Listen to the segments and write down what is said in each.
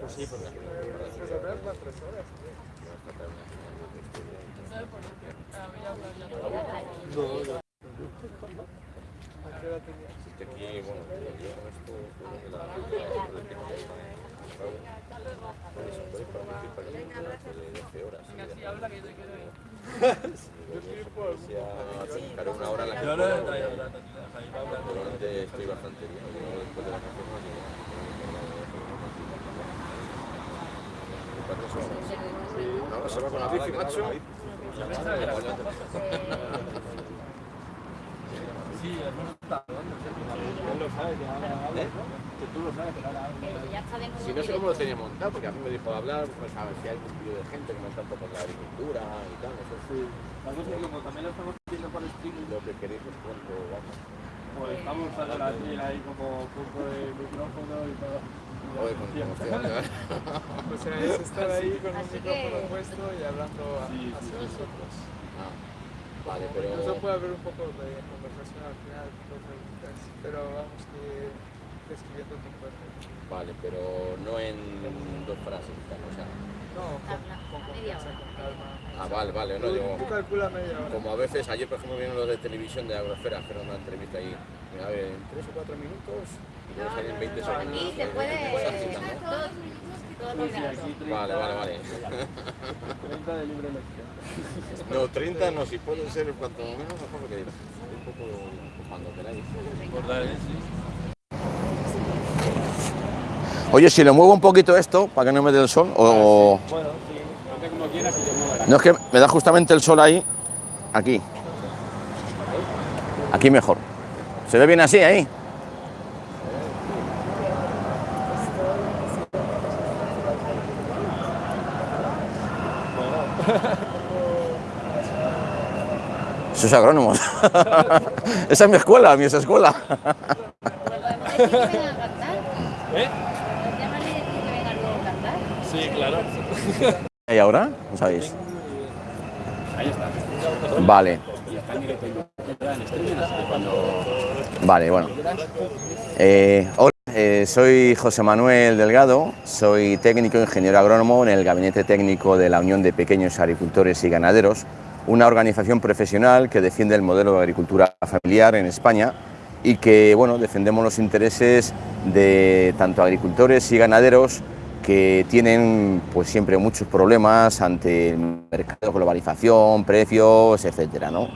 Pues sí, porque... No, ya. ¿A qué hora tenías? Es que aquí, bueno, yo con esto, creo que la... Puede participar en de 12 horas. Yo estoy una hora en la que bastante bien. Después de No, se va con la bici, macho. Sí, hermano, está rodando, sí. Él lo sabe, que ahora habla. ¿no? Que tú lo sabes, pero ahora habla. ya está de nuevo Si no sé cómo lo tenía montado, porque a mí me dijo hablar, pues a ver si hay un vídeo de gente que no está un poco la agricultura y tal, no sé si La cosa es que como también lo estamos haciendo por streaming, lo que queréis os cuento, vamos. pues estamos usando la ahí como punto de micrófono y todo. Hablando. O sea, es estar ahí con un micrófono que- puesto y hablando a- Sí, sí, hacia sí. nosotros. Ah, vale, Incluso pero... puede haber un poco de conversación al final, dos preguntas, pero vamos que describiendo tu cuerpo. Vale, pero no en dos frases, o sea... No, con, con confianza, con calma. Ah, vale, vale, no digo... tú calcula media hora. Como a veces, ayer por ejemplo vienen los de televisión de Agrosfera, hacer una entrevista ahí, a ver, en 3 o 4 minutos, y luego salen 20 segundos. Aquí se eh, puede cosas así, ¿no? todos, todos los Sí, grados. aquí 30, Vale, vale, vale. 30 de libre elección. No, 30 no, si pueden ser cuanto menos mejor porque estoy un poco cuando queráis. Recordar, ¿eh? Sí. Oye, si le muevo un poquito esto para que no me dé el sol, o... Bueno, sí, hazte como quieras que mueva. No es que me da justamente el sol ahí, aquí. Aquí mejor. ¿Se ve bien así ahí? Esos agrónomos. Esa es mi escuela, mi esa escuela. ¿Eh? Sí, claro. ¿Y ahora? ¿No sabéis? Ahí está. Vale, vale, bueno. Eh, hola, eh, soy José Manuel Delgado, soy técnico ingeniero agrónomo en el Gabinete Técnico de la Unión de Pequeños Agricultores y Ganaderos, una organización profesional que defiende el modelo de agricultura familiar en España y que bueno, defendemos los intereses de tanto agricultores y ganaderos que tienen pues siempre muchos problemas ante el mercado, globalización, precios, etcétera, ¿no?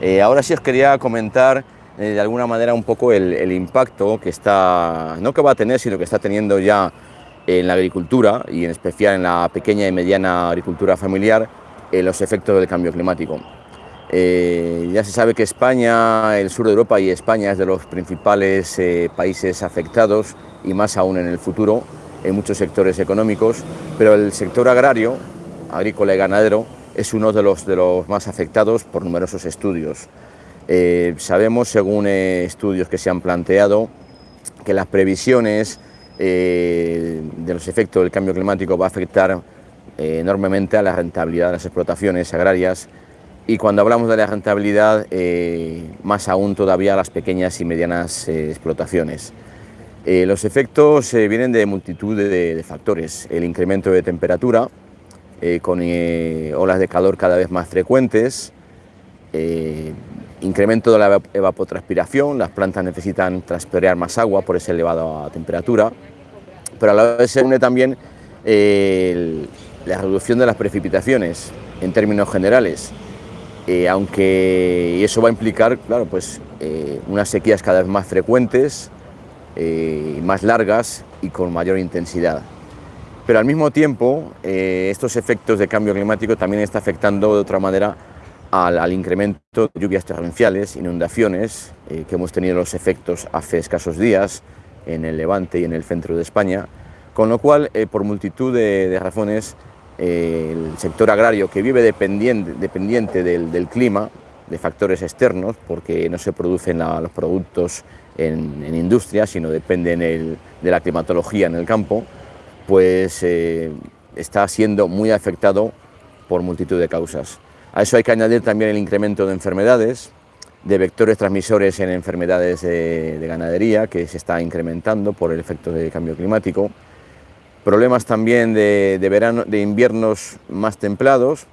Eh, ahora sí os quería comentar de alguna manera un poco el, el impacto que está, no que va a tener, sino que está teniendo ya en la agricultura y en especial en la pequeña y mediana agricultura familiar eh, los efectos del cambio climático. Eh, ya se sabe que España, el sur de Europa y España es de los principales eh, países afectados y más aún en el futuro en muchos sectores económicos, pero el sector agrario, agrícola y ganadero, es uno de los, de los más afectados por numerosos estudios. Eh, sabemos, según eh, estudios que se han planteado, que las previsiones eh, de los efectos del cambio climático va a afectar enormemente a la rentabilidad de las explotaciones agrarias y cuando hablamos de la rentabilidad, más aún todavía a las pequeñas y medianas explotaciones. Los efectos vienen de multitud de, factores, el incremento de temperatura, con olas de calor cada vez más frecuentes, incremento de la eva- evapotranspiración, las plantas necesitan transpirar más agua por esa elevada temperatura, pero a la vez se une también eh, la reducción de las precipitaciones en términos generales, eh, aunque eso va a implicar, claro, pues eh, unas sequías cada vez más frecuentes, eh, más largas y con mayor intensidad. Pero al mismo tiempo, estos efectos de cambio climático también está afectando de otra manera al, incremento de lluvias torrenciales, inundaciones, eh, que hemos tenido los efectos hace escasos días en el Levante y en el centro de España, con lo cual, eh, por multitud de, razones, eh, el sector agrario que vive dependiente, del, clima, de factores externos, porque no se producen los productos en, en industria, sino dependen de la climatología en el campo, pues está siendo muy afectado por multitud de causas. A eso hay que añadir también el incremento de enfermedades, de vectores transmisores en enfermedades de, de ganadería, que se está incrementando por el efecto del cambio climático, problemas también de, de, verano, de inviernos más templados,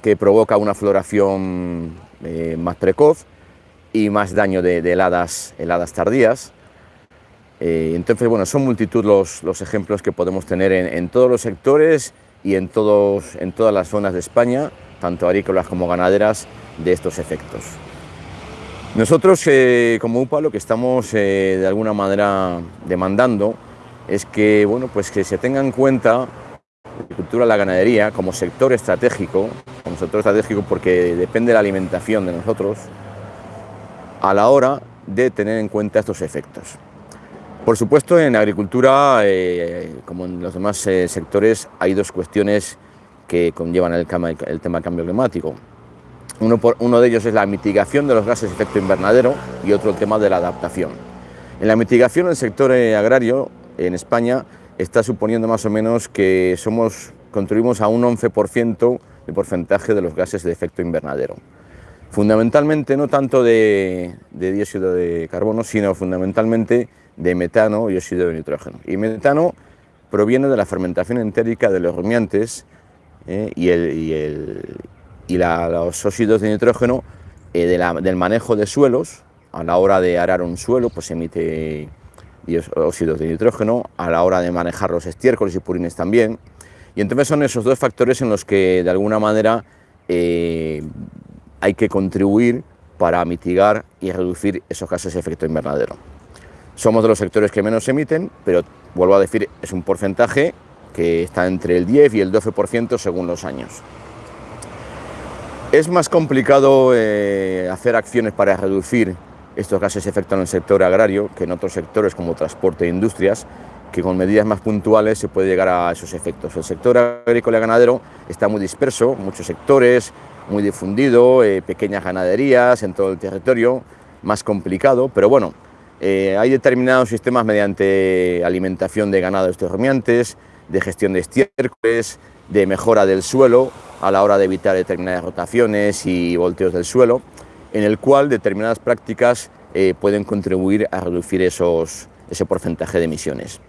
que provoca una floración eh, más precoz y más daño de, de heladas, tardías. Eh, entonces, bueno, son multitud los, los ejemplos que podemos tener en, todos los sectores y en todas las zonas de España, tanto agrícolas como ganaderas, de estos efectos. Nosotros, eh, como UPA, lo que estamos eh, de alguna manera demandando es que, bueno, pues que se tenga en cuenta la agricultura, la ganadería como sector estratégico, como sector estratégico porque depende de la alimentación de nosotros, a la hora de tener en cuenta estos efectos. Por supuesto, en agricultura, eh, como en los demás sectores, hay dos cuestiones que conllevan el, el tema del cambio climático. Uno, por, uno, de ellos es la mitigación de los gases de efecto invernadero y otro el tema de la adaptación. En la mitigación, el sector eh, agrario en España está suponiendo más o menos que somos, contribuimos a un 11% de porcentaje de los gases de efecto invernadero. Fundamentalmente, no tanto de, de dióxido de carbono, sino fundamentalmente de metano y óxido de nitrógeno. Y metano proviene de la fermentación entérica de los rumiantes eh, y, el, y, el, y los óxidos de nitrógeno eh, del manejo de suelos. A la hora de arar un suelo, pues emite óxidos de nitrógeno, a la hora de manejar los estiércoles y purines también. Y entonces son esos dos factores en los que de alguna manera eh, hay que contribuir para mitigar y reducir esos gases de efecto invernadero. Somos de los sectores que menos emiten, pero vuelvo a decir, es un porcentaje que está entre el 10 y el 12% según los años. Es más complicado eh, hacer acciones para reducir estos gases de efecto en el sector agrario que en otros sectores como transporte e industrias, que con medidas más puntuales se puede llegar a esos efectos. El sector agrícola y ganadero está muy disperso, muchos sectores, muy difundido, eh, pequeñas ganaderías en todo el territorio, más complicado, pero bueno, eh, hay determinados sistemas mediante alimentación de ganado estos rumiantes, de gestión de estiércoles, de mejora del suelo a la hora de evitar determinadas rotaciones y volteos del suelo, en el cual determinadas prácticas eh, pueden contribuir a reducir esos, ese porcentaje de emisiones.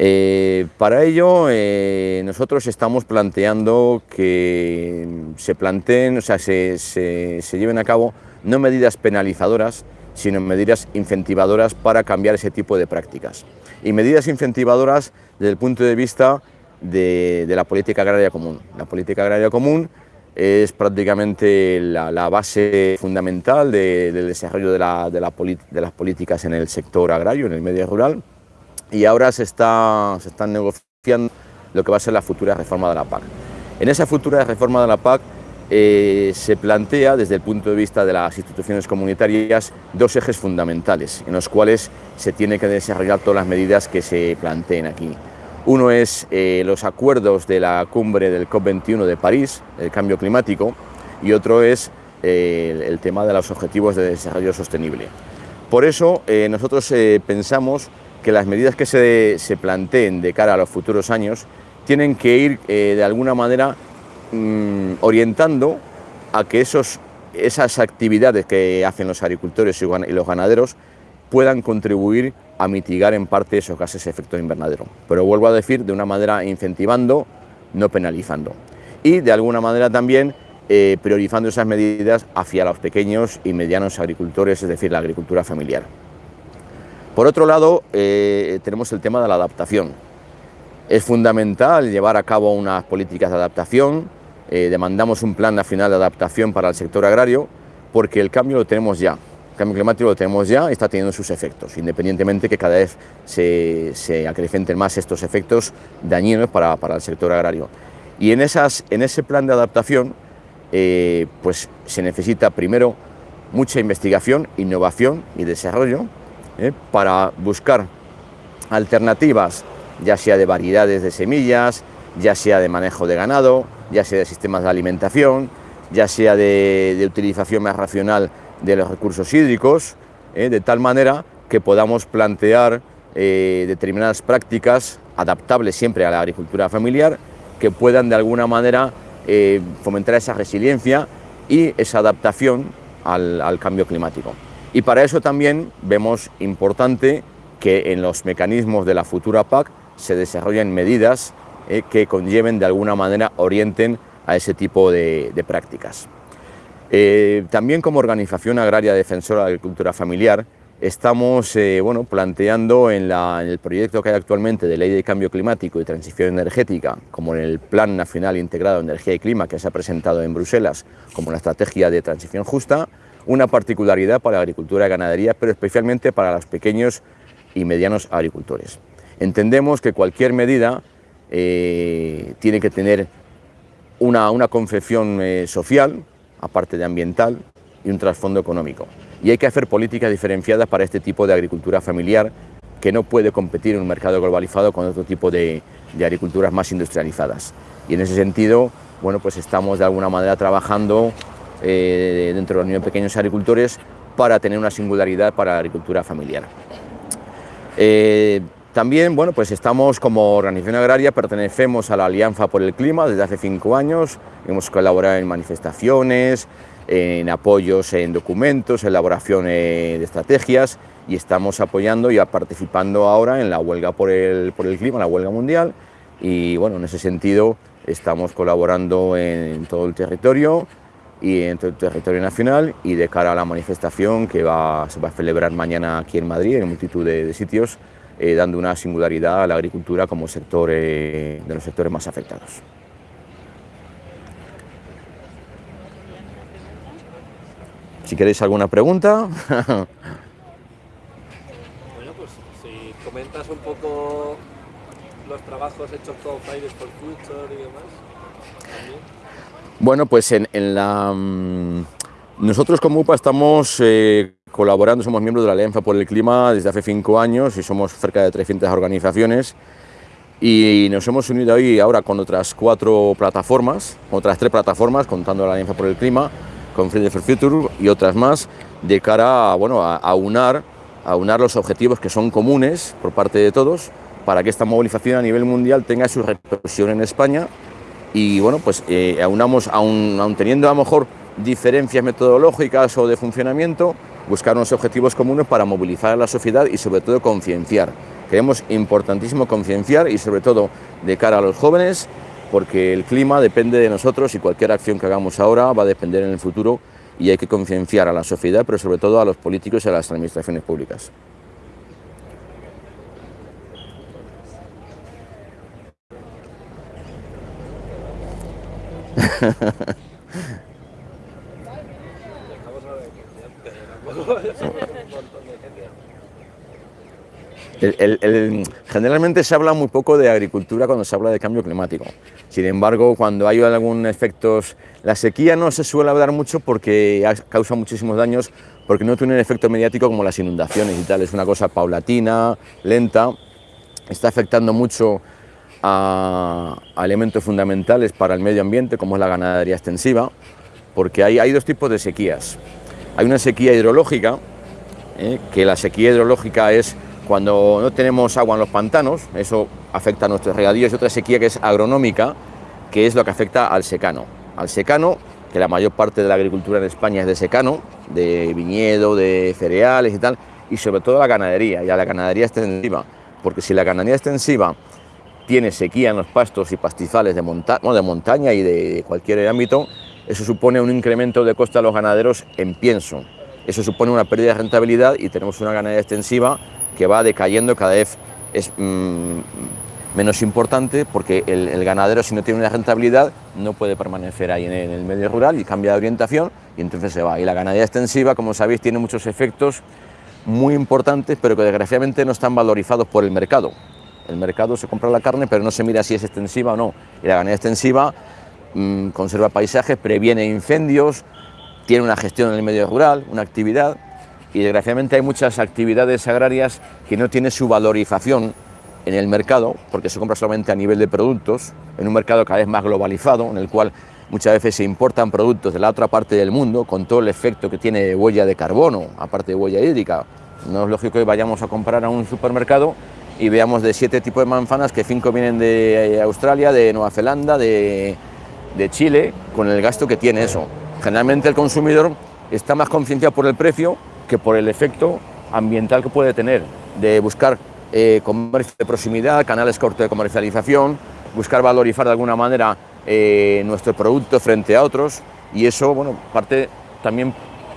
Eh, para ello, eh, nosotros estamos planteando que se planteen, o sea, se, se, se lleven a cabo no medidas penalizadoras, sino medidas incentivadoras para cambiar ese tipo de prácticas. Y medidas incentivadoras desde el punto de vista de, la política agraria común. La política agraria común es prácticamente la, base fundamental de, del desarrollo de, las políticas en el sector agrario, en el medio rural, y ahora se está, se están negociando lo que va a ser la futura reforma de la PAC. En esa futura reforma de la PAC eh, se plantea desde el punto de vista de las instituciones comunitarias dos ejes fundamentales en los cuales se tiene que desarrollar todas las medidas que se planteen aquí. Uno es eh, los acuerdos de la cumbre del COP21 de París, el cambio climático, y otro es eh, el, tema de los objetivos de desarrollo sostenible. Por eso nosotros pensamos que las medidas que se, se, planteen de cara a los futuros años tienen que ir de alguna manera mmm, orientando a que esos, esas actividades que hacen los agricultores y los ganaderos puedan contribuir a mitigar en parte esos gases de efecto invernadero. Pero vuelvo a decir, de una manera incentivando, no penalizando. Y de alguna manera también eh, priorizando esas medidas hacia los pequeños y medianos agricultores, es decir, la agricultura familiar. Por otro lado, eh, tenemos el tema de la adaptación. Es fundamental llevar a cabo unas políticas de adaptación, eh, demandamos un plan nacional de adaptación para el sector agrario, porque el cambio lo tenemos ya, cambio climático lo tenemos ya y está teniendo sus efectos, independientemente que cada vez se, se acrecenten más estos efectos dañinos para, para, el sector agrario. Y en, esas, en ese plan de adaptación, eh, pues se necesita primero mucha investigación, innovación y desarrollo eh, para buscar alternativas, ya sea de variedades de semillas, ya sea de manejo de ganado, ya sea de sistemas de alimentación, ya sea de, utilización más racional de los recursos hídricos, eh, de tal manera que podamos plantear eh, determinadas prácticas adaptables siempre a la agricultura familiar que puedan de alguna manera eh, fomentar esa resiliencia y esa adaptación al, cambio climático. Y para eso también vemos importante que en los mecanismos de la futura PAC se desarrollen medidas eh, que conlleven de alguna manera, orienten a ese tipo de, prácticas. Eh, también como organización agraria defensora de la agricultura familiar, estamos eh, bueno, planteando en, en, el proyecto que hay actualmente de Ley de Cambio Climático y Transición Energética, como en el Plan Nacional Integrado de Energía y Clima que se ha presentado en Bruselas como la Estrategia de Transición Justa, una particularidad para la agricultura y ganadería, pero especialmente para los pequeños y medianos agricultores. Entendemos que cualquier medida eh, tiene que tener una, una concepción eh, social, aparte de ambiental, y un trasfondo económico. Y hay que hacer políticas diferenciadas para este tipo de agricultura familiar que no puede competir en un mercado globalizado con otro tipo de, de agriculturas más industrializadas. Y en ese sentido, bueno, pues estamos de alguna manera trabajando eh, dentro de la Unión Pequeños Agricultores para tener una singularidad para la agricultura familiar. Eh, también, bueno, pues estamos como organización agraria, pertenecemos a la Alianza por el Clima desde hace cinco años, hemos colaborado en manifestaciones, en apoyos en documentos, elaboración de estrategias y estamos apoyando y participando ahora en la huelga por el, por el clima, la huelga mundial. Y bueno, en ese sentido estamos colaborando en todo el territorio y en todo el territorio nacional y de cara a la manifestación que va, se va a celebrar mañana aquí en Madrid en multitud de sitios eh, dando una singularidad a la agricultura como sector eh, de los sectores más afectados. Si queréis alguna pregunta. bueno, pues si comentas un poco los trabajos hechos con Fridays for Future y demás. También. Bueno, pues en, en la... Mmm, nosotros como UPA estamos eh, colaborando, somos miembros de la Alianza por el Clima desde hace cinco años y somos cerca de 300 organizaciones. Y nos hemos unido ahí ahora con otras cuatro plataformas, otras tres plataformas, contando la Alianza por el Clima, con Fridays for Future y otras más, de cara a, bueno, a, unar, a unar los objetivos que son comunes por parte de todos para que esta movilización a nivel mundial tenga su repercusión en España. Y bueno, pues eh, aunamos, aun, aun teniendo a lo mejor diferencias metodológicas o de funcionamiento, buscar unos objetivos comunes para movilizar a la sociedad y sobre todo concienciar. Creemos importantísimo concienciar y sobre todo de cara a los jóvenes, porque el clima depende de nosotros y cualquier acción que hagamos ahora va a depender en el futuro y hay que concienciar a la sociedad, pero sobre todo a los políticos y a las administraciones públicas. Generalmente se habla muy poco de agricultura cuando se habla de cambio climático. Sin embargo, cuando hay algún efecto, la sequía no se suele hablar mucho porque causa muchísimos daños, porque no tiene un efecto mediático como las inundaciones y tal. Es una cosa paulatina, lenta, está afectando mucho a, elementos fundamentales para el medio ambiente, como es la ganadería extensiva, porque hay dos tipos de sequías. Hay una sequía hidrológica, eh, que la sequía hidrológica es cuando no tenemos agua en los pantanos, eso afecta a nuestros regadíos, y otra sequía que es agronómica, que es lo que afecta al secano. Al secano, que la mayor parte de la agricultura en España es de secano, de viñedo, de cereales y tal, y sobre todo la ganadería, y a la ganadería extensiva, porque si la ganadería extensiva tiene sequía en los pastos y pastizales de, monta bueno, de montaña y de cualquier ámbito, eso supone un incremento de coste a los ganaderos en pienso. Eso supone una pérdida de rentabilidad y tenemos una ganadería extensiva que va decayendo cada vez es mmm, menos importante porque el, ganadero si no tiene una rentabilidad no puede permanecer ahí en el, en el, medio rural y cambia de orientación y entonces se va. Y la ganadería extensiva, como sabéis, tiene muchos efectos muy importantes pero que desgraciadamente no están valorizados por el mercado. El mercado se compra la carne pero no se mira si es extensiva o no. Y la ganadería extensiva conserva paisajes, previene incendios, tiene una gestión en el medio rural, una actividad y desgraciadamente hay muchas actividades agrarias que no tienen su valorización en el mercado, porque se compra solamente a nivel de productos, en un mercado cada vez más globalizado, en el cual muchas veces se importan productos de la otra parte del mundo, con todo el efecto que tiene de huella de carbono, aparte de huella hídrica. No es lógico que vayamos a comprar a un supermercado y veamos de siete tipos de manzanas que cinco vienen de Australia, de Nueva Zelanda, de, de Chile, con el gasto que tiene eso. Generalmente el consumidor está más concienciado por el precio que por el efecto ambiental que puede tener, de buscar eh, comercio de proximidad, canales cortos de comercialización, buscar valorizar de alguna manera eh, nuestro producto frente a otros y eso, bueno, parte también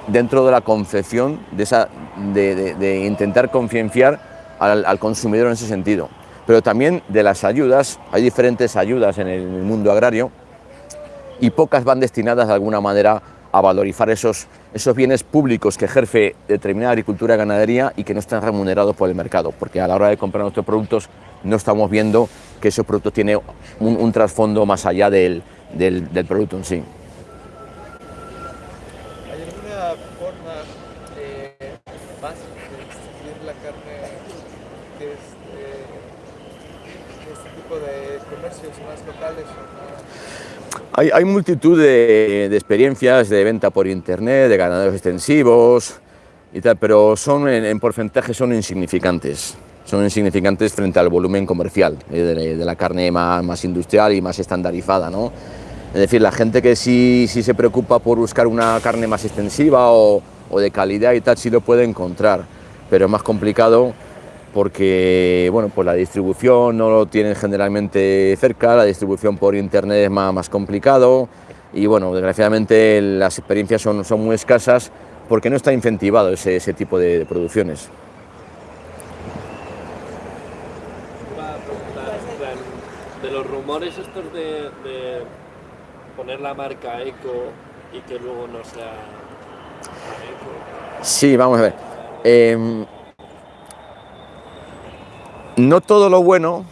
dentro de la concepción de, esa, de, intentar concienciar al, consumidor en ese sentido. Pero también de las ayudas, hay diferentes ayudas en el mundo agrario y pocas van destinadas de alguna manera a valorizar esos, esos bienes públicos que ejerce determinada agricultura y ganadería y que no están remunerados por el mercado, porque a la hora de comprar nuestros productos no estamos viendo que ese producto tiene un, un trasfondo más allá del, del, del producto en sí. ¿Hay alguna forma eh, más de distinguir la carne que es de, de este tipo de comercios más locales o más? Hay, hay multitud de, de, experiencias de venta por internet, de ganaderos extensivos y pero son en, en porcentaje son insignificantes. Son insignificantes frente al volumen comercial eh, de, la carne más, más industrial y más estandarizada, ¿no? Es decir, la gente que sí, sí se preocupa por buscar una carne más extensiva o, o, de calidad y tal, sí lo puede encontrar, pero es más complicado porque bueno, pues la distribución no lo tienen generalmente cerca, la distribución por internet es más, más complicado y bueno, desgraciadamente las experiencias son, son muy escasas porque no está incentivado ese, ese tipo de, de producciones. De los rumores estos de, de poner la marca eco y que luego no sea eco. Sí, vamos a ver. Eh, no todo lo bueno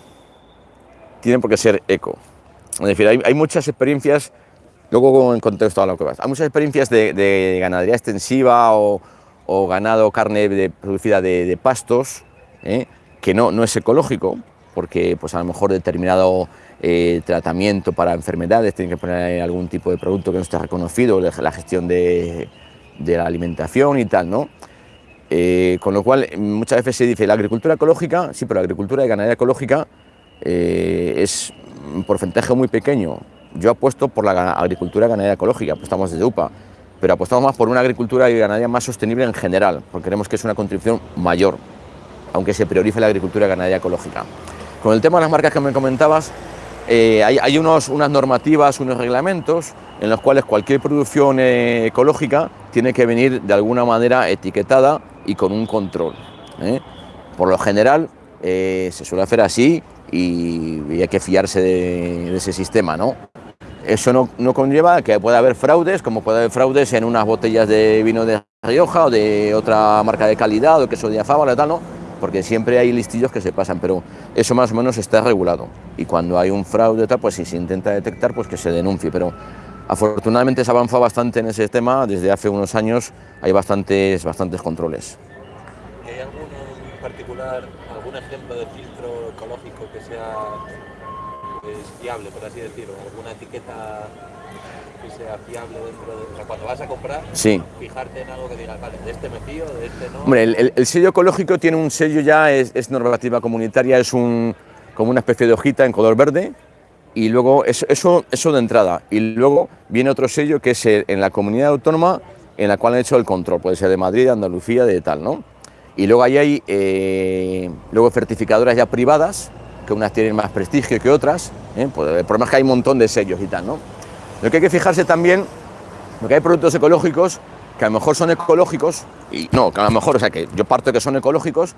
tiene por qué ser eco. Es decir, hay, muchas experiencias, luego en contexto a lo que vas, hay muchas experiencias de, de ganadería extensiva o, ganado, carne producida de, pastos, ¿eh? que no, no es ecológico, porque pues a lo mejor determinado eh, tratamiento para enfermedades tiene que poner algún tipo de producto que no esté reconocido, la gestión de, de la alimentación y tal, ¿no? Eh, con lo cual, muchas veces se dice la agricultura ecológica, sí, pero la agricultura y ganadería ecológica eh, es un porcentaje muy pequeño. Yo apuesto por la agricultura y ganadería ecológica, apostamos desde UPA, pero apostamos más por una agricultura y ganadería más sostenible en general, porque creemos que es una contribución mayor, aunque se priorice la agricultura y ganadería ecológica. Con el tema de las marcas que me comentabas, eh, hay, hay unos, unas normativas, unos reglamentos en los cuales cualquier producción ecológica tiene que venir de alguna manera etiquetada y con un control. ¿eh? Por lo general eh, se suele hacer así y, y hay que fiarse de, de ese sistema. ¿no? Eso no, no, conlleva que pueda haber fraudes, como puede haber fraudes en unas botellas de vino de Rioja o de otra marca de calidad o queso de afábala tal, ¿no? porque siempre hay listillos que se pasan, pero eso más o menos está regulado. Y cuando hay un fraude, tal, pues si se intenta detectar, pues que se denuncie. Pero afortunadamente se ha avanzado bastante en ese tema, desde hace unos años hay bastantes, bastantes controles. ¿Hay algún en particular, algún ejemplo de filtro ecológico que sea pues, fiable, por así decirlo? ¿Alguna etiqueta que sea fiable dentro de... O sea, cuando vas a comprar, sí. fijarte en algo que digas, vale, de este me fío, de este no... Hombre, el, el, el sello ecológico tiene un sello ya, es, es, normativa comunitaria, es un, como una especie de hojita en color verde, y luego eso, eso, de entrada. Y luego viene otro sello que es en la comunidad autónoma en la cual han hecho el control, puede ser de Madrid, de Andalucía, de tal, ¿no? Y luego ahí hay eh, luego certificadoras ya privadas, que unas tienen más prestigio que otras, ¿eh? pues el problema es que hay un montón de sellos y tal, ¿no? Lo que hay que fijarse también, porque hay productos ecológicos que a lo mejor son ecológicos, y no, que a lo mejor, o sea, que yo parto que son ecológicos,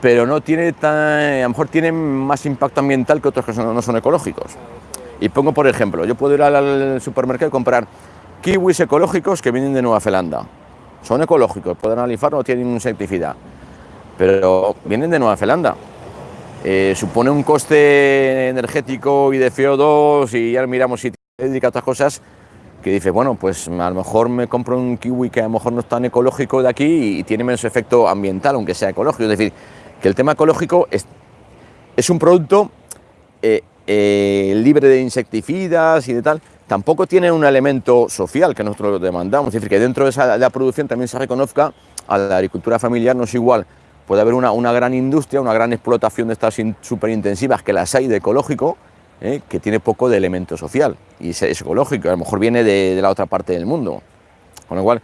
pero no tiene tan, a lo mejor tienen más impacto ambiental que otros que no son ecológicos. Y pongo por ejemplo, yo puedo ir al supermercado y comprar kiwis ecológicos que vienen de Nueva Zelanda. Son ecológicos, pueden analizar, no tienen insecticida, pero vienen de Nueva Zelanda. Eh, supone un coste energético y de CO2 y ya miramos si dedica a otras cosas que dice, bueno, pues a lo mejor me compro un kiwi que a lo mejor no es tan ecológico de aquí y tiene menos efecto ambiental, aunque sea ecológico. Es decir, que el tema ecológico es, es un producto eh, eh, libre de insecticidas y de tal, tampoco tiene un elemento social que nosotros demandamos, es decir, que dentro de, esa, de la producción también se reconozca a la agricultura familiar, no es igual, puede haber una, una gran industria, una gran explotación de estas súper intensivas que las hay de ecológico, ¿eh? que tiene poco de elemento social y es, ecológico, a lo mejor viene de, de, la otra parte del mundo. Con lo cual,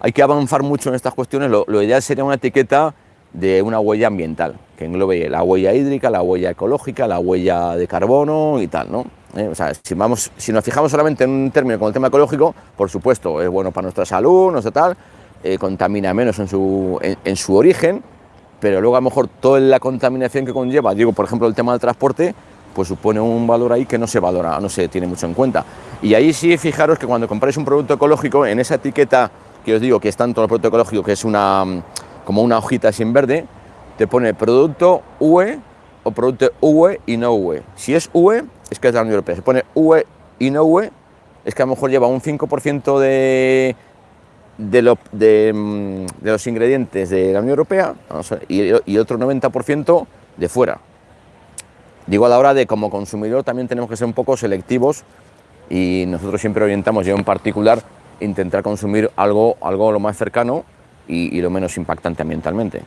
hay que avanzar mucho en estas cuestiones. Lo, lo ideal sería una etiqueta de una huella ambiental, que englobe la huella hídrica, la huella ecológica, la huella de carbono y tal, ¿no? Eh, o sea, si, vamos, si nos fijamos solamente en un término como el tema ecológico, por supuesto, es bueno para nuestra salud, sé tal, eh, contamina menos en su, en, en su origen, pero luego a lo mejor toda la contaminación que conlleva, digo, por ejemplo, el tema del transporte, pues supone un valor ahí que no se valora, no se tiene mucho en cuenta. Y ahí sí, fijaros que cuando compráis un producto ecológico, en esa etiqueta que os digo que es tanto el producto ecológico, que es una, como una hojita en verde, te pone producto UE o producto UE y no UE. Si es UE, es que es de la Unión Europea. Si pone UE y no UE, es que a lo mejor lleva un 5% de, de, mm, de los ingredientes de la Unión Europea y, y otro 90% de fuera. Digo, a la hora de como consumidor también tenemos que ser un poco selectivos y nosotros siempre orientamos, yo en particular, intentar consumir algo, algo lo más cercano y, y lo menos impactante ambientalmente. ¿Y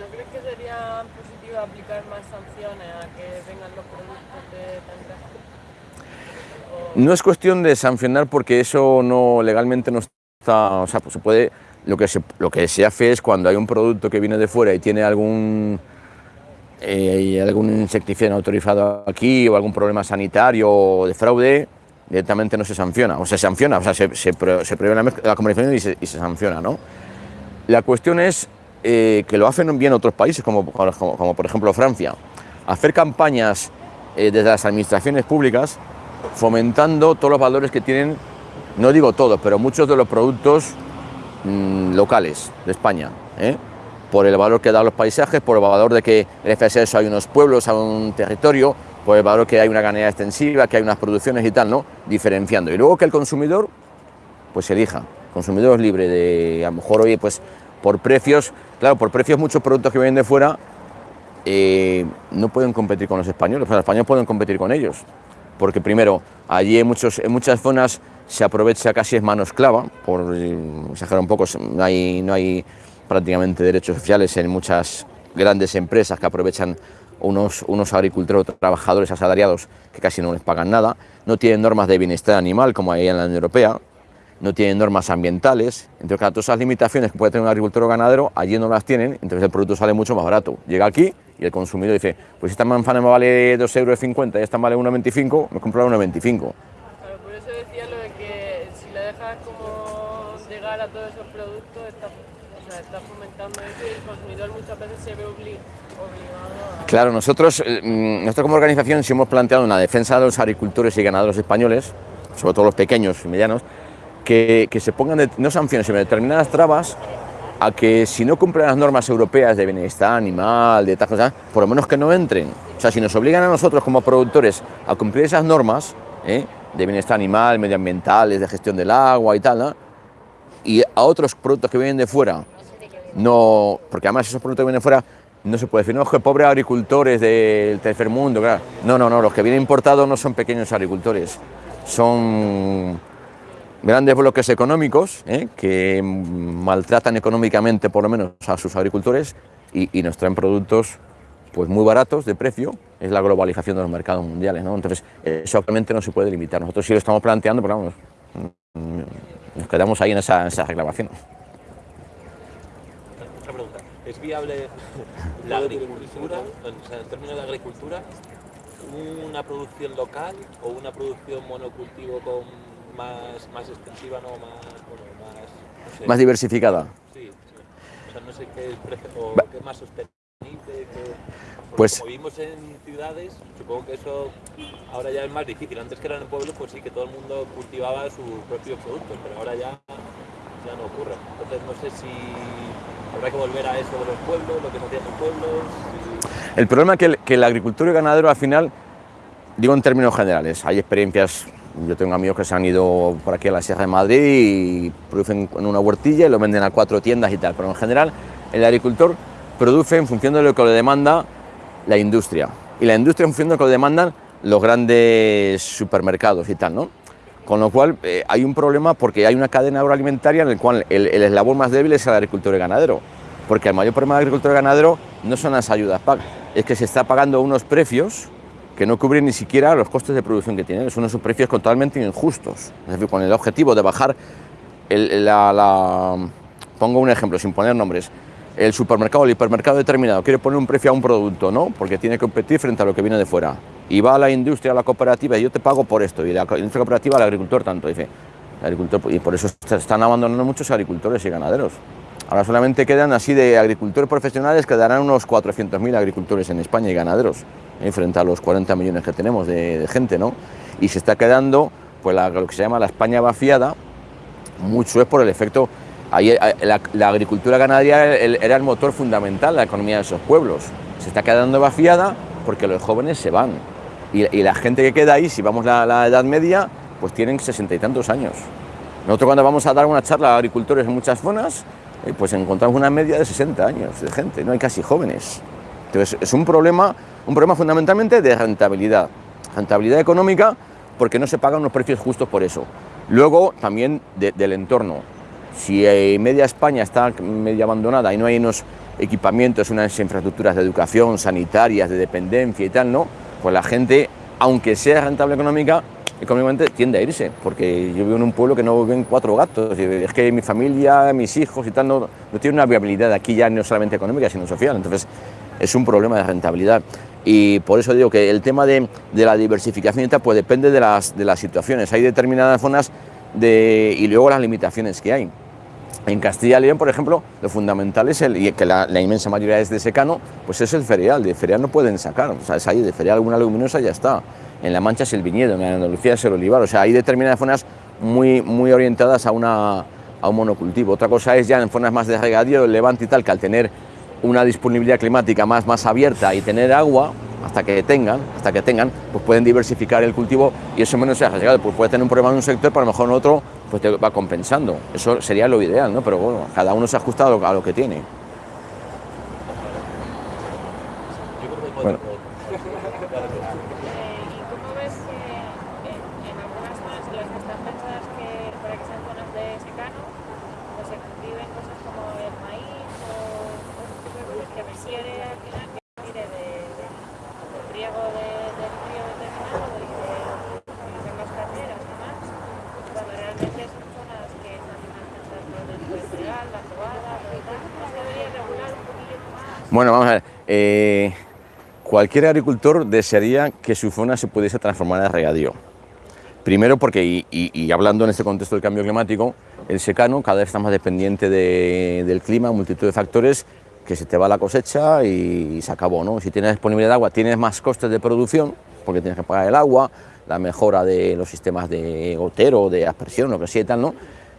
no crees que sería positivo aplicar más sanciones a que vengan los productos de? No es cuestión de sancionar porque eso no legalmente no está, o sea, pues se puede, lo que se, lo que se hace es cuando hay un producto que viene de fuera y tiene algún eh, algún insecticida autorizado aquí o algún problema sanitario o de fraude, directamente no se sanciona, o se sanciona, o sea, se, se, pro- se prohíbe la, la y se, se sanciona, ¿no? La cuestión es eh, que lo hacen bien otros países, como, como, por ejemplo Francia, hacer campañas eh, desde las administraciones públicas fomentando todos los valores que tienen, no digo todos, pero muchos de los productos mm, locales de España, ¿eh? por el valor que da a los paisajes, por el valor de que a eso hay unos pueblos, hay un territorio, el valor que hay una ganadería extensiva, que hay unas producciones y tal, ¿no? Diferenciando. Y luego que el consumidor pues elija. El consumidor es libre de, a lo mejor, oye, pues por precios, claro, por precios muchos productos que vienen de fuera eh, no pueden competir con los españoles, los españoles pueden competir con ellos. Porque primero, allí en, en muchas zonas se aprovecha casi es mano esclava, por exagerar un poco, no hay, no hay prácticamente derechos sociales en muchas grandes empresas que aprovechan unos, unos agricultores o trabajadores asalariados que casi no les pagan nada, no tienen normas de bienestar animal como hay en la Unión Europea, no tienen normas ambientales, entonces todas esas limitaciones que puede tener un agricultor o ganadero, allí no las tienen, entonces el producto sale mucho más barato. Llega aquí y el consumidor dice, pues esta manzana me vale 2,50 euros y esta me vale 1,25, me compro la 1,25. Claro, por eso decía lo de que si le dejas como llegar a todos esos productos, estás o sea, estás fomentando eso y el consumidor muchas veces se ve obli- obligado a... Claro, nosotros, eh, mm, nosotros como organización sí hemos planteado una defensa de los agricultores y ganaderos españoles, sobre todo los pequeños y medianos, que, que se pongan de- no sanciones, sino determinadas trabas a que si no cumplen las normas europeas de bienestar animal, de cosa, por lo menos que no entren. O sea, si nos obligan a nosotros como productores a cumplir esas normas ¿eh? de bienestar animal, medioambientales, de gestión del agua y tal, ¿no? y a otros productos que vienen de fuera, no, porque además esos productos que vienen de fuera no se puede decir, no, es que pobres agricultores del tercer mundo. No, no, no, los que vienen importados no son pequeños agricultores, son grandes bloques económicos ¿eh? que maltratan económicamente por lo menos a sus agricultores y, nos traen productos pues muy baratos de precio, es la globalización de los mercados mundiales, ¿no? Entonces, eso actualmente no se puede limitar. Nosotros sí lo estamos planteando, pero vamos, nos quedamos ahí en esa, en esa reclamación. ¿Es viable la agricultura, o sea, en términos de agricultura, una producción local o una producción monocultivo con más, más extensiva, no más, bueno, más, no sé, Más diversificada. Sí, sí. O sea, no sé qué o qué es más sostenible. qué- Pues- Como vivimos en ciudades, supongo que eso ahora ya es más difícil. Antes que eran en pueblos, pues sí que todo el mundo cultivaba sus propios productos, pero ahora ya, ya no ocurre. Entonces no sé si habrá que volver a eso de los pueblos, lo que pueblos. El problema es que el, que el agricultor y el ganadero al final, digo en términos generales, hay experiencias, yo tengo amigos que se han ido por aquí a la Sierra de Madrid y producen en una huertilla y lo venden a cuatro tiendas y tal, pero en general el agricultor produce en función de lo que le demanda la industria y la industria en función de lo que le demandan los grandes supermercados y tal, ¿no? Con lo cual eh, hay un problema porque hay una cadena agroalimentaria en el cual el, el eslabón más débil es el agricultor y ganadero. Porque el mayor problema del agricultor y ganadero no son las ayudas PAC, es que se está pagando unos precios que no cubren ni siquiera los costes de producción que tienen. Son unos precios totalmente injustos. Es decir, con el objetivo de bajar la, la- Pongo un ejemplo, sin poner nombres. El supermercado, el hipermercado determinado quiere poner un precio a un producto, ¿no? Porque tiene que competir frente a lo que viene de fuera. Y va a la industria, a la cooperativa, y yo te pago por esto. Y la industria cooperativa, al agricultor tanto. Dice, agricultor, y por eso están abandonando muchos agricultores y ganaderos. Ahora solamente quedan así de agricultores profesionales, quedarán unos 400.000 agricultores en España y ganaderos, ¿eh? frente a los 40 millones que tenemos de, gente, ¿no? Y se está quedando, pues lo que se llama la España vaciada, mucho es por el efecto Eh, la, agricultura ganadería el- era el motor fundamental de la economía de esos pueblos. Se está quedando vaciada porque los jóvenes se van. Y, la gente que queda ahí, si vamos a la, edad media, pues tienen sesenta y tantos años. Nosotros cuando vamos a dar una charla a agricultores en muchas zonas, eh, pues encontramos una media de 60 años de gente, no hay casi jóvenes. Entonces es un problema, un problema fundamentalmente de rentabilidad, rentabilidad económica porque no se pagan unos precios justos por eso. Luego también de- del entorno. Si eh, media España está medio abandonada y no hay unos equipamientos, unas infraestructuras de educación, sanitarias, de dependencia y tal, ¿no? Pues la gente, aunque sea rentable económica, económicamente tiende a irse, porque yo vivo en un pueblo que no viven cuatro gatos, es que mi familia, mis hijos y tal, no, no tienen una viabilidad aquí ya no solamente económica, sino social. Entonces, es un problema de rentabilidad. Y por eso digo que el tema de, de la diversificación y tal, pues depende de las, de las situaciones. Hay determinadas zonas de, y luego las limitaciones que hay. En Castilla y León, por ejemplo, lo fundamental es el, y que la, inmensa mayoría es de secano, pues es el cereal. De cereal no pueden sacar, o sea, es ahí, de cereal alguna leguminosa ya está. En La Mancha es el viñedo, en Andalucía es el olivar, o sea, hay determinadas zonas muy, muy orientadas a, una, a un monocultivo. Otra cosa es ya en zonas más de regadío, el levante y tal, que al tener una disponibilidad climática más, más abierta y tener agua, hasta que tengan, hasta que tengan, pues pueden diversificar el cultivo y eso menos se arriesgado. Pues puede tener un problema en un sector, pero a lo mejor en otro pues te va compensando. Eso sería lo ideal, ¿no? Pero bueno, cada uno se ajusta a lo, a lo que tiene. Yo creo que Bueno. podemos- Eh, ¿Y cómo ves que en, en algunas zonas en las que están pensadas que, para que sean zonas de secano, pues se cultiven cosas como el maíz o otro tipo de cosas que requiere al final que tire de, de- del riego de, del río determinado, del que utilizan las carreras y demás, cuando realmente son zonas que están mal pensadas por el del cereal, la cebada, lo tal, ¿no se debería regular un poquillo más? Bueno, vamos a ver. eh, cualquier agricultor desearía que su zona se pudiese transformar en regadío. Primero porque, y, hablando en este contexto del cambio climático, el secano cada vez está más dependiente de- del clima, multitud de factores, que se te va la cosecha y, se acabó. ¿no? Si tienes disponibilidad de agua, tienes más costes de producción, porque tienes que pagar el agua, la mejora de los sistemas de gotero, de aspersión, lo que sea ¿no?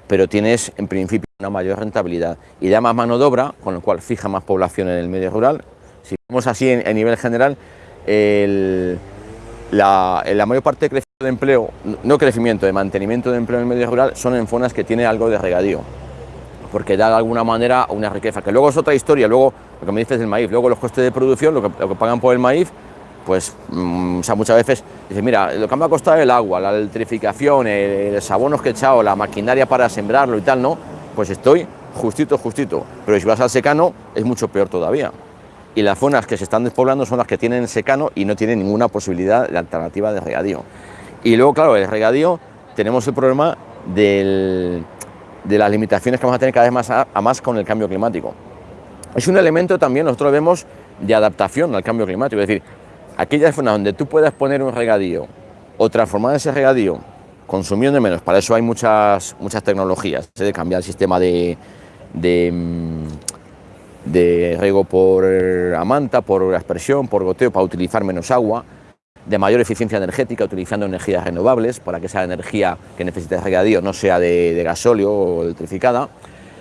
pero tienes en principio una mayor rentabilidad y da más mano de obra, con lo cual fija más población en el medio rural. Si vemos así en- a nivel general, el- la, mayor parte de crecimiento de empleo, no crecimiento, de mantenimiento de empleo en el medio rural, son en zonas que tienen algo de regadío, porque da de alguna manera una riqueza, que luego es otra historia, luego lo que me dices del maíz, luego los costes de producción, lo que, pagan por el maíz, pues mm, muchas veces dices, mira, lo que me ha costado el agua, la electrificación, el, los abonos que he echado, la maquinaria para sembrarlo y tal, ¿no? Pues estoy justito, justito, pero si vas al secano es mucho peor todavía. Y las zonas que se están despoblando son las que tienen secano y no tienen ninguna posibilidad de alternativa de regadío. Y luego, claro, el regadío tenemos el problema de las limitaciones que vamos a tener cada vez más a, más con el cambio climático. Es un elemento también, nosotros vemos, de adaptación al cambio climático. Es decir, aquellas zonas donde tú puedas poner un regadío o transformar ese regadío consumiendo menos, para eso hay muchas, muchas tecnologías, ¿eh? de cambiar el sistema de, de, mm, de riego por amanta, por aspersión, por goteo, para utilizar menos agua, de mayor eficiencia energética, utilizando energías renovables, para que esa energía que necesita el regadío no sea de, de gasóleo o electrificada,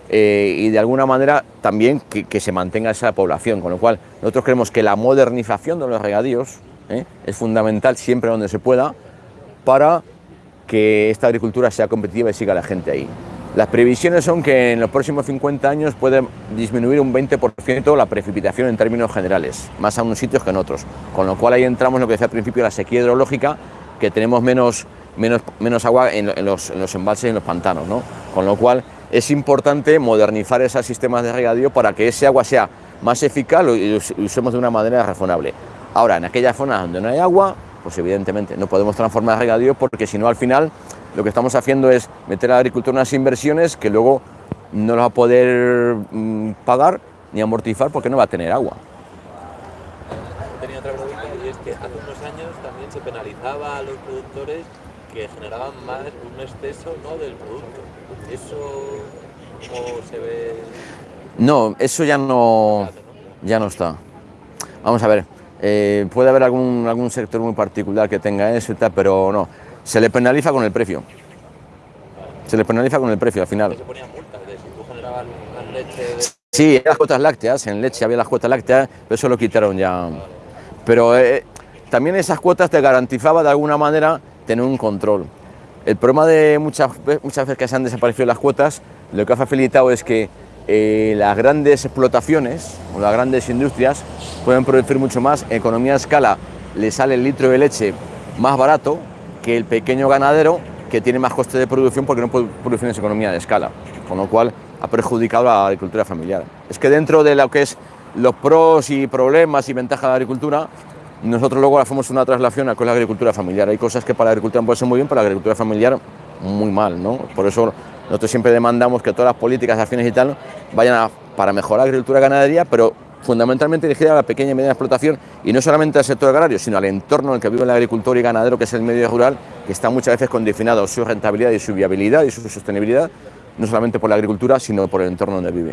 eh, y de alguna manera también que, que se mantenga esa población, con lo cual nosotros creemos que la modernización de los regadíos ¿eh? es fundamental siempre donde se pueda para que esta agricultura sea competitiva y siga la gente ahí. Las previsiones son que en los próximos 50 años puede disminuir un 20% la precipitación en términos generales, más a unos sitios que en otros, con lo cual ahí entramos en lo que decía al principio, la sequía hidrológica, que tenemos menos, menos, menos agua en, los, en los embalses y en los pantanos, ¿no? con lo cual es importante modernizar esos sistemas de regadío para que ese agua sea más eficaz y usemos de una manera razonable. Ahora, en aquellas zonas donde no hay agua, pues evidentemente no podemos transformar regadío porque si no al final lo que estamos haciendo es meter a la agricultura unas inversiones que luego no las va a poder mm, pagar ni amortizar porque no va a tener agua. Tenía otra pregunta y es que hace unos años también se penalizaba a los productores que generaban más un exceso ¿no? del producto. ¿Eso cómo se ve? No, eso ya no, ya no está. Vamos a ver, eh, puede haber algún, algún sector muy particular que tenga eso y tal, pero no. Se le penaliza con el precio. Se le penaliza con el precio al final. Sí, las cuotas lácteas, en leche había las cuotas lácteas, pero eso lo quitaron ya. Pero eh, también esas cuotas te garantizaba de alguna manera tener un control. El problema de muchas, muchas veces que se han desaparecido las cuotas, lo que ha facilitado es que eh, las grandes explotaciones o las grandes industrias pueden producir mucho más. Economía de escala le sale el litro de leche más barato que el pequeño ganadero que tiene más coste de producción porque no puede producir en esa economía de escala, con lo cual ha perjudicado a la agricultura familiar. Es que dentro de lo que es los pros y problemas y ventajas de la agricultura, nosotros luego hacemos una traslación a con la agricultura familiar. Hay cosas que para la agricultura pueden ser muy bien, para la agricultura familiar muy mal, ¿no? Por eso nosotros siempre demandamos que todas las políticas, acciones y tal vayan para mejorar la agricultura y ganadería, pero fundamentalmente dirigida a la pequeña y mediana explotación y no solamente al sector agrario, sino al entorno en el que vive el agricultor y ganadero, que es el medio rural, que está muchas veces condicionado su rentabilidad y su viabilidad y su sostenibilidad, no solamente por la agricultura, sino por el entorno donde vive.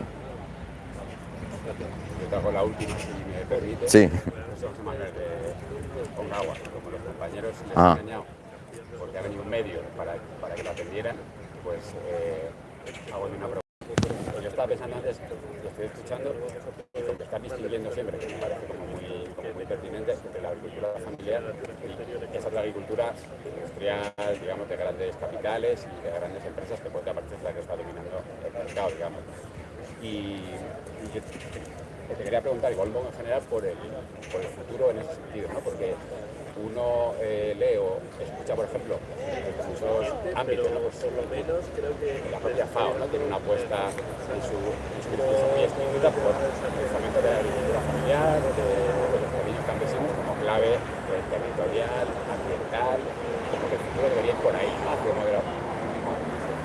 Yo te hago la última, si me permite. Sí. Como los compañeros les Ah. he engañado, porque ha venido un medio para, para que lo atendieran, pues eh, hago una pregunta. Yo estaba pensando antes, lo estoy escuchando, y como que distinguiendo siempre, que me parece como muy, como muy pertinente, entre la agricultura familiar y esa otra agricultura industrial, digamos, de grandes capitales y de grandes empresas que puede parecer la que está dominando el mercado, digamos. Y, y yo te, quería preguntar, poco en general, por el, por el futuro en ese sentido, ¿no? Porque uno eh, lee o escucha, por ejemplo, en muchos ámbitos, ¿no? Pues, por lo menos creo que la propia FAO ¿no? tiene una apuesta en su, en su discurso muy explícita por el fomento de la agricultura familiar, de, de los pequeños campesinos como clave eh, territorial, ambiental, como que el futuro debería ir por ahí, ¿no? hacia modelo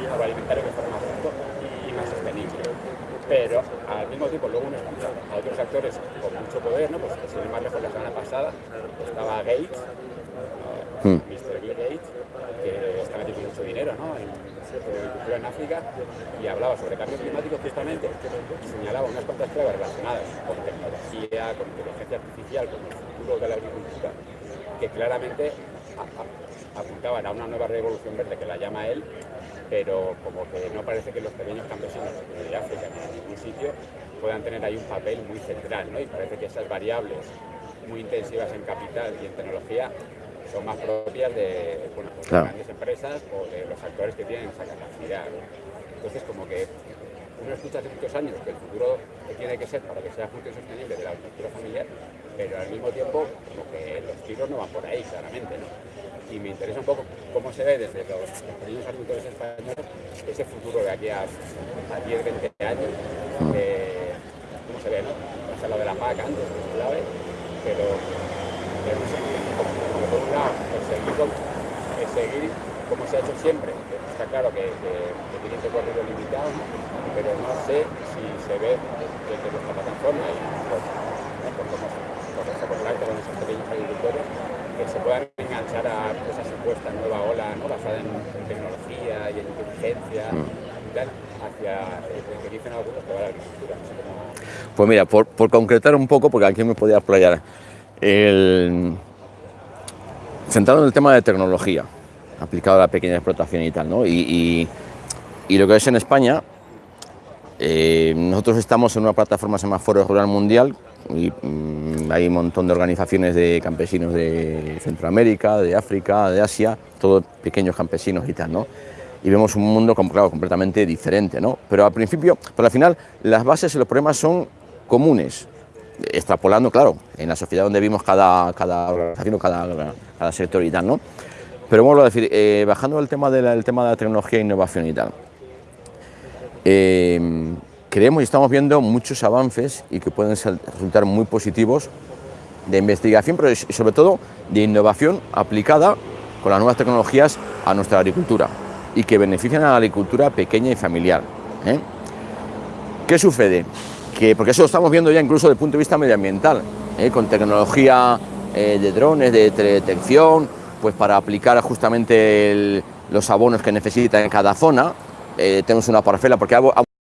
agroalimentario que justo y más sostenible. Pero al mismo tiempo luego uno escucha a otros actores con mucho poder, ¿no? Pues sin ir más lejos la semana pasada estaba Gates, ¿no? Mr. Bill Gates, que está metiendo mucho dinero ¿no? en, agricultura en África y hablaba sobre cambio climático justamente y señalaba unas cuantas claves relacionadas con tecnología, con inteligencia artificial, con el futuro de la agricultura, que claramente apuntaban a una nueva revolución verde que la llama él, pero como que no parece que los pequeños campesinos de África ni en ningún sitio puedan tener ahí un papel muy central, ¿no? Y parece que esas variables muy intensivas en capital y en tecnología son más propias de, bueno, pues de grandes empresas o de los actores que tienen esa capacidad. ¿no? Entonces, como que uno escucha hace muchos años que el futuro que tiene que ser para que sea justo y sostenible de la agricultura familiar, pero al mismo tiempo como que los tiros no van por ahí, claramente. ¿no? Y me interesa un poco cómo se ve desde los, los pequeños agricultores españoles ese futuro de aquí a, a 10, 20 años. eh, ¿Cómo se ve? ¿no? Has hablado de la PAC antes, que es clave, pero, pero no sé, como, como por un lado, el seguir, con- el seguir como se ha hecho siempre. Está claro que, que, que tiene un recorrido limitado, pero no sé si se ve desde nuestra plataforma y por, por cómo por nuestro contacto con esos pequeños agricultores que se puedan enganchar a esa supuesta nueva ola ¿no? basada en, en tecnología y en inteligencia y tal, hacia el que dicen algunos que va la agricultura. No sé cómo- Pues mira, por, por concretar un poco, porque aquí me podía explayar, el... centrado en el tema de tecnología, aplicado a la pequeña explotación y tal, ¿no? Y, y- y lo que es en España, eh, nosotros estamos en una plataforma que se llama Foro Rural Mundial y mm, hay un montón de organizaciones de campesinos de Centroamérica, de África, de Asia, todos pequeños campesinos y tal, ¿no? Y vemos un mundo claro, completamente diferente, ¿no? Pero al principio, pero al final, las bases y los problemas son comunes, extrapolando, claro, en la sociedad donde vivimos cada, cada organización, cada, cada sector y tal, ¿no? Pero vuelvo a decir, eh, bajando el tema, de la, tema de la tecnología e innovación y tal, eh, creemos y estamos viendo muchos avances y que pueden resultar muy positivos de investigación, pero sobre todo de innovación aplicada con las nuevas tecnologías a nuestra agricultura y que benefician a la agricultura pequeña y familiar. ¿eh? ¿Qué sucede? que, porque eso lo estamos viendo ya incluso desde el punto de vista medioambiental, ¿eh? con tecnología eh, de drones, de teledetección, pues para aplicar justamente los abonos que necesita en cada zona. Tenemos una parcela, porque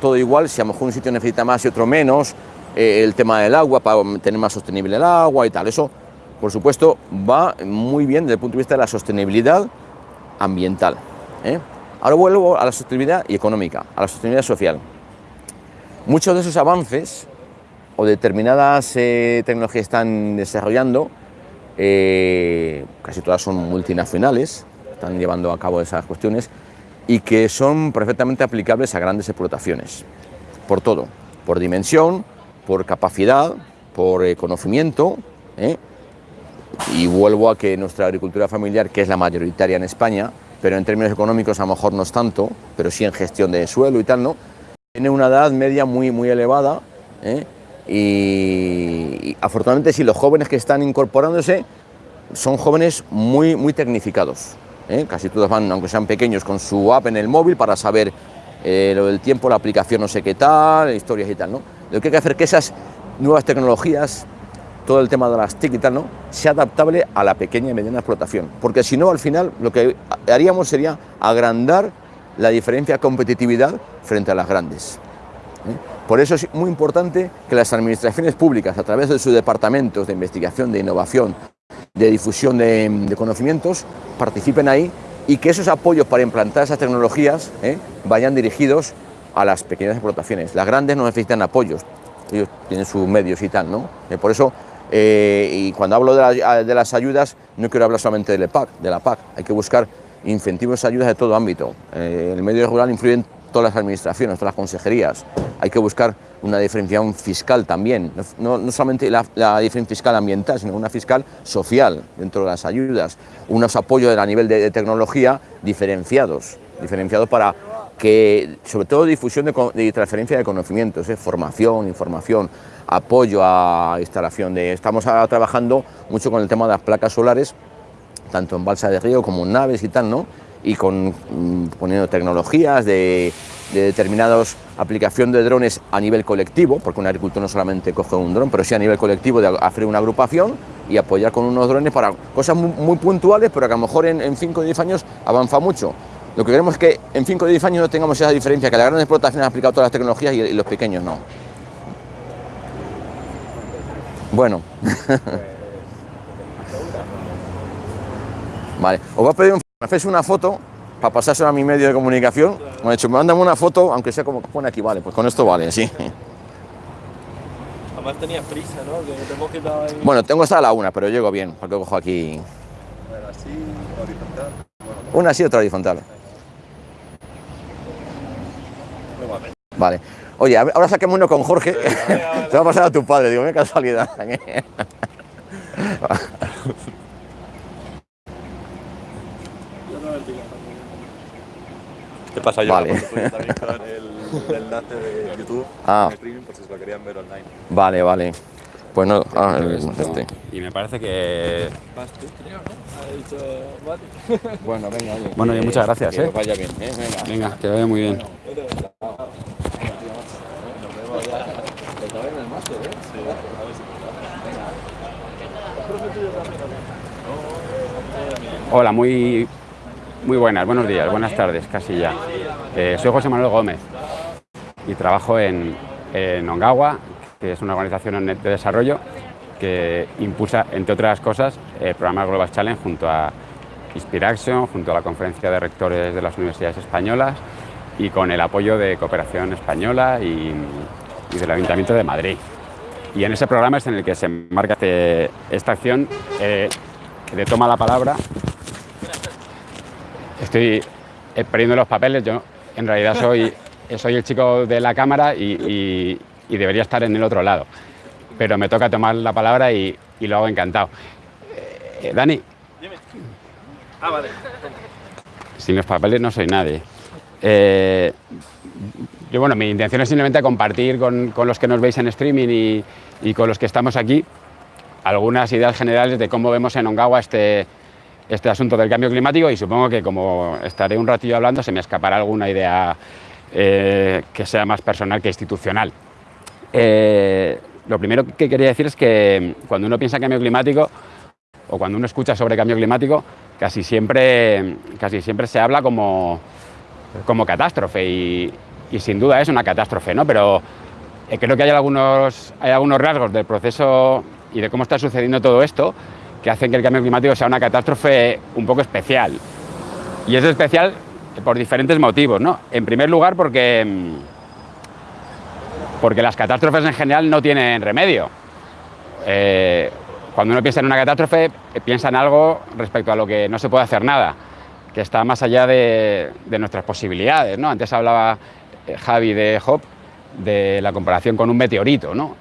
todo igual, si a lo mejor un sitio necesita más y otro menos, eh, el tema del agua, para tener más sostenible el agua y tal. Eso, por supuesto, va muy bien desde el punto de vista de la sostenibilidad ambiental. ¿eh? Ahora vuelvo a la sostenibilidad y económica, a la sostenibilidad social. Muchos de esos avances o determinadas eh, tecnologías están desarrollando, eh, casi todas son multinacionales, están llevando a cabo esas cuestiones y que son perfectamente aplicables a grandes explotaciones, por todo, por dimensión, por capacidad, por eh, conocimiento, ¿eh? y vuelvo a que nuestra agricultura familiar, que es la mayoritaria en España, pero en términos económicos a lo mejor no es tanto, pero sí en gestión de suelo y tal, ¿no? Tiene una edad media muy, muy elevada ¿eh? y, afortunadamente sí, los jóvenes que están incorporándose son jóvenes muy, muy tecnificados. ¿Eh? Casi todos van, aunque sean pequeños, con su app en el móvil para saber eh, lo del tiempo, la aplicación no sé qué tal, historias y tal. ¿no? Lo que hay que hacer es que esas nuevas tecnologías, todo el tema de las TIC y tal, ¿no? sea adaptable a la pequeña y mediana explotación. Porque si no, al final lo que haríamos sería agrandar la diferencia de competitividad frente a las grandes. ¿eh? Por eso es muy importante que las administraciones públicas, a través de sus departamentos de investigación, de innovación, de difusión de, conocimientos, participen ahí y que esos apoyos para implantar esas tecnologías ¿eh? vayan dirigidos a las pequeñas explotaciones. Las grandes no necesitan apoyos, ellos tienen sus medios y tal, ¿no? Eh, por eso, eh, y cuando hablo de, la- de las ayudas, no quiero hablar solamente del PAC, de la PAC, hay que buscar incentivos y ayudas de todo ámbito. El medio rural influye en todas las administraciones, todas las consejerías. Hay que buscar una diferenciación fiscal también, no, solamente la, diferencia fiscal ambiental, sino una fiscal social dentro de las ayudas, unos apoyos a nivel de, tecnología diferenciados, diferenciados para que, sobre todo, difusión de transferencia de conocimientos, ¿eh? formación, información, apoyo a instalación de... Estamos ahora trabajando mucho con el tema de las placas solares, tanto en balsa de río como en naves y tal, ¿no? Y con, mm, poniendo tecnologías de, de determinadas aplicación de drones a nivel colectivo, porque un agricultor no solamente coge un dron, pero sí a nivel colectivo de hacer una agrupación y apoyar con unos drones para cosas muy, puntuales, pero que a lo mejor en 5 o 10 años avanza mucho. Lo que queremos es que en 5 o 10 años no tengamos esa diferencia, que las grandes explotaciones han aplicado todas las tecnologías y, y los pequeños no. Bueno. Vale, os voy a pedir un me hacéis una foto para pasársela a mi medio de comunicación. Me han dicho, mándame una foto, aunque sea como pone aquí, vale, pues con esto vale, sí. Además tenía prisa, ¿no? Que te hemos quedado ahí. Bueno, tengo hasta la una, pero llego bien, porque cojo aquí Bueno, así, horizontal. una así, otra horizontal. Vale. Oye, ahora saquemos uno con Jorge. Te va a pasar a tu padre, digo, qué casualidad. ¿Qué pasa yo? Vale. Porque también con el, el enlace de YouTube Ah. en streaming por si se lo querían ver online. Vale, vale. Pues no, ah, el- este. Y me parece que... Vas tú, creo, ¿no? Ha dicho, vale. Bueno, venga, oye. Bueno, que- muchas gracias, que ¿eh? os vaya bien, ¿eh? Venga. Venga, que vaya muy bien. Hola, muy, muy buenas, buenos días, buenas tardes, casi ya. Eh, soy José Manuel Gómez y trabajo en, en Ongawa, que es una organización de desarrollo que impulsa, entre otras cosas, el programa Global Challenge junto a Inspiraction, junto a la Conferencia de Rectores de las Universidades Españolas y con el apoyo de Cooperación Española y, del Ayuntamiento de Madrid. Y en ese programa es en el que se enmarca este- esta acción eh, que le toma la palabra. Estoy eh, perdiendo los papeles, yo en realidad soy, soy el chico de la cámara y, y- y debería estar en el otro lado. Pero me toca tomar la palabra y, y lo hago encantado. Eh, Dani, Ah, vale. sin los papeles no soy nadie. Eh, yo, bueno, mi intención es simplemente compartir con, con los que nos veis en streaming y, y con los que estamos aquí algunas ideas generales de cómo vemos en Ongawa este, este asunto del cambio climático y supongo que como estaré un ratillo hablando se me escapará alguna idea eh, que sea más personal que institucional. Eh, lo primero que quería decir es que cuando uno piensa en cambio climático o cuando uno escucha sobre cambio climático, casi siempre, casi siempre se habla como, como catástrofe y, y sin duda es una catástrofe, ¿no? Pero eh, creo que hay algunos, hay algunos rasgos del proceso y de cómo está sucediendo todo esto que hacen que el cambio climático sea una catástrofe un poco especial. Y es especial por diferentes motivos, ¿no? En primer lugar porque, mm, porque las catástrofes en general no tienen remedio. Eh, cuando uno piensa en una catástrofe, piensa en algo respecto a lo que no se puede hacer nada, que está más allá de, nuestras posibilidades, ¿no? Antes hablaba eh, Javi de Hop de la comparación con un meteorito, ¿no?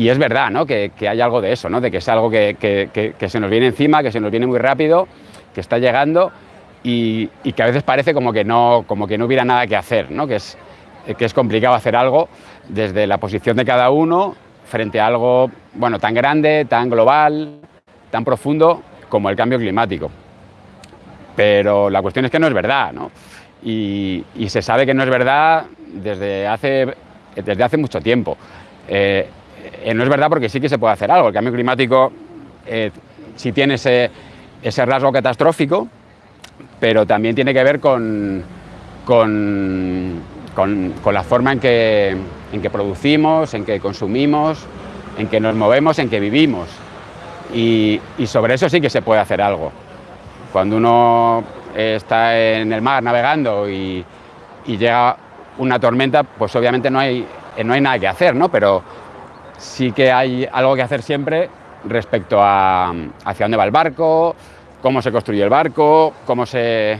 Y es verdad, ¿no? Que, que, hay algo de eso, ¿no? De que es algo que, que, que, se nos viene encima, que se nos viene muy rápido, que está llegando y, y, que a veces parece como que no, como que no hubiera nada que hacer, ¿no? Que es, que es complicado hacer algo desde la posición de cada uno frente a algo, bueno, tan grande, tan global, tan profundo como el cambio climático. Pero la cuestión es que no es verdad, ¿no? y, y, se sabe que no es verdad desde hace, desde hace mucho tiempo. Eh, eh, no es verdad porque sí que se puede hacer algo. El cambio climático eh, sí tiene ese, ese, rasgo catastrófico, pero también tiene que ver con, con, con, la forma en que, en que producimos, en que consumimos, en que nos movemos, en que vivimos. Y, y sobre eso sí que se puede hacer algo. Cuando uno está en el mar navegando y, y, llega una tormenta, pues obviamente no hay, no hay nada que hacer, ¿no? Pero sí que hay algo que hacer siempre respecto a hacia dónde va el barco, cómo se construye el barco, cómo se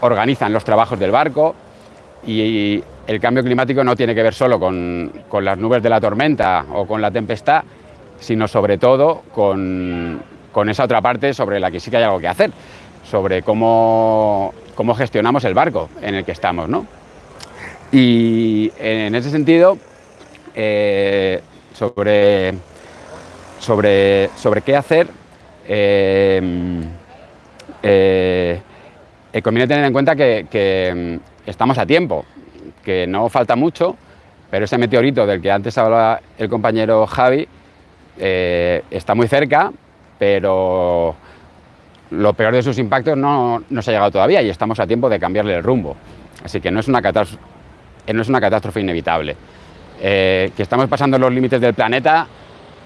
organizan los trabajos del barco. Y el cambio climático no tiene que ver solo con, con las nubes de la tormenta o con la tempestad, sino sobre todo con, con esa otra parte sobre la que sí que hay algo que hacer sobre cómo, cómo gestionamos el barco en el que estamos. ¿no? Y en ese sentido, eh, sobre, sobre, sobre qué hacer, eh, eh, conviene tener en cuenta que, que, estamos a tiempo, que no falta mucho, pero ese meteorito del que antes hablaba el compañero Javi eh, está muy cerca, pero lo peor de sus impactos no, no, se ha llegado todavía y estamos a tiempo de cambiarle el rumbo. Así que no es una no es una catástrofe inevitable. Eh, que estamos pasando los límites del planeta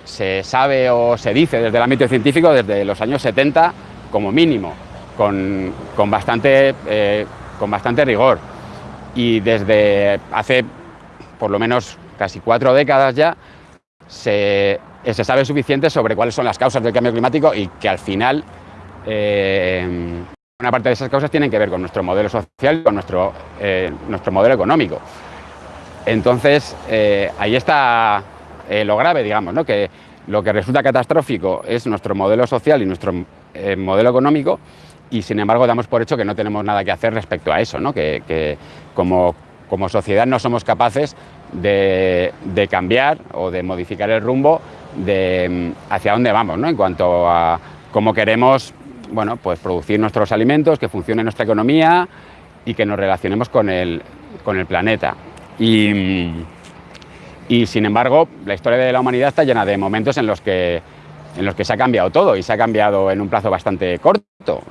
se sabe o se dice desde el ámbito científico desde los años 70 como mínimo, con, con, bastante, eh, con bastante rigor. Y desde hace por lo menos casi cuatro décadas ya se, se sabe suficiente sobre cuáles son las causas del cambio climático y que al final eh, una parte de esas causas tienen que ver con nuestro modelo social y con nuestro, eh, nuestro modelo económico. Entonces, eh, ahí está eh, lo grave, digamos, que lo que resulta catastrófico es nuestro modelo social y nuestro eh, modelo económico y, sin embargo, damos por hecho que no tenemos nada que hacer respecto a eso, ¿no? que, como, sociedad no somos capaces de, cambiar o de modificar el rumbo de hacia dónde vamos, ¿no? en cuanto a cómo queremos bueno, pues producir nuestros alimentos, que funcione nuestra economía y que nos relacionemos con el, con el planeta. Y, sin embargo, la historia de la humanidad está llena de momentos en los, que, en los que se ha cambiado todo y se ha cambiado en un plazo bastante corto.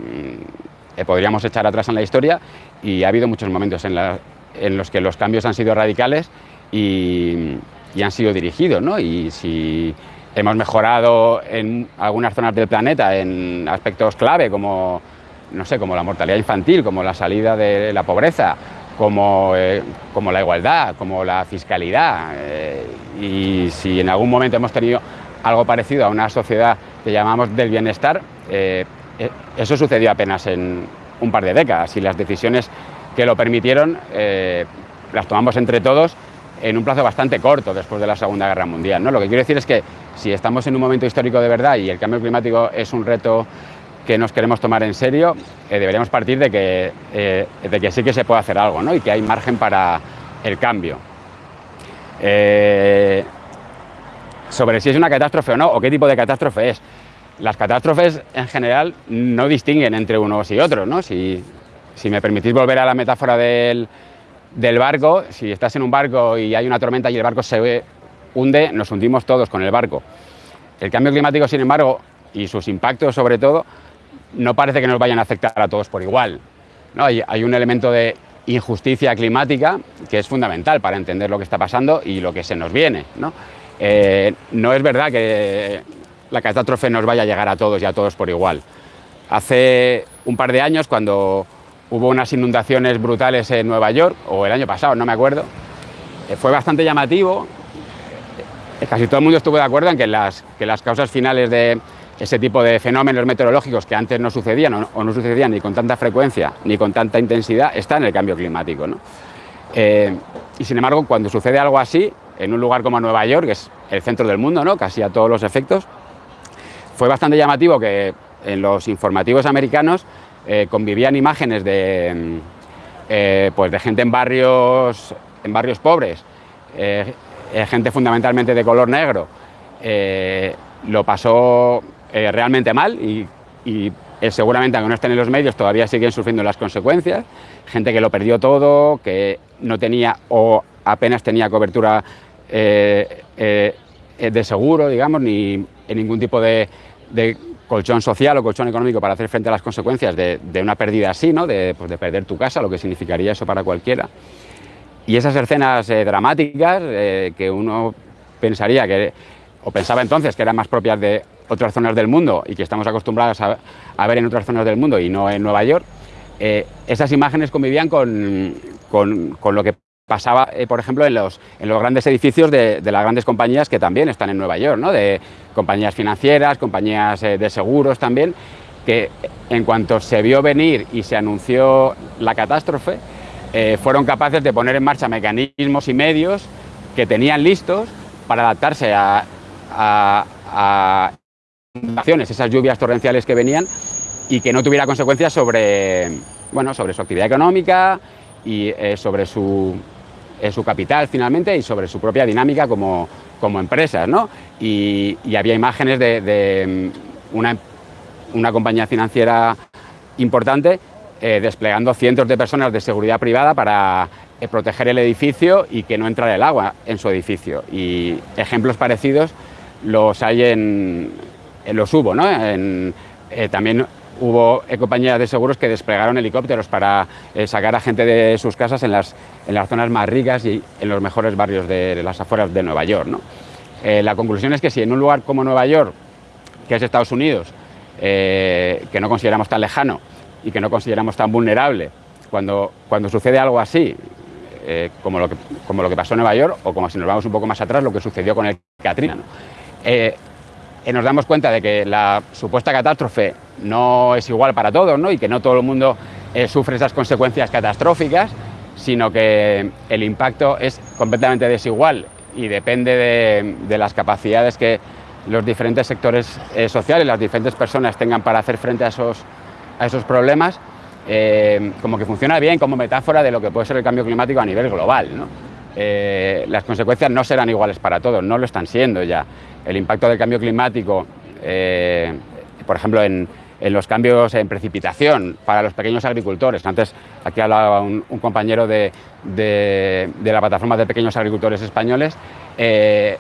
Eh, podríamos echar atrás en la historia y ha habido muchos momentos en los que los cambios han sido radicales y, y han sido dirigidos. ¿no? Y si hemos mejorado en algunas zonas del planeta en aspectos clave como, no sé, como la mortalidad infantil, como la salida de la pobreza, como, eh, como la igualdad, como la fiscalidad. Eh, y si en algún momento hemos tenido algo parecido a una sociedad que llamamos del bienestar, eh, eso sucedió apenas en un par de décadas y las decisiones que lo permitieron las tomamos entre todos en un plazo bastante corto después de la Segunda Guerra Mundial. ¿no? Lo que quiero decir es que si estamos en un momento histórico de verdad y el cambio climático es un reto que nos queremos tomar en serio, eh, deberíamos partir de que, eh, de que sí que se puede hacer algo ¿no? y que hay margen para el cambio. Eh, sobre si es una catástrofe o no, o qué tipo de catástrofe es. Las catástrofes en general no distinguen entre unos y otros. ¿no? Si, si me permitís volver a la metáfora del, del barco, si estás en un barco y hay una tormenta y el barco se hunde, nos hundimos todos con el barco. El cambio climático, sin embargo, y sus impactos sobre todo, no parece que nos vayan a afectar a todos por igual. Hay, un elemento de injusticia climática que es fundamental para entender lo que está pasando y lo que se nos viene. ¿no? Eh, no es verdad que la catástrofe nos vaya a llegar a todos y a todos por igual. Hace un par de años, cuando hubo unas inundaciones brutales en Nueva York, o el año pasado, no me acuerdo, eh, fue bastante llamativo. Eh, casi todo el mundo estuvo de acuerdo en que las causas finales de ese tipo de fenómenos meteorológicos que antes no sucedían o no, sucedían ni con tanta frecuencia ni con tanta intensidad, están en el cambio climático. ¿no? Eh, y sin embargo, cuando sucede algo así, en un lugar como Nueva York, que es el centro del mundo, ¿no? casi a todos los efectos, fue bastante llamativo que en los informativos americanos eh, convivían imágenes de, mm, eh, pues de gente en barrios, en barrios pobres, gente fundamentalmente de color negro, lo pasó eh, realmente mal y, eh, seguramente, aunque no estén en los medios, todavía siguen sufriendo las consecuencias. Gente que lo perdió todo, que no tenía o apenas tenía cobertura eh, de seguro, digamos, ni ningún tipo de, colchón social o colchón económico para hacer frente a las consecuencias de, una pérdida así, ¿no? de, pues de perder tu casa, lo que significaría eso para cualquiera. Y esas escenas dramáticas que uno pensaría que, o pensaba entonces que eran más propias de otras zonas del mundo y que estamos acostumbrados a, ver en otras zonas del mundo y no en Nueva York, eh, esas imágenes convivían con, con, lo que pasaba, eh, por ejemplo, en los, en los grandes edificios de, las grandes compañías que también están en Nueva York, ¿no? de compañías financieras, compañías eh, de seguros también, que en cuanto se vio venir y se anunció la catástrofe, fueron capaces de poner en marcha mecanismos y medios que tenían listos para adaptarse a, a, a esas lluvias torrenciales que venían y que no tuviera consecuencias sobre, bueno, sobre su actividad económica y eh, sobre su, eh, su, capital finalmente y sobre su propia dinámica como, como empresas. ¿no? Y, había imágenes de, de una, una, compañía financiera importante eh, desplegando cientos de personas de seguridad privada para proteger el edificio y que no entrara el agua en su edificio. Y ejemplos parecidos los hay en, los hubo, ¿no? Eh, también hubo compañías de seguros que desplegaron helicópteros para eh, sacar a gente de sus casas en las, en las zonas más ricas y en los mejores barrios de, las afueras de Nueva York. ¿no? Eh, la conclusión es que si en un lugar como Nueva York, que es Estados Unidos, que no consideramos tan lejano y que no consideramos tan vulnerable, cuando, cuando sucede algo así, como, lo que, como lo que pasó en Nueva York, o como si nos vamos un poco más atrás, lo que sucedió con el Katrina. Nos damos cuenta de que la supuesta catástrofe no es igual para todos ¿no? y que no todo el mundo eh, sufre esas consecuencias catastróficas, sino que el impacto es completamente desigual y depende de, de las capacidades que los diferentes sectores eh, sociales, las diferentes personas tengan para hacer frente a esos, a esos problemas, eh, como que funciona bien como metáfora de lo que puede ser el cambio climático a nivel global. ¿no? Eh, las consecuencias no serán iguales para todos, no lo están siendo ya. El impacto del cambio climático, eh, por ejemplo, en, los cambios en precipitación para los pequeños agricultores. Antes aquí hablaba un, compañero de, de, la plataforma de pequeños agricultores españoles. Eh,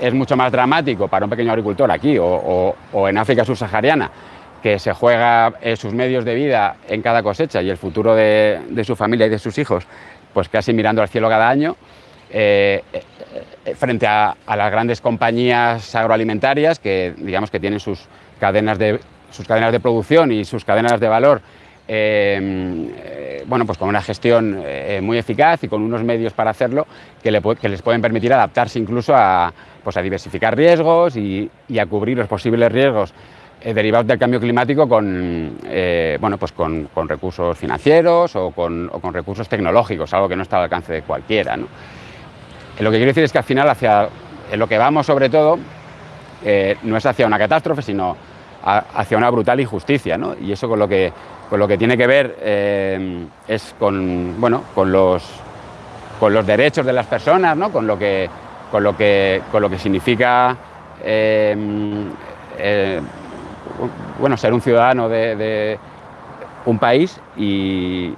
es mucho más dramático para un pequeño agricultor aquí o, en África subsahariana que se juega sus medios de vida en cada cosecha y el futuro de su familia y de sus hijos pues casi mirando al cielo cada año, eh, eh, frente a, las grandes compañías agroalimentarias que, digamos, que tienen sus cadenas de, sus cadenas de producción y sus cadenas de valor eh, bueno, pues con una gestión muy eficaz y con unos medios para hacerlo que, le, que les pueden permitir adaptarse incluso a, pues a diversificar riesgos y, a cubrir los posibles riesgos derivados del cambio climático con, eh, bueno, pues con, recursos financieros o con, recursos tecnológicos, algo que no está al alcance de cualquiera. Eh, lo que quiero decir es que al final hacia lo que vamos sobre todo eh, no es hacia una catástrofe, sino hacia una brutal injusticia. Y eso con lo que, con lo que tiene que ver eh, es con, bueno, con, los, con los derechos de las personas, ¿no? con, lo que, con, lo que, con lo que significa bueno, ser un ciudadano de, un país y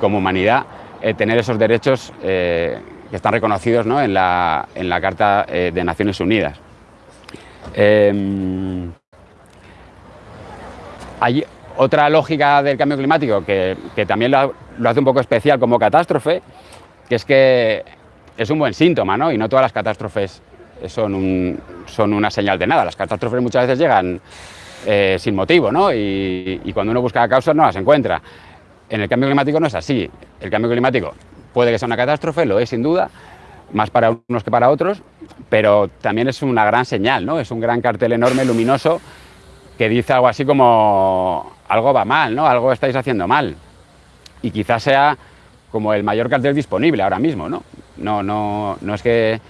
como humanidad eh, tener esos derechos eh, que están reconocidos ¿no? en, la, en, la, Carta eh, de Naciones Unidas. Em, hay otra lógica del cambio climático que, que también lo, lo, hace un poco especial como catástrofe, que es que es un buen síntoma, ¿no? y no todas las catástrofes son, un, son una señal de nada. Las catástrofes muchas veces llegan eh, sin motivo, ¿no? Y, y, cuando uno busca causas no las encuentra. En el cambio climático no es así. El cambio climático puede que sea una catástrofe, lo es sin duda, más para unos que para otros, pero también es una gran señal, ¿no? Es un gran cartel enorme, luminoso, que dice algo así como algo va mal, ¿no? Algo estáis haciendo mal. Y quizás sea como el mayor cartel disponible ahora mismo, ¿no? No, no, no, es, que,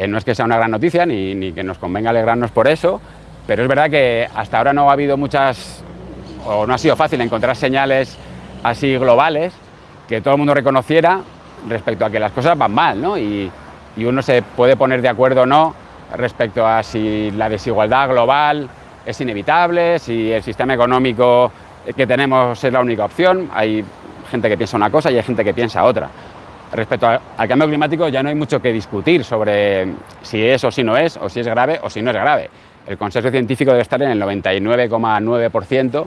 eh, no es que sea una gran noticia ni, ni que nos convenga alegrarnos por eso, pero es verdad que hasta ahora no ha habido muchas, o no ha sido fácil encontrar señales así globales que todo el mundo reconociera respecto a que las cosas van mal, ¿no? Y, y uno se puede poner de acuerdo o no respecto a si la desigualdad global es inevitable, si el sistema económico que tenemos es la única opción. Hay gente que piensa una cosa y hay gente que piensa otra. Respecto al cambio climático ya no hay mucho que discutir sobre si es o si no es, o si es grave o si no es grave. El consenso científico debe estar en el 99,9%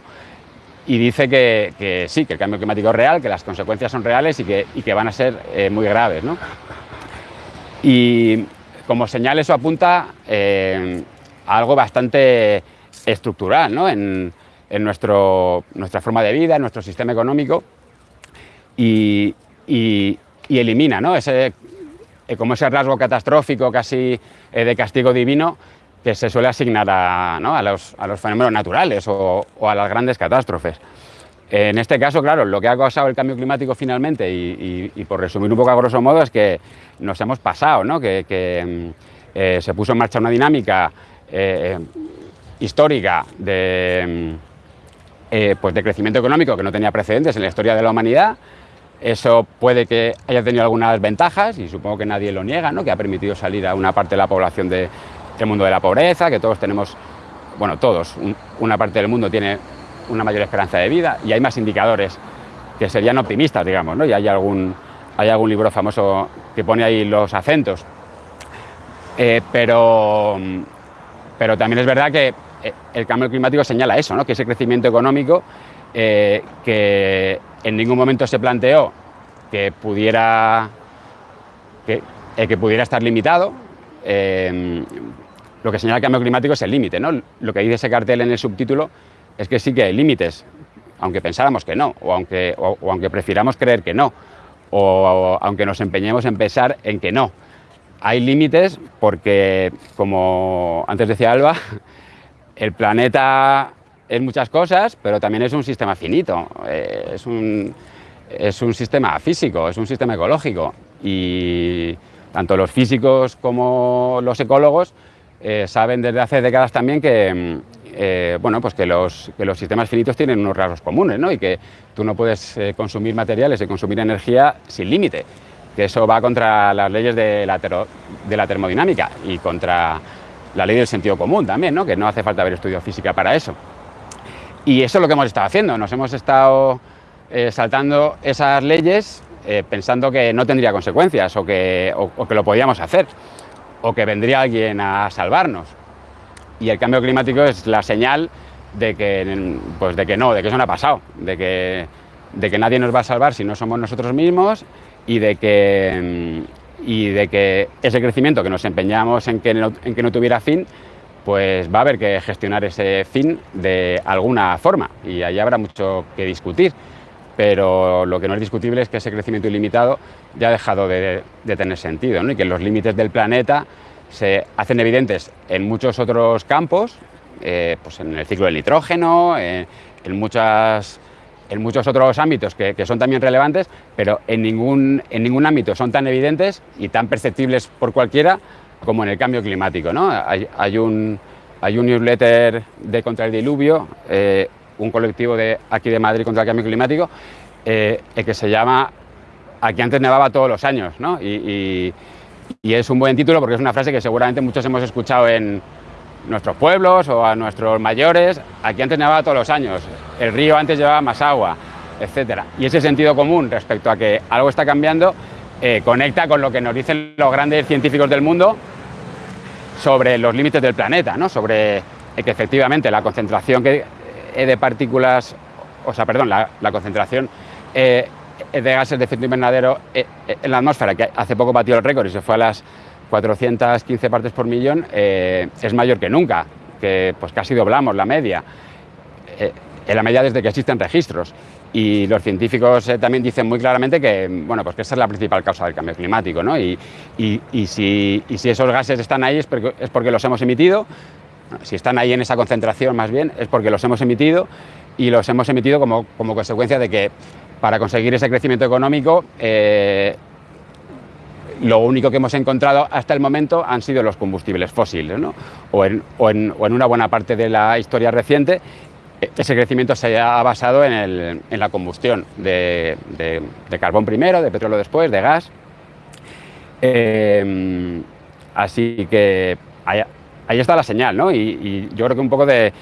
y dice que, sí, que el cambio climático es real, que las consecuencias son reales y que, van a ser eh, muy graves. Y como señal eso apunta eh, a algo bastante estructural en, nuestra forma de vida, en nuestro sistema económico y, y elimina ¿no? ese, eh, como ese rasgo catastrófico casi eh, de castigo divino que se suele asignar a, ¿no? a, los, a los, fenómenos naturales o, a las grandes catástrofes. En este caso, claro, lo que ha causado el cambio climático finalmente, y, por resumir un poco a grosso modo, es que nos hemos pasado, ¿no? que, que eh, se puso en marcha una dinámica histórica de, eh, pues de crecimiento económico que no tenía precedentes en la historia de la humanidad, eso puede que haya tenido algunas ventajas y supongo que nadie lo niega, ¿no? que ha permitido salir a una parte de la población de, del mundo de la pobreza, que todos tenemos, bueno, todos, un, una parte del mundo tiene una mayor esperanza de vida y hay más indicadores que serían optimistas, digamos, ¿no? y hay algún, hay algún libro famoso que pone ahí los acentos. Eh, pero, pero también es verdad que el cambio climático señala eso, ¿no? que ese crecimiento económico eh, que en ningún momento se planteó que pudiera, que, eh, que pudiera estar limitado, eh, lo que señala el cambio climático es el límite. ¿no? Lo que dice ese cartel en el subtítulo es que sí que hay límites, aunque pensáramos que no, o aunque, o, o aunque prefiramos creer que no, o, o, aunque nos empeñemos en pensar en que no. Hay límites porque, como antes decía Alba, el planeta es muchas cosas, pero también es un sistema finito, eh, es, un, es un sistema físico, es un sistema ecológico. Y tanto los físicos como los ecólogos eh, saben desde hace décadas también que, eh, bueno, pues que, los, que los sistemas finitos tienen unos rasgos comunes ¿no? y que tú no puedes eh, consumir materiales y consumir energía sin límite, que eso va contra las leyes de la, de la termodinámica y contra la ley del sentido común también, ¿no? que no hace falta haber estudiado física para eso. Y eso es lo que hemos estado haciendo, nos hemos estado eh, saltando esas leyes eh, pensando que no tendría consecuencias o que, o, que lo podíamos hacer o que vendría alguien a salvarnos. Y el cambio climático es la señal de que, pues de que no, de que eso no ha pasado, de que, de que nadie nos va a salvar si no somos nosotros mismos y de que, y de que ese crecimiento que nos empeñamos en que en que no tuviera fin, pues va a haber que gestionar ese fin de alguna forma y ahí habrá mucho que discutir. Pero lo que no es discutible es que ese crecimiento ilimitado ya ha dejado de, tener sentido ¿no? y que los límites del planeta se hacen evidentes en muchos otros campos, eh, pues en el ciclo del nitrógeno, en, en, muchas, en muchos otros ámbitos que, que, son también relevantes, pero en ningún, en ningún ámbito son tan evidentes y tan perceptibles por cualquiera como en el cambio climático. ¿no? Hay, un, hay un newsletter de Contra el Diluvio, eh, un colectivo de aquí de Madrid contra el cambio climático, eh, que se llama Aquí antes nevaba todos los años, ¿no? Y, y, y, es un buen título porque es una frase que seguramente muchos hemos escuchado en nuestros pueblos o a nuestros mayores. Aquí antes nevaba todos los años, el río antes llevaba más agua, etcétera. Y ese sentido común respecto a que algo está cambiando eh, conecta con lo que nos dicen los grandes científicos del mundo sobre los límites del planeta, ¿no? sobre eh, que efectivamente la concentración eh, de partículas, o sea, perdón, la, concentración de gases de efecto invernadero en la atmósfera, que hace poco batió el récord y se fue a las 415 partes por millón, es mayor que nunca, que pues casi doblamos la media, en la media desde que existen registros. Y los científicos eh, también dicen muy claramente que, bueno, pues que esa es la principal causa del cambio climático, ¿no? Y, y- y si, y si esos gases están ahí es porque, es porque los hemos emitido, si están ahí en esa concentración más bien, es porque los hemos emitido y los hemos emitido como, como consecuencia de que para conseguir ese crecimiento económico, eh, lo único que hemos encontrado hasta el momento han sido los combustibles fósiles, ¿no? o, en, o en- o en una buena parte de la historia reciente, ese crecimiento se ha basado en, la combustión de, carbón primero, de petróleo después, de gas. Eh, así que ahí, está la señal, ¿no? Y, yo creo que un poco de,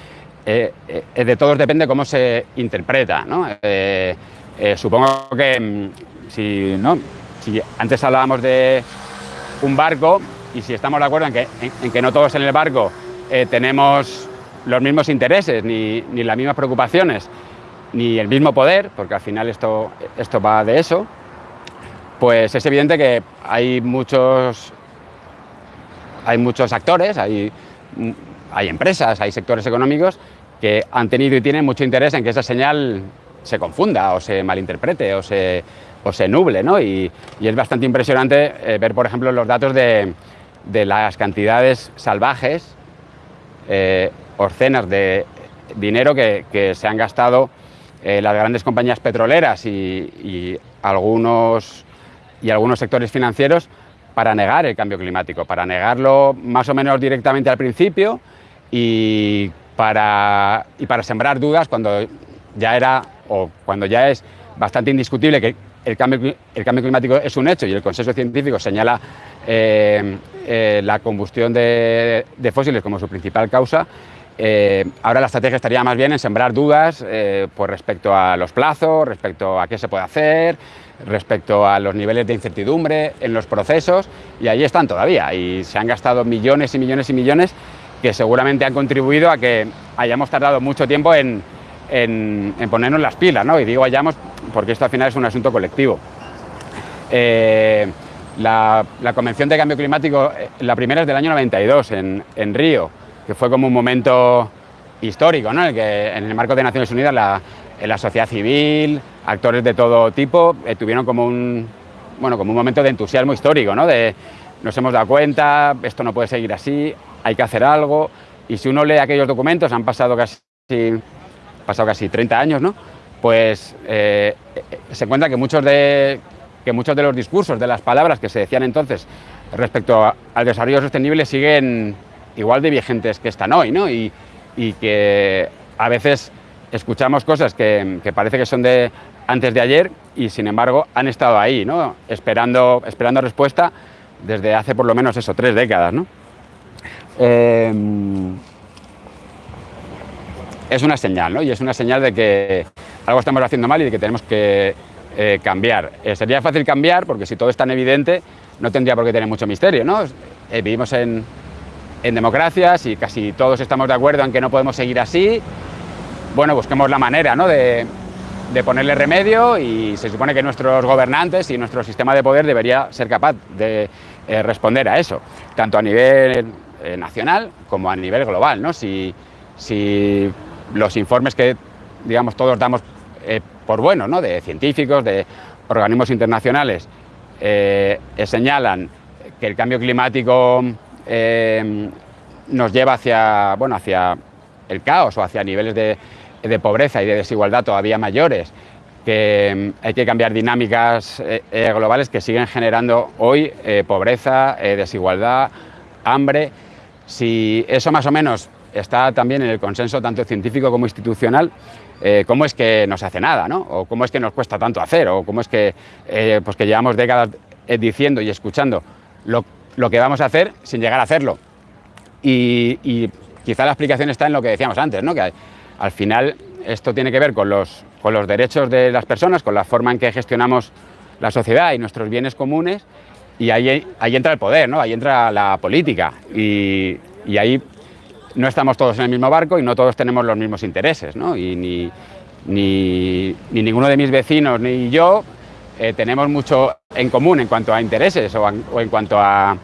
eh, eh, de todos depende cómo se interpreta, ¿no? Supongo que mm, si, antes hablábamos de un barco y si estamos de acuerdo en que, en, que no todos en el barco tenemos los mismos intereses ni, ni las mismas preocupaciones ni el mismo poder, porque al final esto, esto va de eso, pues es evidente que hay muchos, hay muchos actores, hay, hay empresas, hay sectores económicos que han tenido y tienen mucho interés en que esa señal se confunda o se malinterprete o se, o se nuble. ¿no? Y, y es bastante impresionante eh, ver, por ejemplo, los datos de, de las cantidades salvajes, eh, orcenas de dinero que, se han gastado eh, las grandes compañías petroleras y, algunos, y algunos sectores financieros para negar el cambio climático, para negarlo más o menos directamente al principio y para, y para sembrar dudas cuando ya era o cuando ya es bastante indiscutible que el cambio, el cambio climático es un hecho y el consenso científico señala eh, eh, la combustión de, de fósiles como su principal causa, eh, ahora la estrategia estaría más bien en sembrar dudas eh, pues respecto a los plazos, respecto a qué se puede hacer, respecto a los niveles de incertidumbre en los procesos, y ahí están todavía, y se han gastado millones y millones y millones que seguramente han contribuido a que hayamos tardado mucho tiempo en, ponernos las pilas, ¿no? Y digo hayamos porque esto al final es un asunto colectivo. Eh, la, la Convención de Cambio Climático, eh, la primera es del año 92 en, en Río, que fue como un momento histórico, ¿no? en el que en el marco de Naciones Unidas la, eh, la sociedad civil, actores de todo tipo, eh, tuvieron como un, bueno, como un momento de entusiasmo histórico, ¿no? de nos hemos dado cuenta, esto no puede seguir así, hay que hacer algo, y si uno lee aquellos documentos, han pasado casi, pasado casi 30 años, ¿no? pues eh, se encuentra que muchos, de, que muchos de los discursos, de las palabras que se decían entonces respecto al desarrollo sostenible siguen igual de vigentes que están hoy, ¿no? Y, y que a veces escuchamos cosas que, que parece que son de antes de ayer y sin embargo han estado ahí, ¿no? Esperando, esperando respuesta desde hace por lo menos eso, tres décadas, ¿no? Eh, es una señal, ¿no? Y es una señal de que algo estamos haciendo mal y de que tenemos que eh, cambiar. Eh, sería fácil cambiar porque si todo es tan evidente no tendría por qué tener mucho misterio, ¿no? Eh, vivimos en, en democracias y casi todos estamos de acuerdo en que no podemos seguir así. Bueno, busquemos la manera, ¿no? De, de ponerle remedio y se supone que nuestros gobernantes y nuestro sistema de poder debería ser capaz de eh, responder a eso, tanto a nivel eh, nacional como a nivel global, ¿no? Si, si los informes que digamos todos damos eh, por buenos, ¿no? de científicos, de organismos internacionales, señalan que el cambio climático eh, nos lleva hacia, bueno, hacia el caos o hacia niveles de, de pobreza y de desigualdad todavía mayores, que mm, hay que cambiar dinámicas eh, eh, globales que siguen generando hoy eh, pobreza, desigualdad, hambre. Si eso más o menos está también en el consenso tanto científico como institucional, ¿cómo es que no se hace nada? ¿no? ¿O cómo es que nos cuesta tanto hacer? ¿O cómo es que, pues que llevamos décadas diciendo y escuchando lo, lo que vamos a hacer sin llegar a hacerlo? Y, y quizá la explicación está en lo que decíamos antes, ¿no? que al final esto tiene que ver con los con los derechos de las personas, con la forma en que gestionamos la sociedad y nuestros bienes comunes, y ahí, ahí entra el poder, ¿no? ahí entra la política, y, y ahí no estamos todos en el mismo barco y no todos tenemos los mismos intereses, ¿no? y ni, ni, ni ninguno de mis vecinos ni yo eh, tenemos mucho en común en cuanto a intereses o, en, o en cuanto a,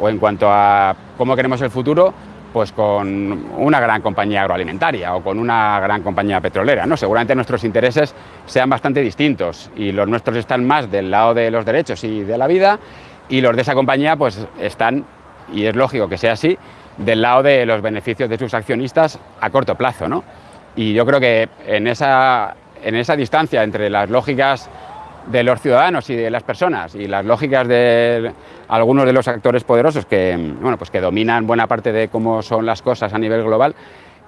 o en cuanto a cómo queremos el futuro, pues con una gran compañía agroalimentaria o con una gran compañía petrolera. ¿no? Seguramente nuestros intereses sean bastante distintos y los nuestros están más del lado de los derechos y de la vida y los de esa compañía pues están, y es lógico que sea así, del lado de los beneficios de sus accionistas a corto plazo. ¿no? Y yo creo que en esa, en esa distancia entre las lógicas de los ciudadanos y de las personas y las lógicas de algunos de los actores poderosos que, bueno, pues que dominan buena parte de cómo son las cosas a nivel global,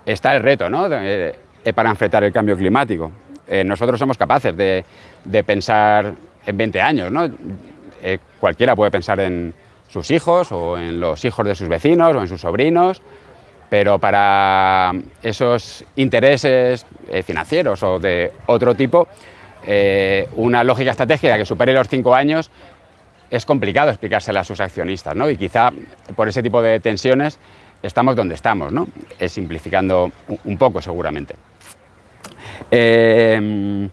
está el reto ¿no? de, para enfrentar el cambio climático. Eh, nosotros somos capaces de, de, pensar en 20 años, ¿no? Eh, cualquiera puede pensar en sus hijos o en los hijos de sus vecinos o en sus sobrinos, pero para esos intereses eh, financieros o de otro tipo, eh, una lógica estratégica que supere los cinco años es complicado explicársela a sus accionistas, ¿no? Y quizá por ese tipo de tensiones estamos donde estamos, ¿no? Es simplificando un poco seguramente. Eh,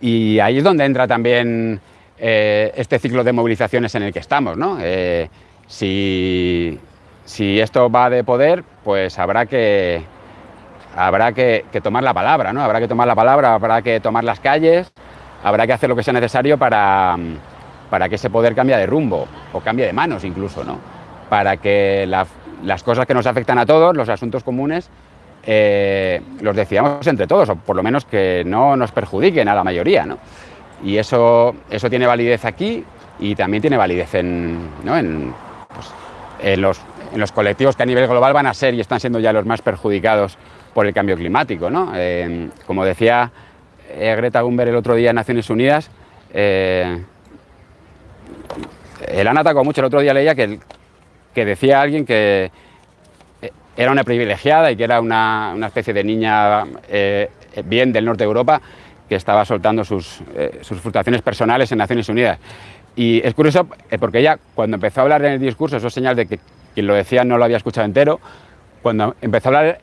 y ahí es donde entra también eh, este ciclo de movilizaciones en el que estamos, ¿no? Eh, si, si, esto va de poder, pues habrá que, habrá que, tomar la palabra, ¿no? Habrá que tomar la palabra, habrá que tomar las calles, habrá que hacer lo que sea necesario para, para que ese poder cambie de rumbo o cambie de manos incluso, ¿no? Para que la, las cosas que nos afectan a todos, los asuntos comunes, eh, los decidamos entre todos, o por lo menos que no nos perjudiquen a la mayoría, ¿no? Y eso, eso tiene validez aquí y también tiene validez en, ¿no? en, pues, en, los, en, los, colectivos que a nivel global van a ser y están siendo ya los más perjudicados por el cambio climático. ¿no? Eh, como decía eh, Greta Thunberg el otro día en Naciones Unidas, eh, el han atacado mucho. El otro día leía que, que decía alguien que era una privilegiada y que era una, una especie de niña eh, bien del norte de Europa que estaba soltando sus, eh, sus, frustraciones personales en Naciones Unidas. Y es curioso eh, porque ella, cuando empezó a hablar en el discurso, eso es señal de que quien lo decía no lo había escuchado entero, cuando empezó a hablar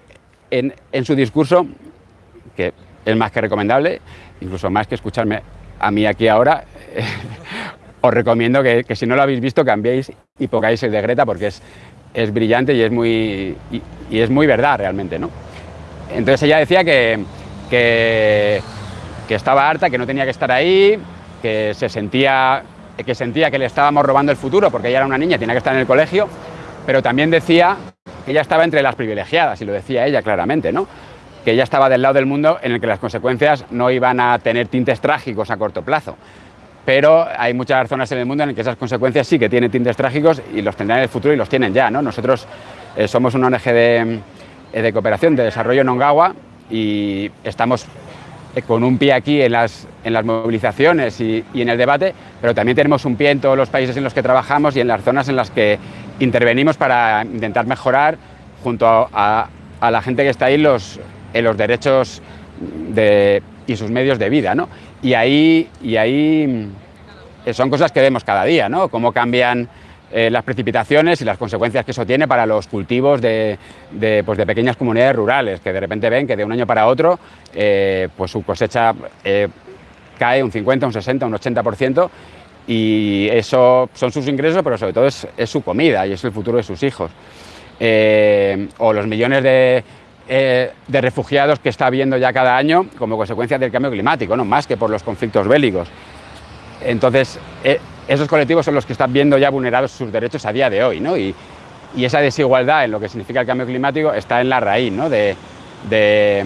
en, su discurso, que es más que recomendable, incluso más que escucharme a mí aquí ahora, os recomiendo que, si no lo habéis visto cambiéis y pongáis el de Greta porque es, es brillante y es, muy, y, es muy verdad realmente. ¿no? Entonces ella decía que, que estaba harta, que no tenía que estar ahí, que se sentía que sentía que le estábamos robando el futuro porque ella era una niña, tenía que estar en el colegio, pero también decía ella estaba entre las privilegiadas, y lo decía ella claramente, ¿no? que ella estaba del lado del mundo en el que las consecuencias no iban a tener tintes trágicos a corto plazo. Pero hay muchas zonas en el mundo en las que esas consecuencias sí que tienen tintes trágicos y los tendrán en el futuro y los tienen ya. ¿no? Nosotros eh, somos una ONG de, de cooperación, de desarrollo en Ongawa y estamos con un pie aquí en las, movilizaciones y, en el debate, pero también tenemos un pie en todos los países en los que trabajamos y en las zonas en las que intervenimos para intentar mejorar junto a, la gente que está ahí los, en los derechos de, y sus medios de vida. ¿no? Y, ahí, y ahí son cosas que vemos cada día, ¿no? cómo cambian eh, las precipitaciones y las consecuencias que eso tiene para los cultivos de, de, pues de, pequeñas comunidades rurales, que de repente ven que de un año para otro eh, pues su cosecha eh, cae un 50, un 60, un 80%, y eso son sus ingresos, pero sobre todo es, es su comida y es el futuro de sus hijos. Eh, o los millones de, de, refugiados que está habiendo ya cada año como consecuencia del cambio climático, ¿no? más que por los conflictos bélicos. Entonces, esos colectivos son los que están viendo ya vulnerados sus derechos a día de hoy, ¿no? Y, y esa desigualdad en lo que significa el cambio climático está en la raíz, ¿no? De, de,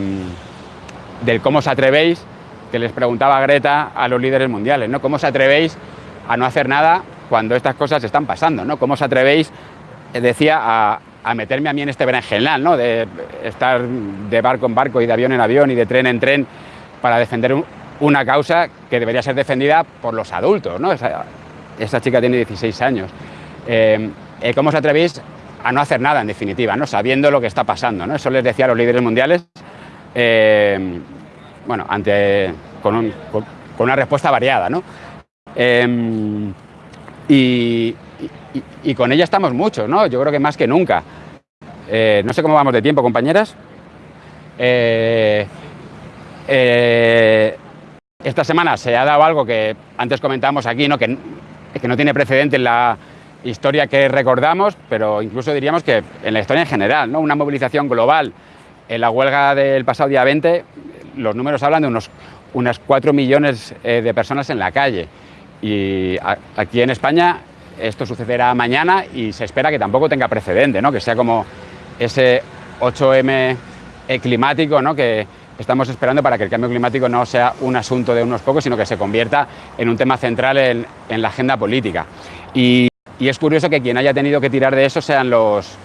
del cómo os atrevéis, que les preguntaba Greta a los líderes mundiales, ¿no? ¿Cómo os atrevéis a no hacer nada cuando estas cosas están pasando, ¿no? ¿Cómo os atrevéis, decía, a, meterme a mí en este berenjenal, ¿no? De estar de barco en barco y de avión en avión y de tren en tren para defender un, una causa que debería ser defendida por los adultos, ¿no? Esa, chica tiene 16 años. Eh, eh, ¿Cómo os atrevéis a no hacer nada, en definitiva, ¿no? sabiendo lo que está pasando? ¿no? Eso les decía a los líderes mundiales. Eh, bueno, con- con una respuesta variada. ¿no? Em, y, con ella estamos muchos, ¿no? yo creo que más que nunca. Eh, no sé cómo vamos de tiempo, compañeras. Eh, eh, esta semana se ha dado algo que antes comentamos aquí, ¿no? Que, que no tiene precedente en la historia que recordamos, pero incluso diríamos que en la historia en general, ¿no? una movilización global. En la huelga del pasado día 20, los números hablan de unos, unas 4 millones de personas en la calle. Y aquí en España esto sucederá mañana y se espera que tampoco tenga precedente, ¿no? que sea como ese 8M eh, climático ¿no? que estamos esperando para que el cambio climático no sea un asunto de unos pocos, sino que se convierta en un tema central en, la agenda política. Y, es curioso que quien haya tenido que tirar de eso sean los,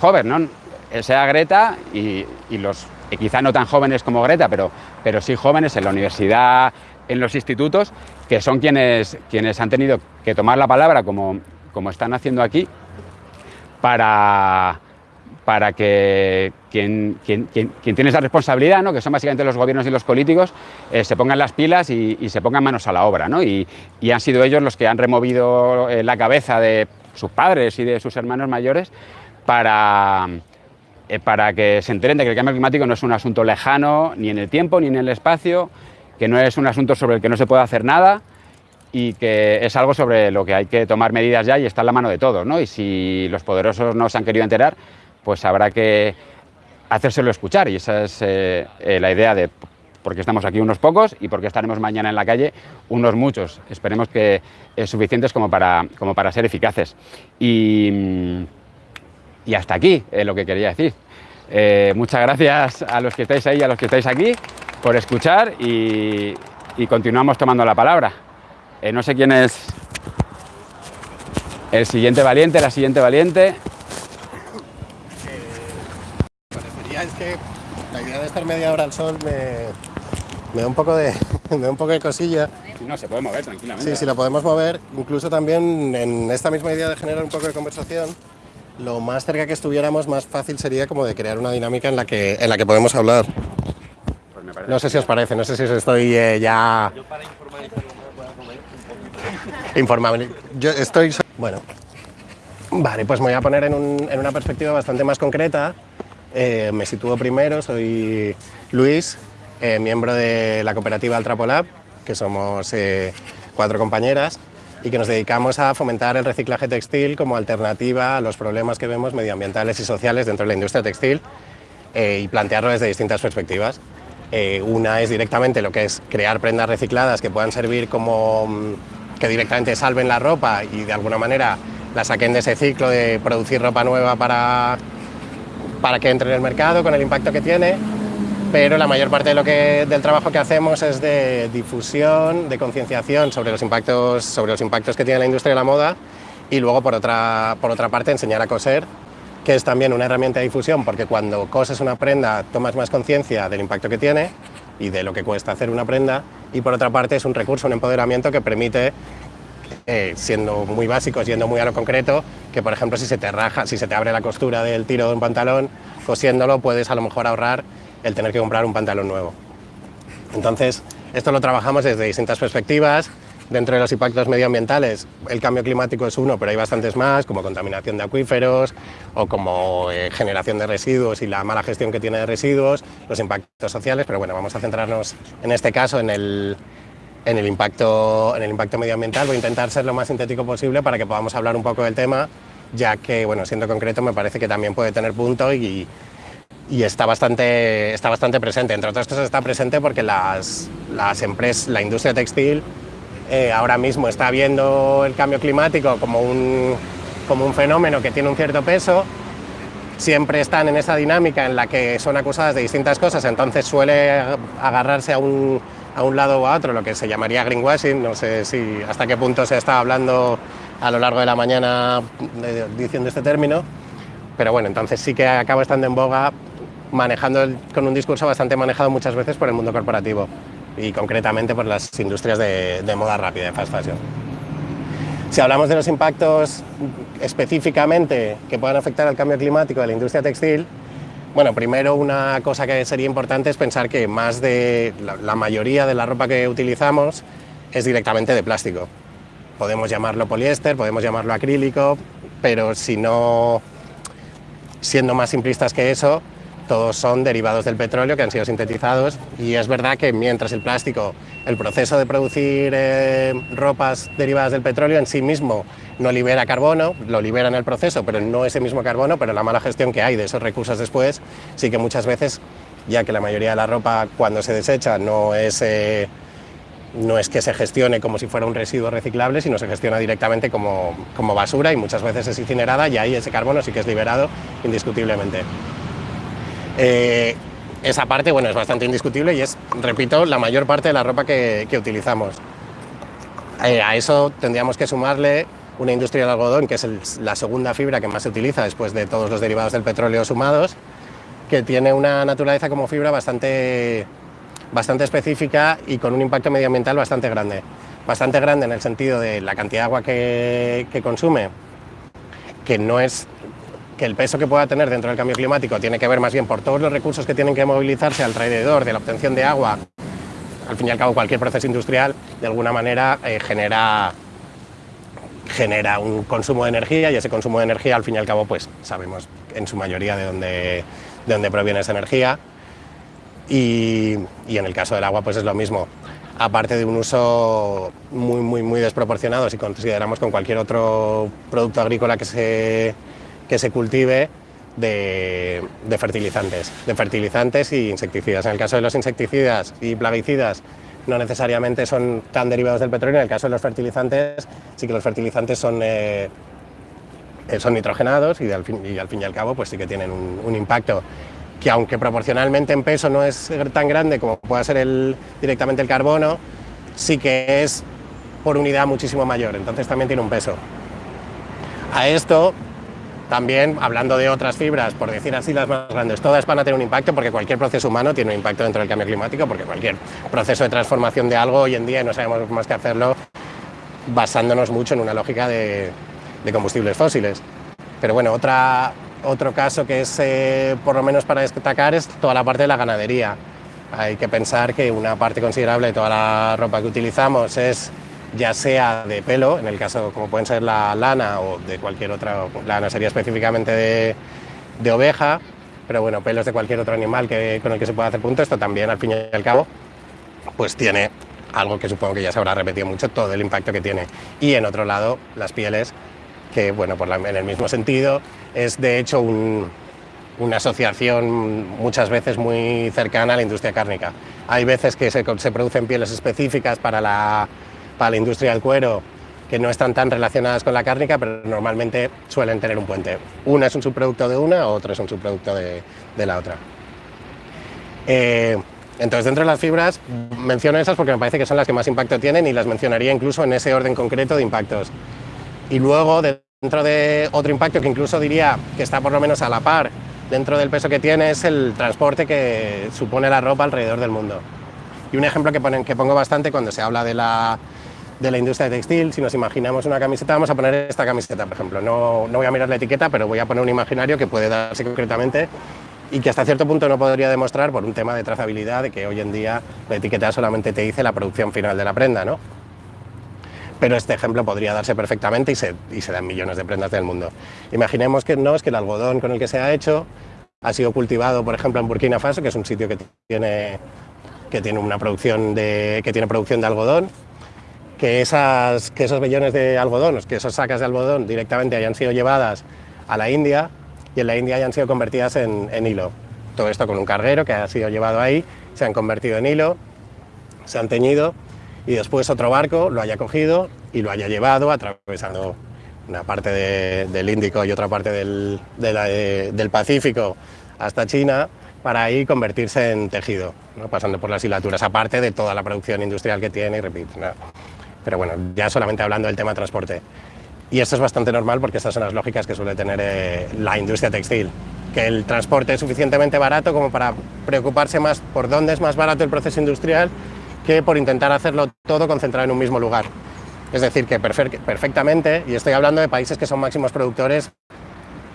jóvenes, ¿no? Sea Greta y, y los quizá no tan jóvenes como Greta, pero, pero sí jóvenes en la universidad, en los institutos, que son quienes, quienes han tenido que tomar la palabra, como, como están haciendo aquí, para, para que quien, quien- quien- quien tiene esa responsabilidad, ¿no? que son básicamente los gobiernos y los políticos, eh, se pongan las pilas y, se pongan manos a la obra. ¿no? Y, y han sido ellos los que han removido eh, la cabeza de sus padres y de sus hermanos mayores para, eh, para que se enteren de que el cambio climático no es un asunto lejano ni en el tiempo ni en el espacio, que no es un asunto sobre el que no se puede hacer nada y que es algo sobre lo que hay que tomar medidas ya y está en la mano de todos. ¿no? Y si los poderosos no se han querido enterar, pues habrá que hacérselo escuchar y esa es eh, eh, la idea de porque estamos aquí unos pocos y porque estaremos mañana en la calle unos muchos. Esperemos que es suficientes como para, como para ser eficaces. Y, mm, y hasta aquí eh, lo que quería decir. Eh, muchas gracias a los que estáis ahí y a los que estáis aquí por escuchar y, y continuamos tomando la palabra. Eh, no sé quién es el siguiente valiente, la siguiente valiente. parecería es que la idea de estar media hora al sol me, me da un poco de me da un poco de cosilla. Si no, se puede mover tranquilamente. Sí, si lo podemos mover, incluso también en esta misma idea de generar un poco de conversación, lo más cerca que estuviéramos, más fácil sería como de crear una dinámica en la que, en la que podemos hablar. Parece. No sé si os parece, no sé si os estoy eh, ya... Informable. Yo estoy... Bueno. Vale, pues me voy a poner en, un- en una perspectiva bastante más concreta. Eh, me sitúo primero, soy Luis, eh, miembro de la cooperativa Altrapolab, que somos eh, cuatro compañeras y que nos dedicamos a fomentar el reciclaje textil como alternativa a los problemas que vemos medioambientales y sociales dentro de la industria textil eh, y plantearlo desde distintas perspectivas. Eh, una es directamente lo que es crear prendas recicladas que puedan servir como mm, que directamente salven la ropa y de alguna manera la saquen de ese ciclo de producir ropa nueva para, para que entre en el mercado con el impacto que tiene. Pero la mayor parte de lo que, del trabajo que hacemos es de difusión, de concienciación sobre los, impactos, sobre los impactos que tiene la industria de la moda y luego por otra, por otra parte enseñar a coser que es también una herramienta de difusión, porque cuando coses una prenda tomas más conciencia del impacto que tiene y de lo que cuesta hacer una prenda, y por otra parte es un recurso, un empoderamiento que permite, eh, siendo muy básicos, yendo muy a lo concreto, que por ejemplo si se te raja, si se te abre la costura del tiro de un pantalón, cosiéndolo puedes a lo mejor ahorrar el tener que comprar un pantalón nuevo. Entonces, esto lo trabajamos desde distintas perspectivas. Dentro de los impactos medioambientales, el cambio climático es uno, pero hay bastantes más, como contaminación de acuíferos o como eh, generación de residuos y la mala gestión que tiene de residuos, los impactos sociales, pero bueno, vamos a centrarnos en este caso en el, en el, impacto, en el impacto medioambiental. Voy a intentar ser lo más sintético posible para que podamos hablar un poco del tema, ya que, bueno, siendo concreto, me parece que también puede tener punto y, y está bastante, está bastante presente. Entre otras cosas está presente porque las, las empresas, la industria textil eh, ahora mismo está viendo el cambio climático como un, como un fenómeno que tiene un cierto peso, siempre están en esa dinámica en la que son acusadas de distintas cosas, entonces suele agarrarse a un, a un lado o a otro, lo que se llamaría greenwashing, no sé si hasta qué punto se está hablando a lo largo de la mañana de- diciendo este término, pero bueno, entonces sí que acaba estando en boga manejando con un discurso bastante manejado muchas veces por el mundo corporativo y concretamente por las industrias de, moda rápida, de fast fashion. Si hablamos de los impactos específicamente que puedan afectar al cambio climático de la industria textil, Bueno, primero una cosa que sería importante es pensar que más de la mayoría de la ropa que utilizamos es directamente de plástico. Podemos llamarlo poliéster, podemos llamarlo acrílico, pero si no, siendo más simplistas que eso, todos son derivados del petróleo que han sido sintetizados y es verdad que mientras el plástico, el proceso de producir eh, ropas derivadas del petróleo en sí mismo no libera carbono, lo libera en el proceso, pero no ese mismo carbono, pero la mala gestión que hay de esos recursos después, sí que muchas veces, ya que la mayoría de la ropa cuando se desecha no es... eh, no es que se gestione como si fuera un residuo reciclable, sino se gestiona directamente como, como basura y muchas veces es incinerada y ahí ese carbono sí que es liberado indiscutiblemente. Eh, esa parte bueno, es bastante indiscutible y es, repito, la mayor parte de la ropa que, que utilizamos. Eh, a eso tendríamos que sumarle una industria del algodón, que es la segunda fibra que más se utiliza después de todos los derivados del petróleo sumados, que tiene una naturaleza como fibra bastante, bastante específica y con un impacto medioambiental bastante grande. Bastante grande en el sentido de la cantidad de agua que, que consume, que no es que el peso que pueda tener dentro del cambio climático tiene que ver más bien por todos los recursos que tienen que movilizarse alrededor de la obtención de agua. Al fin y al cabo, cualquier proceso industrial de alguna manera eh, genera, genera un consumo de energía y ese consumo de energía, al fin y al cabo, pues sabemos en su mayoría de dónde, de dónde proviene esa energía. Y, y en el caso del agua, pues es lo mismo. Aparte de un uso muy, muy, muy desproporcionado, si consideramos con cualquier otro producto agrícola que se, que se cultive, de, fertilizantes, de fertilizantes y insecticidas. En el caso de los insecticidas y plaguicidas, no necesariamente son tan derivados del petróleo. En el caso de los fertilizantes, sí que los fertilizantes son, eh, son nitrogenados y al, fin, y al fin y al cabo pues sí que tienen un, un impacto que aunque proporcionalmente en peso no es tan grande como pueda ser el, directamente el carbono, sí que es por unidad muchísimo mayor, entonces también tiene un peso. A esto también, hablando de otras fibras, por decir así las más grandes, todas van a tener un impacto porque cualquier proceso humano tiene un impacto dentro del cambio climático, porque cualquier proceso de transformación de algo hoy en día no sabemos más que hacerlo basándonos mucho en una lógica de, combustibles fósiles. Pero bueno, otra, otro caso que es, eh, por lo menos para destacar, es toda la parte de la ganadería. Hay que pensar que una parte considerable de toda la ropa que utilizamos es ya sea de pelo, en el caso como pueden ser la lana o de cualquier otra, lana sería específicamente de, oveja, pero bueno, pelos de cualquier otro animal que, con el que se pueda hacer punto, esto también al fin y al cabo pues tiene algo que supongo que ya se habrá repetido mucho, todo el impacto que tiene. Y en otro lado, las pieles, que bueno, por en el mismo sentido, es de hecho un- una asociación muchas veces muy cercana a la industria cárnica. Hay veces que se, se producen pieles específicas para la, para la industria del cuero que no están tan relacionadas con la cárnica, pero normalmente suelen tener un puente. Una es un subproducto de una, otra es un subproducto de, la otra. Eh, entonces, dentro de las fibras, menciono esas porque me parece que son las que más impacto tienen y las mencionaría incluso en ese orden concreto de impactos. Y luego, dentro de otro impacto que incluso diría que está por lo menos a la par dentro del peso que tiene, es el transporte que supone la ropa alrededor del mundo. Y un ejemplo que, ponen, que pongo bastante cuando se habla de la, de la industria textil, si nos imaginamos una camiseta, vamos a poner esta camiseta, por ejemplo. No, no voy a mirar la etiqueta, pero voy a poner un imaginario que puede darse concretamente y que hasta cierto punto no podría demostrar por un tema de trazabilidad, de que hoy en día la etiqueta solamente te dice la producción final de la prenda, ¿no? Pero este ejemplo podría darse perfectamente y se, y se dan millones de prendas del mundo. Imaginemos que no, es que el algodón con el que se ha hecho ha sido cultivado, por ejemplo, en Burkina Faso, que es un sitio que tiene, que tiene una producción de, que tiene producción de algodón, que, esas, que esos vellones de algodón, que esas sacas de algodón directamente hayan sido llevadas a la India y en la India hayan sido convertidas en, en hilo. Todo esto con un carguero que ha sido llevado ahí, se han convertido en hilo, se han teñido y después otro barco lo haya cogido y lo haya llevado atravesando una parte de- del Índico y otra parte del, del Pacífico hasta China para ahí convertirse en tejido, pasando por las hilaturas, aparte de toda la producción industrial que tiene y repito. Pero bueno, ya solamente hablando del tema transporte. Y esto es bastante normal porque estas son las lógicas que suele tener eh, la industria textil. Que el transporte es suficientemente barato como para preocuparse más por dónde es más barato el proceso industrial que por intentar hacerlo todo concentrado en un mismo lugar. Es decir, que perfe- perfectamente, y estoy hablando de países que son máximos productores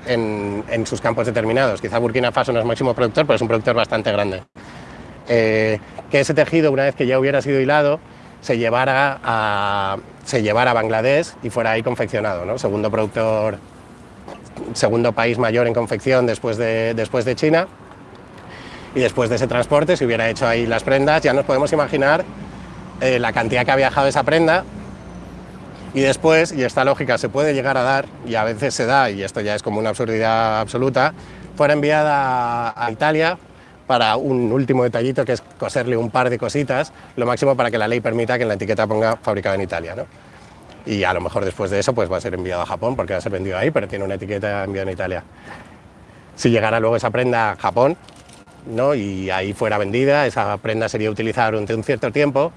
en, sus campos determinados. Quizá Burkina Faso no es máximo productor, pero es un productor bastante grande. Eh, que ese tejido, una vez que ya hubiera sido hilado, se llevara a, se llevara a Bangladesh y fuera ahí confeccionado, ¿no? segundo productor, segundo país mayor en confección después de, después de China. Y después de ese transporte se hubiera hecho ahí las prendas, ya nos podemos imaginar eh, la cantidad que ha viajado esa prenda y después, y esta lógica se puede llegar a dar, y a veces se da, y esto ya es como una absurdidad absoluta, fuera enviada a, Italia para un último detallito que es coserle un par de cositas, lo máximo para que la ley permita que la etiqueta ponga fabricado en Italia. ¿no? Y a lo mejor después de eso pues va a ser enviado a Japón porque va a ser vendido ahí, pero tiene una etiqueta enviada en Italia. Si llegara luego esa prenda a Japón ¿no? y ahí fuera vendida, esa prenda sería utilizada durante un cierto tiempo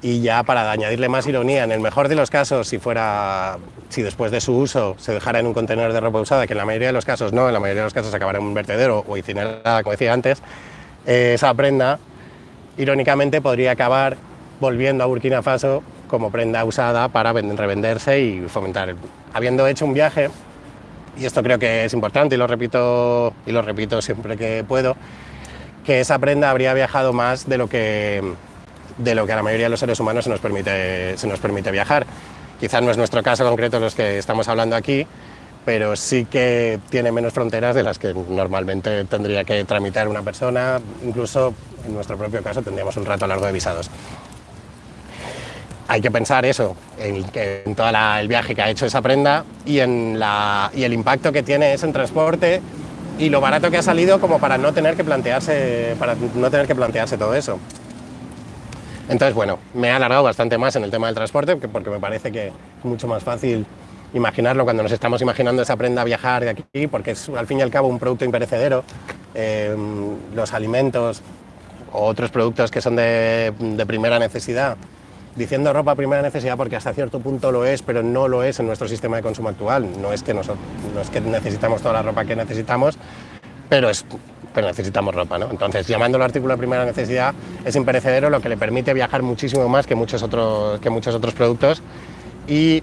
y ya para añadirle más ironía, en el mejor de los casos, si fuera, si después de su uso se dejara en un contenedor de ropa usada, que en la mayoría de los casos no, en la mayoría de los casos acabará en un vertedero o incinerada, como decía antes, eh, esa prenda, irónicamente, podría acabar volviendo a Burkina Faso como prenda usada para revenderse y fomentar. Habiendo hecho un viaje, y esto creo que es importante y lo repito, y lo repito siempre que puedo, que esa prenda habría viajado más de lo que de lo que a la mayoría de los seres humanos se nos permite, se nos permite viajar. Quizás no es nuestro caso concreto los que estamos hablando aquí, pero sí que tiene menos fronteras de las que normalmente tendría que tramitar una persona, incluso en nuestro propio caso tendríamos un rato largo de visados. Hay que pensar eso, en, en todo el viaje que ha hecho esa prenda y en la, y el impacto que tiene eso en transporte y lo barato que ha salido como para no tener que plantearse, para no tener que plantearse todo eso. Entonces, bueno, me he alargado bastante más en el tema del transporte porque me parece que es mucho más fácil imaginarlo cuando nos estamos imaginando esa prenda viajar de aquí, porque es al fin y al cabo un producto imperecedero. Eh, los alimentos o otros productos que son de, primera necesidad, diciendo ropa primera necesidad porque hasta cierto punto lo es, pero no lo es en nuestro sistema de consumo actual. No es que, no es que necesitamos toda la ropa que necesitamos, pero es pero necesitamos ropa. ¿no? Entonces, llamándolo artículo de primera necesidad, es imperecedero, lo que le permite viajar muchísimo más que muchos otros, que muchos otros productos y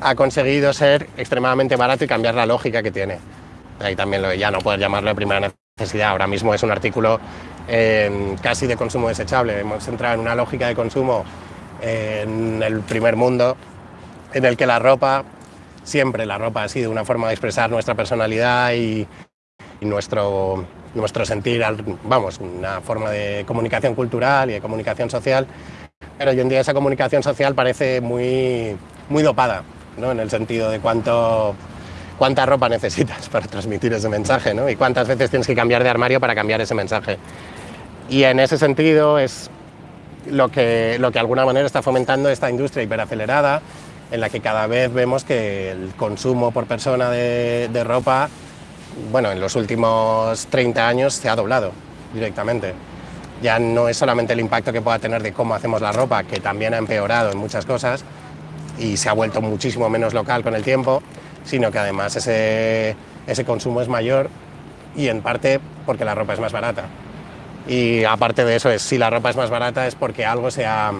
ha conseguido ser extremadamente barato y cambiar la lógica que tiene. Ahí también lo, ya no poder llamarlo de primera necesidad, ahora mismo es un artículo eh, casi de consumo desechable. Hemos entrado en una lógica de consumo eh, en el primer mundo en el que la ropa, siempre la ropa ha sido una forma de expresar nuestra personalidad y, nuestro, nuestro sentir, vamos, una forma de comunicación cultural y de comunicación social, pero hoy en día esa comunicación social parece muy, muy dopada, ¿no? en el sentido de cuánto, cuánta ropa necesitas para transmitir ese mensaje ¿no? y cuántas veces tienes que cambiar de armario para cambiar ese mensaje. Y en ese sentido es lo que, lo que de alguna manera está fomentando esta industria hiperacelerada, en la que cada vez vemos que el consumo por persona de ropa bueno, en los últimos 30 años se ha doblado directamente. Ya no es solamente el impacto que pueda tener de cómo hacemos la ropa, que también ha empeorado en muchas cosas y se ha vuelto muchísimo menos local con el tiempo, sino que además ese, ese consumo es mayor y en parte porque la ropa es más barata. Y aparte de eso, es, si la ropa es más barata es porque algo se ha,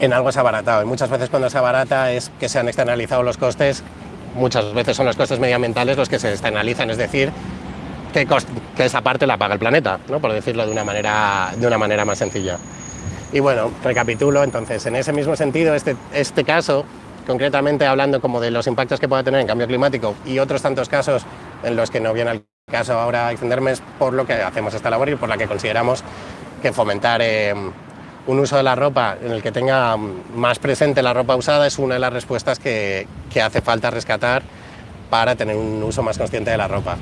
en algo se ha abaratado. Y muchas veces cuando se abarata es que se han externalizado los costes muchas veces son los costes medioambientales los que se externalizan, es decir, que, esa parte la paga el planeta, ¿no? por decirlo de una, manera, de una manera más sencilla. Y bueno, recapitulo, entonces, en ese mismo sentido, este, este caso, concretamente hablando como de los impactos que pueda tener en cambio climático y otros tantos casos en los que no viene al caso ahora extenderme es por lo que hacemos esta labor y por la que consideramos que fomentar eh, un uso de la ropa en el que tenga más presente la ropa usada es una de las respuestas que, que, hace falta rescatar para tener un uso más consciente de la ropa.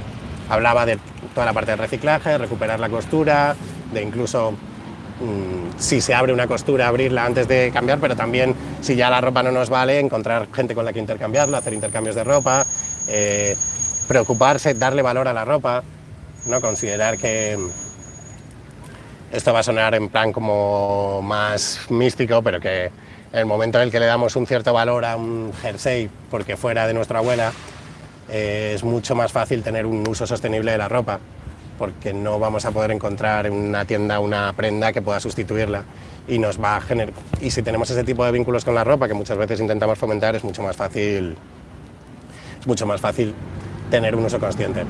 Hablaba de toda la parte de reciclaje, recuperar la costura, de incluso mmm, si se abre una costura, abrirla antes de cambiar, pero también si ya la ropa no nos vale, encontrar gente con la que intercambiarla, hacer intercambios de ropa, eh, preocuparse, darle valor a la ropa, ¿no? considerar que esto va a sonar en plan como más místico, pero que el momento en el que le damos un cierto valor a un jersey porque fuera de nuestra abuela, eh, es mucho más fácil tener un uso sostenible de la ropa, porque no vamos a poder encontrar en una tienda una prenda que pueda sustituirla y nos va a generar y si tenemos ese tipo de vínculos con la ropa que muchas veces intentamos fomentar es mucho más fácil es mucho más fácil tener un uso consciente.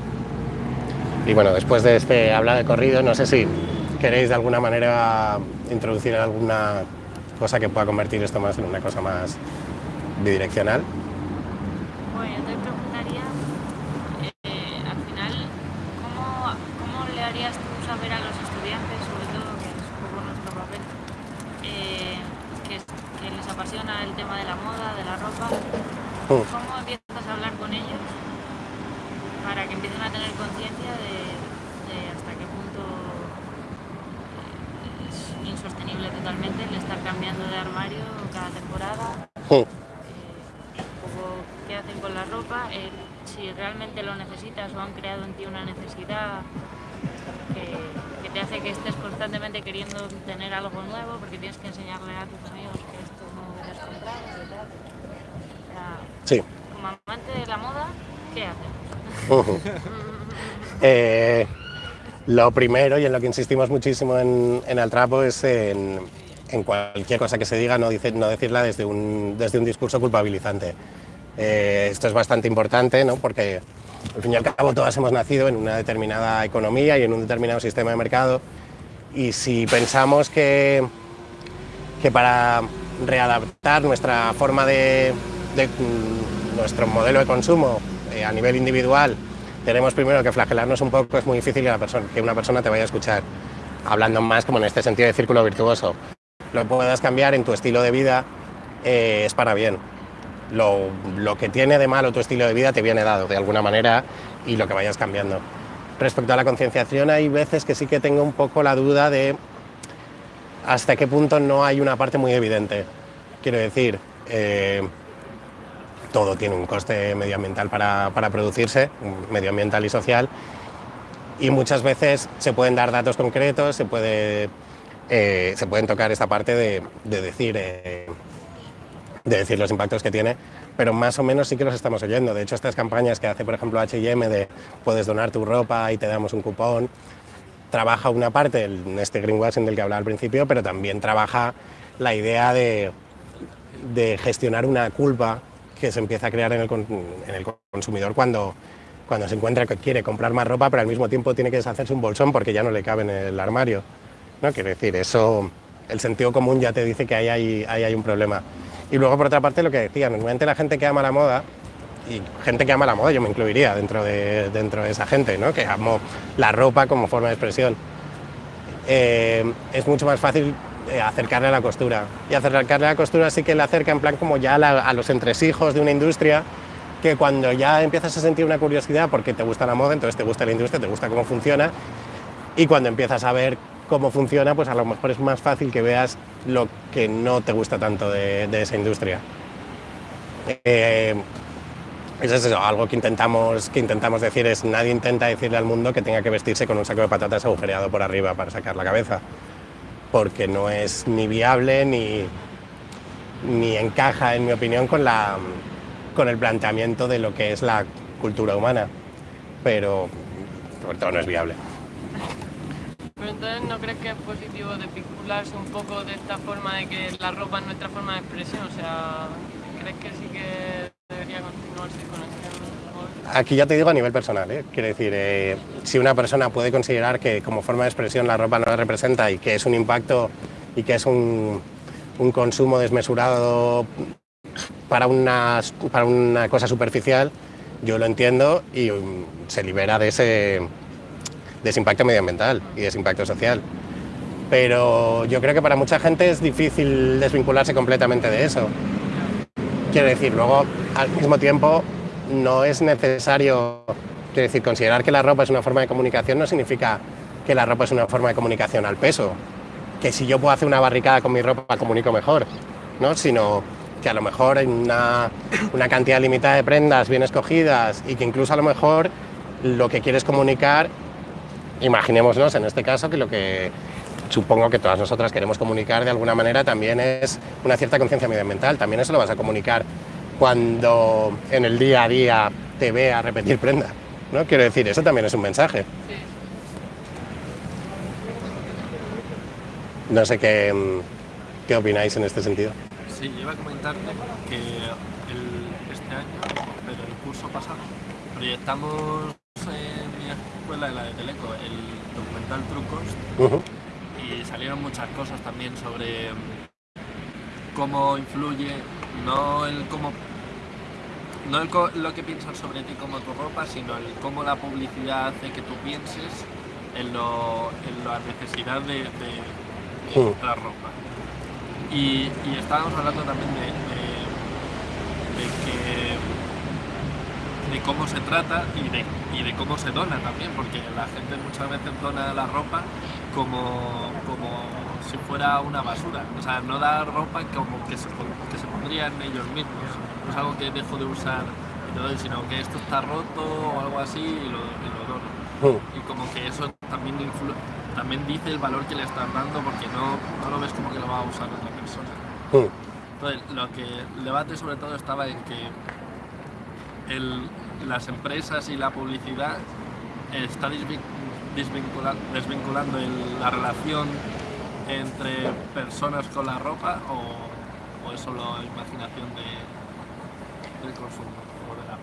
Y bueno, después de este habla de corrido, no sé si queréis de alguna manera introducir alguna cosa que pueda convertir esto más en una cosa más bidireccional. Bueno, yo te preguntaría, eh, al final, ¿cómo, ¿cómo le harías tú saber a los estudiantes, sobre todo, que es un poco nuestro papel, eh, que, que les apasiona el tema de la moda, de la ropa? Mm. ¿Cómo empiezas a hablar con ellos para que empiecen a tener conciencia de, de hasta qué punto eh, es insostenible totalmente el estar cambiando de armario cada temporada? Mm. eh, un poco qué hacen con la ropa, eh, si realmente lo necesitas o han creado en ti una necesidad que, que te hace que estés constantemente queriendo tener algo nuevo porque tienes que enseñarle a tus amigos que esto no debes comprar y tal. O sea, Sí. como amante de la moda, ¿qué haces? Ujú. Eh, lo primero y en lo que insistimos muchísimo en, en Altrapo es en, cualquier cosa que se diga no, decirla desde un, discurso culpabilizante. Eh, esto es bastante importante ¿no? porque al fin y al cabo todas hemos nacido en una determinada economía y en un determinado sistema de mercado y si pensamos que, que para readaptar nuestra forma de, nuestro modelo de consumo eh, a nivel individual tenemos primero que flagelarnos un poco, es muy difícil que, la persona, que una persona te vaya a escuchar, hablando más como en este sentido de círculo virtuoso. Lo puedas cambiar en tu estilo de vida, eh, es para bien. Lo, lo que tiene de malo tu estilo de vida te viene dado de alguna manera y lo que vayas cambiando. Respecto a la concienciación, hay veces que sí que tengo un poco la duda de hasta qué punto no hay una parte muy evidente. Quiero decir, eh, todo tiene un coste medioambiental para, producirse, medioambiental y social, y muchas veces se pueden dar datos concretos, se, puede, eh, se pueden tocar esta parte de, de decir, eh, de decir los impactos que tiene, pero más o menos sí que los estamos oyendo. De hecho, estas campañas que hace, por ejemplo, H&M de puedes donar tu ropa y te damos un cupón, trabaja una parte, este greenwashing del que hablaba al principio, pero también trabaja la idea de, de gestionar una culpa que se empieza a crear en el, consumidor cuando, cuando se encuentra que quiere comprar más ropa, pero al mismo tiempo tiene que deshacerse un bolsón porque ya no le cabe en el armario. ¿no? Quiero decir, eso, el sentido común ya te dice que ahí hay, ahí hay un problema. Y luego, por otra parte, lo que decía, normalmente la gente que ama la moda, y gente que ama la moda, yo me incluiría dentro de, dentro de esa gente, ¿no? que amo la ropa como forma de expresión, eh, es mucho más fácil eh, acercarle a la costura. Y acercarle a la costura sí que le acerca en plan como ya a, los entresijos de una industria, que cuando ya empiezas a sentir una curiosidad porque te gusta la moda, entonces te gusta la industria, te gusta cómo funciona, y cuando empiezas a ver cómo funciona, pues a lo mejor es más fácil que veas lo que no te gusta tanto de, esa industria. Eh, eso es eso, algo que intentamos, que intentamos decir es nadie intenta decirle al mundo que tenga que vestirse con un saco de patatas agujereado por arriba para sacar la cabeza, porque no es ni viable ni, ni encaja, en mi opinión, con, la, con el planteamiento de lo que es la cultura humana, pero sobre todo no es viable. Pero entonces, ¿no crees que es positivo desvincularse un poco de esta forma de que la ropa es nuestra forma de expresión? O sea, ¿crees que sí que debería continuarse con este Aquí ya te digo a nivel personal, ¿eh? quiero decir, eh, si una persona puede considerar que como forma de expresión la ropa no la representa y que es un impacto y que es un, consumo desmesurado para una, para una cosa superficial, yo lo entiendo y um, se libera de ese, de ese impacto medioambiental y de ese impacto social. Pero yo creo que para mucha gente es difícil desvincularse completamente de eso. Quiero decir, luego, al mismo tiempo, no es necesario, quiero decir, considerar que la ropa es una forma de comunicación no significa que la ropa es una forma de comunicación al peso. Que si yo puedo hacer una barricada con mi ropa comunico mejor, ¿no? Sino que a lo mejor en una, una cantidad limitada de prendas bien escogidas y que incluso a lo mejor lo que quieres comunicar, imaginémonos en este caso que lo que supongo que todas nosotras queremos comunicar de alguna manera también es una cierta conciencia medioambiental. También eso lo vas a comunicar cuando en el día a día te vea repetir prenda. ¿no? Quiero decir, eso también es un mensaje. No sé qué, mm, qué opináis en este sentido. Sí, yo iba a comentarte que el- este año, pero el curso pasado, proyectamos en mi escuela, en la de Teleco, el documental Trucos y salieron muchas cosas también sobre cómo influye, no el cómo no el co- lo que piensan sobre ti como tu ropa, sino el cómo la publicidad hace que tú pienses en, lo- en la necesidad de, de- de comprar ropa. Y, y estábamos hablando también de, de- de que de cómo se trata y de, y de cómo se dona también, porque la gente muchas veces dona la ropa como, como si fuera una basura. O sea, no da ropa como que se, que se pondrían ellos mismos. No es algo que dejo de usar y te doy, sino que esto está roto o algo así y lo, y lo dono. Mm. Y como que eso también, también dice el valor que le estás dando porque no, no lo ves como que lo va a usar otra persona. Mm. Entonces, lo que el debate sobre todo estaba en que el- las empresas y la publicidad está desvin- desvincula- desvinculando el- la relación entre personas con la ropa o, o es solo imaginación de, del consumo o de la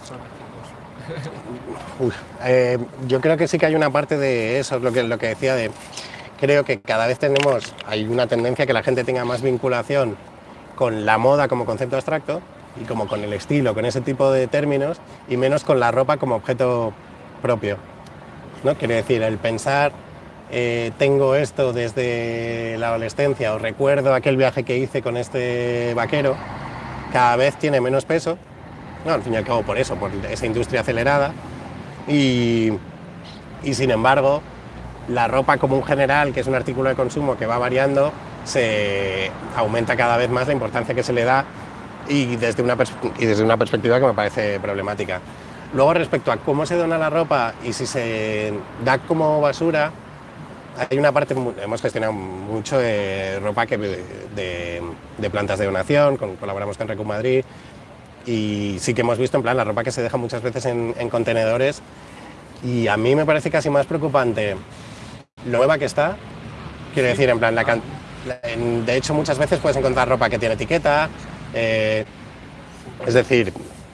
consume. Uf, eh, yo creo que sí que hay una parte de eso, es lo que, lo que decía de, creo que cada vez tenemos, hay una tendencia que la gente tenga más vinculación con la moda como concepto abstracto y como con el estilo, con ese tipo de términos y menos con la ropa como objeto propio. ¿no? Quiero decir, el pensar, eh, tengo esto desde la adolescencia o recuerdo aquel viaje que hice con este vaquero, cada vez tiene menos peso no, al fin y al cabo por eso, por esa industria acelerada. Y, y sin embargo, la ropa como un general, que es un artículo de consumo que va variando, se aumenta cada vez más la importancia que se le da y desde una, y desde una perspectiva que me parece problemática. Luego, respecto a cómo se dona la ropa y si se da como basura, hay una parte, hemos gestionado mucho de ropa que, de, de plantas de donación, con- colaboramos con Recu Madrid, y sí que hemos visto en plan la ropa que se deja muchas veces en, en contenedores y a mí me parece casi más preocupante lo nueva que está, quiero decir, en plan, la can- la- en- de hecho muchas veces puedes encontrar ropa que tiene etiqueta, eh, es decir,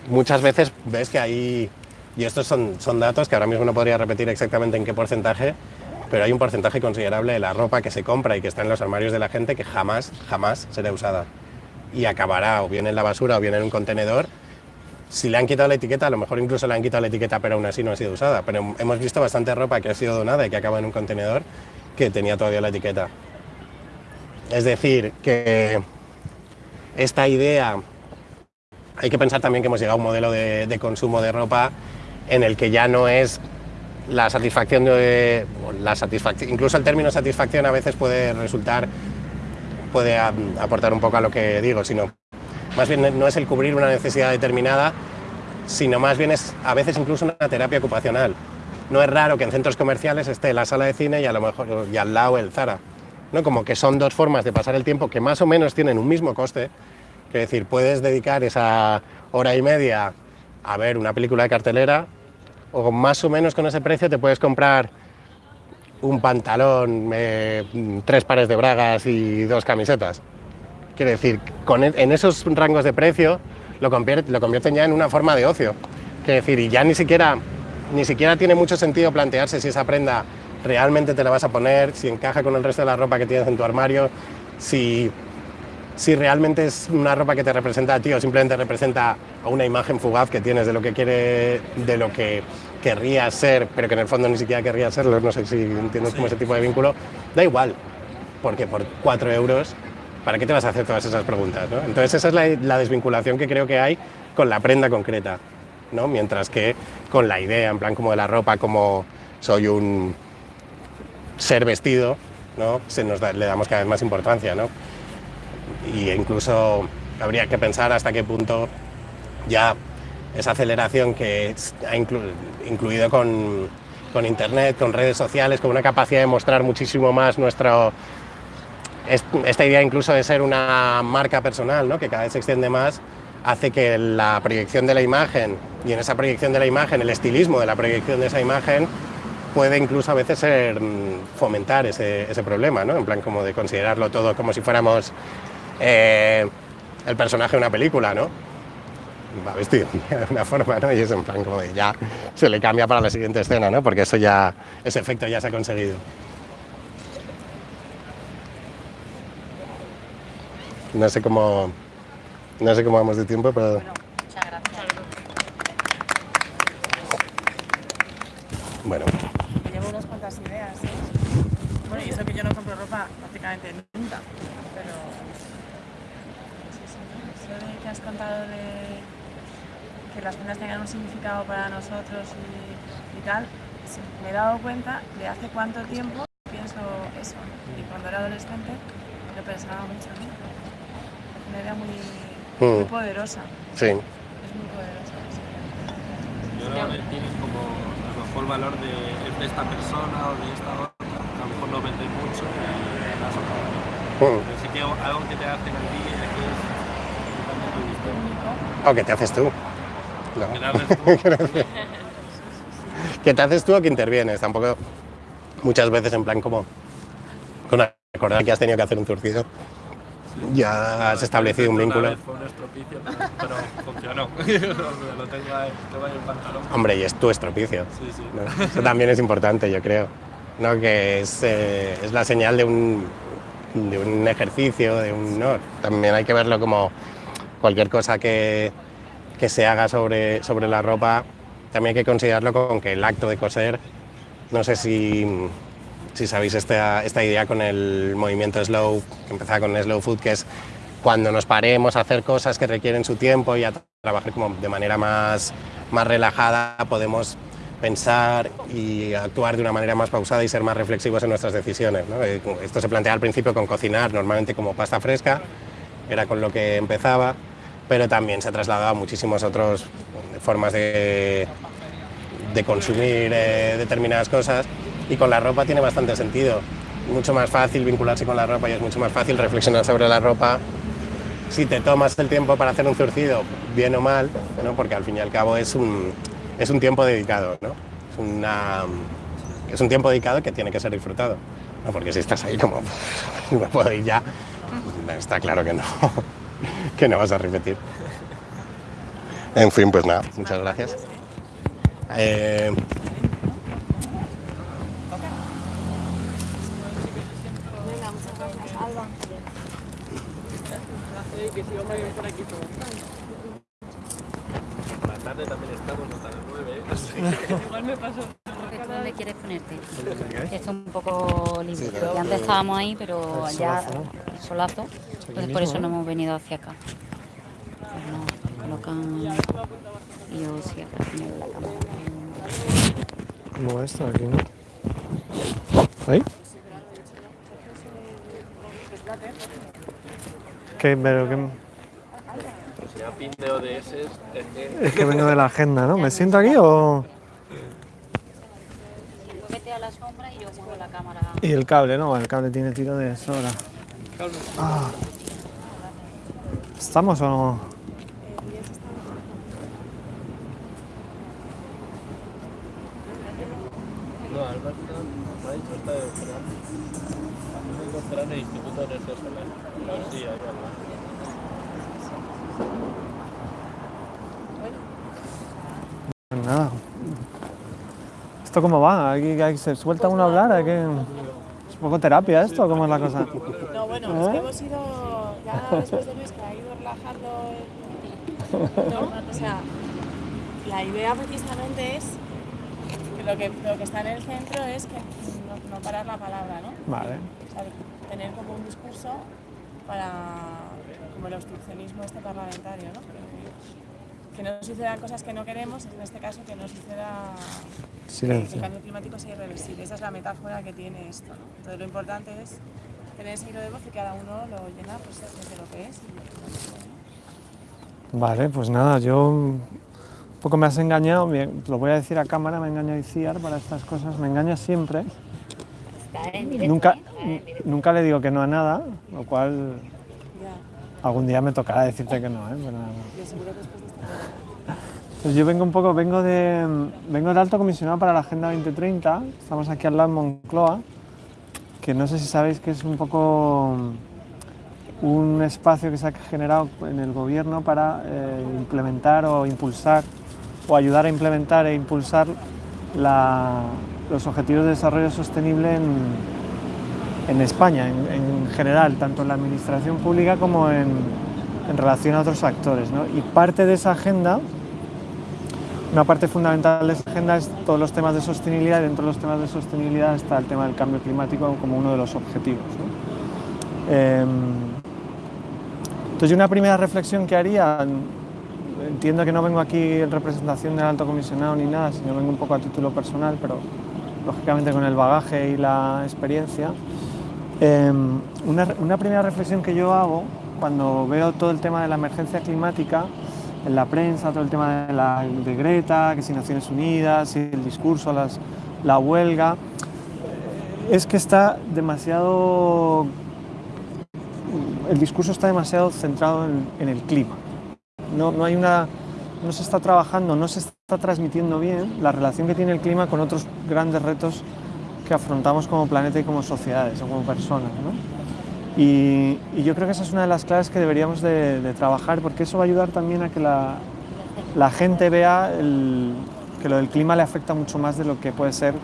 muchas veces ves que hay, y estos son, son datos que ahora mismo no podría repetir exactamente en qué porcentaje, pero hay un porcentaje considerable de la ropa que se compra y que está en los armarios de la gente que jamás, jamás será usada y acabará o bien en la basura o bien en un contenedor. Si le han quitado la etiqueta, a lo mejor incluso le han quitado la etiqueta, pero aún así no ha sido usada. Pero hemos visto bastante ropa que ha sido donada y que acaba en un contenedor que tenía todavía la etiqueta. Es decir, que esta idea, hay que pensar también que hemos llegado a un modelo de, de consumo de ropa en el que ya no es la satisfacción de la satisfacción, incluso el término satisfacción a veces puede resultar puede aportar un poco a lo que digo, sino más bien no es el cubrir una necesidad determinada, sino más bien es a veces incluso una terapia ocupacional. No es raro que en centros comerciales esté la sala de cine y a lo mejor y al lado el Zara. ¿no? Como que son dos formas de pasar el tiempo que más o menos tienen un mismo coste. Es decir, puedes dedicar esa hora y media a ver una película de cartelera o más o menos con ese precio te puedes comprar un pantalón, eh, tres pares de bragas y dos camisetas. Quiero decir, con, e- en esos rangos de precio lo, convier- lo convierten ya en una forma de ocio. Quiero decir, y ya ni siquiera, ni siquiera tiene mucho sentido plantearse si esa prenda realmente te la vas a poner, si encaja con el resto de la ropa que tienes en tu armario, si, si realmente es una ropa que te representa a ti o simplemente representa a una imagen fugaz que tienes de lo que quiere, de lo que querrías ser, pero que en el fondo ni siquiera querrías serlo, no sé si entiendes como ese tipo de vínculo, da igual, porque por cuatro euros, ¿para qué te vas a hacer todas esas preguntas? no? Entonces esa es la, la desvinculación que creo que hay con la prenda concreta, ¿no? mientras que con la idea, en plan como de la ropa, como soy un ser vestido, ¿no? Se nos da- le damos cada vez más importancia, ¿no? Y incluso habría que pensar hasta qué punto ya esa aceleración que ha inclu- incluido con, con Internet, con redes sociales, con una capacidad de mostrar muchísimo más nuestro... es- Esta idea incluso de ser una marca personal, ¿no? que cada vez se extiende más, hace que la proyección de la imagen y en esa proyección de la imagen, el estilismo de la proyección de esa imagen, puede incluso a veces ser, mm, fomentar ese, ese problema, ¿no? en plan como de considerarlo todo como si fuéramos eh, el personaje de una película, ¿no? va vestido de una forma, ¿no? Y es en plan como de ya se le cambia para la siguiente escena, ¿no? Porque eso ya, ese efecto ya se ha conseguido. No sé cómo, no sé cómo vamos de tiempo, pero Muchas gracias. bueno, Llevo unas cuantas ideas. ¿eh? Bueno, y eso que yo no compro ropa prácticamente nunca, pero sí, sí, eso de que has contado de que las prendas tengan un significado para nosotros y, y tal, me he dado cuenta de hace cuánto tiempo pienso eso. Y cuando era adolescente lo pensaba mucho. ¿no? Una idea muy, muy Mm. poderosa. sí. Es muy poderosa. sí. Yo creo que tienen como a lo mejor valor de, de esta persona o de esta otra, a lo mejor no vende mucho y las otras. Mm. Pero sí que algo que te hacen a ti es que es totalmente O que te haces tú. No. Que te haces tú. que te haces tú o que intervienes. Tampoco muchas veces en plan como con recordar que has tenido que hacer un zurcido. Ya has establecido un vínculo. Fue un estropicio, pero, pero funcionó. lo tengo ahí, tengo ahí el pantalón. Hombre, y es tu estropicio. Sí, sí. ¿no? Eso también es importante, yo creo. ¿no? Que es, eh, es la señal de un, de un ejercicio, de un. ¿no? También hay que verlo como cualquier cosa que, que se haga sobre, sobre la ropa, también hay que considerarlo con que el acto de coser, no sé si, si sabéis esta, esta idea con el movimiento slow, que empezaba con slow food, que es cuando nos paremos a hacer cosas que requieren su tiempo y a trabajar como de manera más, más relajada, podemos pensar y actuar de una manera más pausada y ser más reflexivos en nuestras decisiones. ¿no? Eh, Esto se plantea al principio con cocinar, normalmente como pasta fresca, era con lo que empezaba, pero también se ha trasladado a muchísimas otras formas de, de consumir eh, determinadas cosas y con la ropa tiene bastante sentido. Mucho más fácil vincularse con la ropa y es mucho más fácil reflexionar sobre la ropa si te tomas el tiempo para hacer un zurcido, bien o mal, ¿no? porque al fin y al cabo es un, es un tiempo dedicado, ¿no? es, una, es un tiempo dedicado que tiene que ser disfrutado, ¿no? porque si estás ahí como, no puedo ir ya, está claro que no, que no vas a repetir. En fin, pues nada, muchas gracias. Eh, que si vamos a ir por aquí todo. La tarde también estamos hasta las 9, así Igual me pasó. ¿Tú dónde quieres ponerte? Esto es un poco libre. Ya antes estábamos ahí, pero ya solazo. Entonces por eso no hemos venido hacia acá. Pues nos colocan y yo sí acá en la cámara. ¿Cómo va esto aquí, no? ¿Ahí? ¿Qué, pero qué? Pues ya pin de ODS es que... Es que vengo de la agenda, ¿no? ¿Me siento aquí o...? Vete a la sombra y yo muevo la cámara. Y el cable, ¿no? El cable tiene tiro de sobra. Ah. ¿Estamos o no? No, Alberto me ha dicho está de en el Instituto Energía Solar. Nada. ¿Esto cómo va? ¿Aquí, aquí se suelta uno a hablar? ¿Hay que... ¿Es un poco terapia esto cómo es la cosa? No, bueno, es que hemos ido, ya después de Luis, que ha ido relajando, el- ¿no? O sea, la idea precisamente es que lo que, lo que está en el centro es que no, no parar la palabra, ¿no? Vale. O sea, tener como un discurso para, como el obstruccionismo este parlamentario, ¿no? Que, no sucedan cosas que no queremos, en este caso que no suceda que el cambio climático sea irreversible. Esa es la metáfora que tiene esto. ¿no? Entonces lo importante es tener ese hilo de voz y cada uno lo llena pues, desde lo que es. y lo que no es, ¿no? Vale, pues nada, yo un poco me has engañado, bien, lo voy a decir a cámara, me engaña Iciar para estas cosas, me engaña siempre. Directo, Nunca, ¿eh? Nunca le digo que no a nada, lo cual Ya, algún día me tocará decirte que no, ¿eh? Pero yo seguro que Pues yo vengo un poco, vengo de, vengo de alto comisionado para la Agenda 2030, estamos aquí al lado en Moncloa, que no sé si sabéis que es un poco un espacio que se ha generado en el gobierno para eh, implementar o impulsar o ayudar a implementar e impulsar los objetivos de desarrollo sostenible en, en España, en, en general, tanto en la administración pública como en, en relación a otros actores. ¿no? Y parte de esa agenda, una parte fundamental de esa agenda es todos los temas de sostenibilidad y dentro de los temas de sostenibilidad está el tema del cambio climático como uno de los objetivos. ¿no? Em, entonces, una primera reflexión que haría, entiendo que no vengo aquí en representación del alto comisionado ni nada, sino vengo un poco a título personal, pero lógicamente con el bagaje y la experiencia. Eh, una, una primera reflexión que yo hago cuando veo todo el tema de la emergencia climática en la prensa, todo el tema de, la, de Greta, que si Naciones Unidas, si el discurso, la huelga, es que está demasiado el discurso está demasiado centrado en, en el clima. No, no, hay una, no se está trabajando, no se está transmitiendo bien la relación que tiene el clima con otros grandes retos que afrontamos como planeta y como sociedades o como personas. ¿no? Y, y, yo creo que esa es una de las claves que deberíamos de, de trabajar porque eso va a ayudar también a que la, la gente vea el, que lo del clima le afecta mucho más de lo que puede ser eh,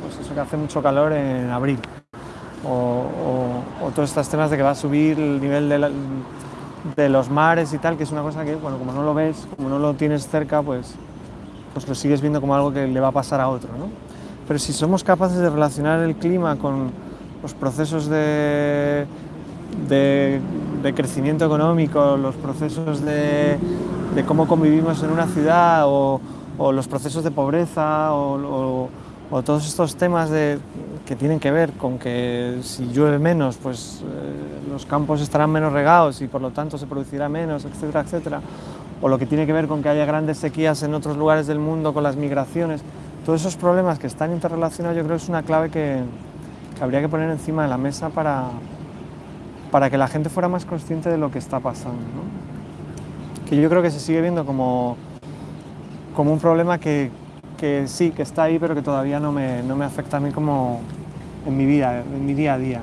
pues eso que hace mucho calor en abril o, o, o, todos estos temas de que va a subir el nivel de, la, de, los mares y tal, que es una cosa que, bueno, como no lo ves, como no lo tienes cerca, pues, pues lo sigues viendo como algo que le va a pasar a otro, ¿no? Pero si somos capaces de relacionar el clima con los procesos de, de, crecimiento económico, los procesos de, cómo convivimos en una ciudad o, los procesos de pobreza o, todos estos temas de, que tienen que ver con que si llueve menos, pues eh, los campos estarán menos regados y por lo tanto se producirá menos, etcétera, etcétera. O lo que tiene que ver con que haya grandes sequías en otros lugares del mundo con las migraciones. Todos esos problemas que están interrelacionados yo creo es una clave que, que habría que poner encima de la mesa para, para que la gente fuera más consciente de lo que está pasando. Que yo creo que se sigue viendo como, como un problema que, que sí, que está ahí, pero que todavía no me, no me afecta a mí como en mi vida, en mi día a día.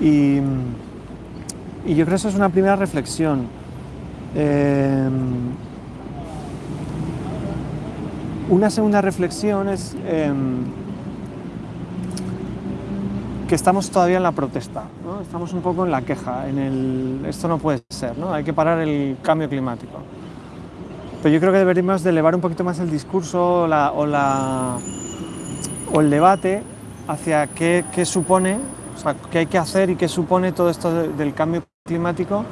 Y, y, yo creo que eso es una primera reflexión. Eh, una segunda reflexión es eh, que estamos todavía en la protesta, ¿no? estamos un poco en la queja, en el esto no puede ser, ¿no? hay que parar el cambio climático. Pero yo creo que deberíamos de elevar un poquito más el discurso la, o, la, o, el debate hacia qué, qué, supone, o sea, qué hay que hacer y qué supone todo esto de, del cambio climático,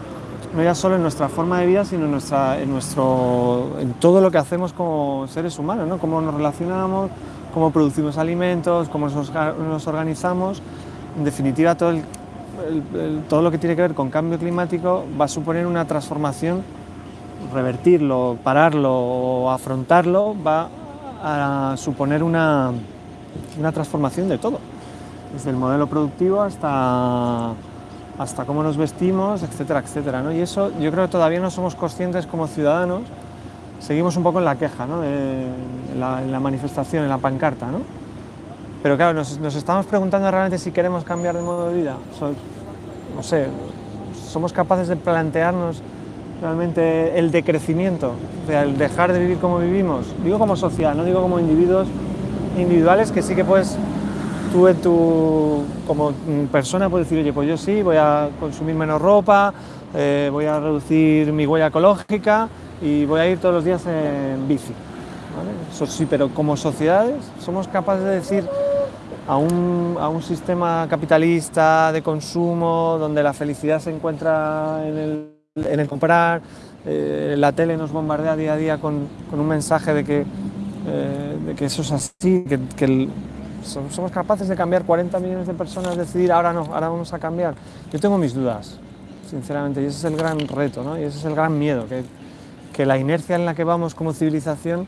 no ya solo en nuestra forma de vida, sino en, nuestra, en, nuestro, en todo lo que hacemos como seres humanos, ¿no? cómo nos relacionamos, cómo producimos alimentos, cómo nos, organizamos. En definitiva, todo, todo lo que tiene que ver con cambio climático va a suponer una transformación revertirlo, pararlo o afrontarlo va a suponer una, una, transformación de todo, desde el modelo productivo hasta, hasta cómo nos vestimos, etcétera, etcétera. ¿no? Y eso yo creo que todavía no somos conscientes como ciudadanos, seguimos un poco en la queja, ¿no? en, la, en, la, manifestación, en la pancarta. ¿no? Pero claro, nos, estamos preguntando realmente si queremos cambiar de modo de vida. No sé, somos capaces de plantearnos realmente el decrecimiento, o sea, el dejar de vivir como vivimos. Digo como sociedad, no digo como individuos individuales que sí que puedes, tú en tu, como persona puedes decir, oye, pues yo sí, voy a consumir menos ropa, eh, voy a reducir mi huella ecológica y voy a ir todos los días en bici. ¿vale? Eso sí, pero como sociedades somos capaces de decir a un, a un sistema capitalista de consumo donde la felicidad se encuentra en el en el comprar, eh, la tele nos bombardea día a día con, con un mensaje de que, eh, de que eso es así, que, que somos capaces de cambiar 40 millones de personas, decidir ahora no, ahora vamos a cambiar. Yo tengo mis dudas, sinceramente, y ese es el gran reto, ¿no? y ese es el gran miedo, que, que la inercia en la que vamos como civilización,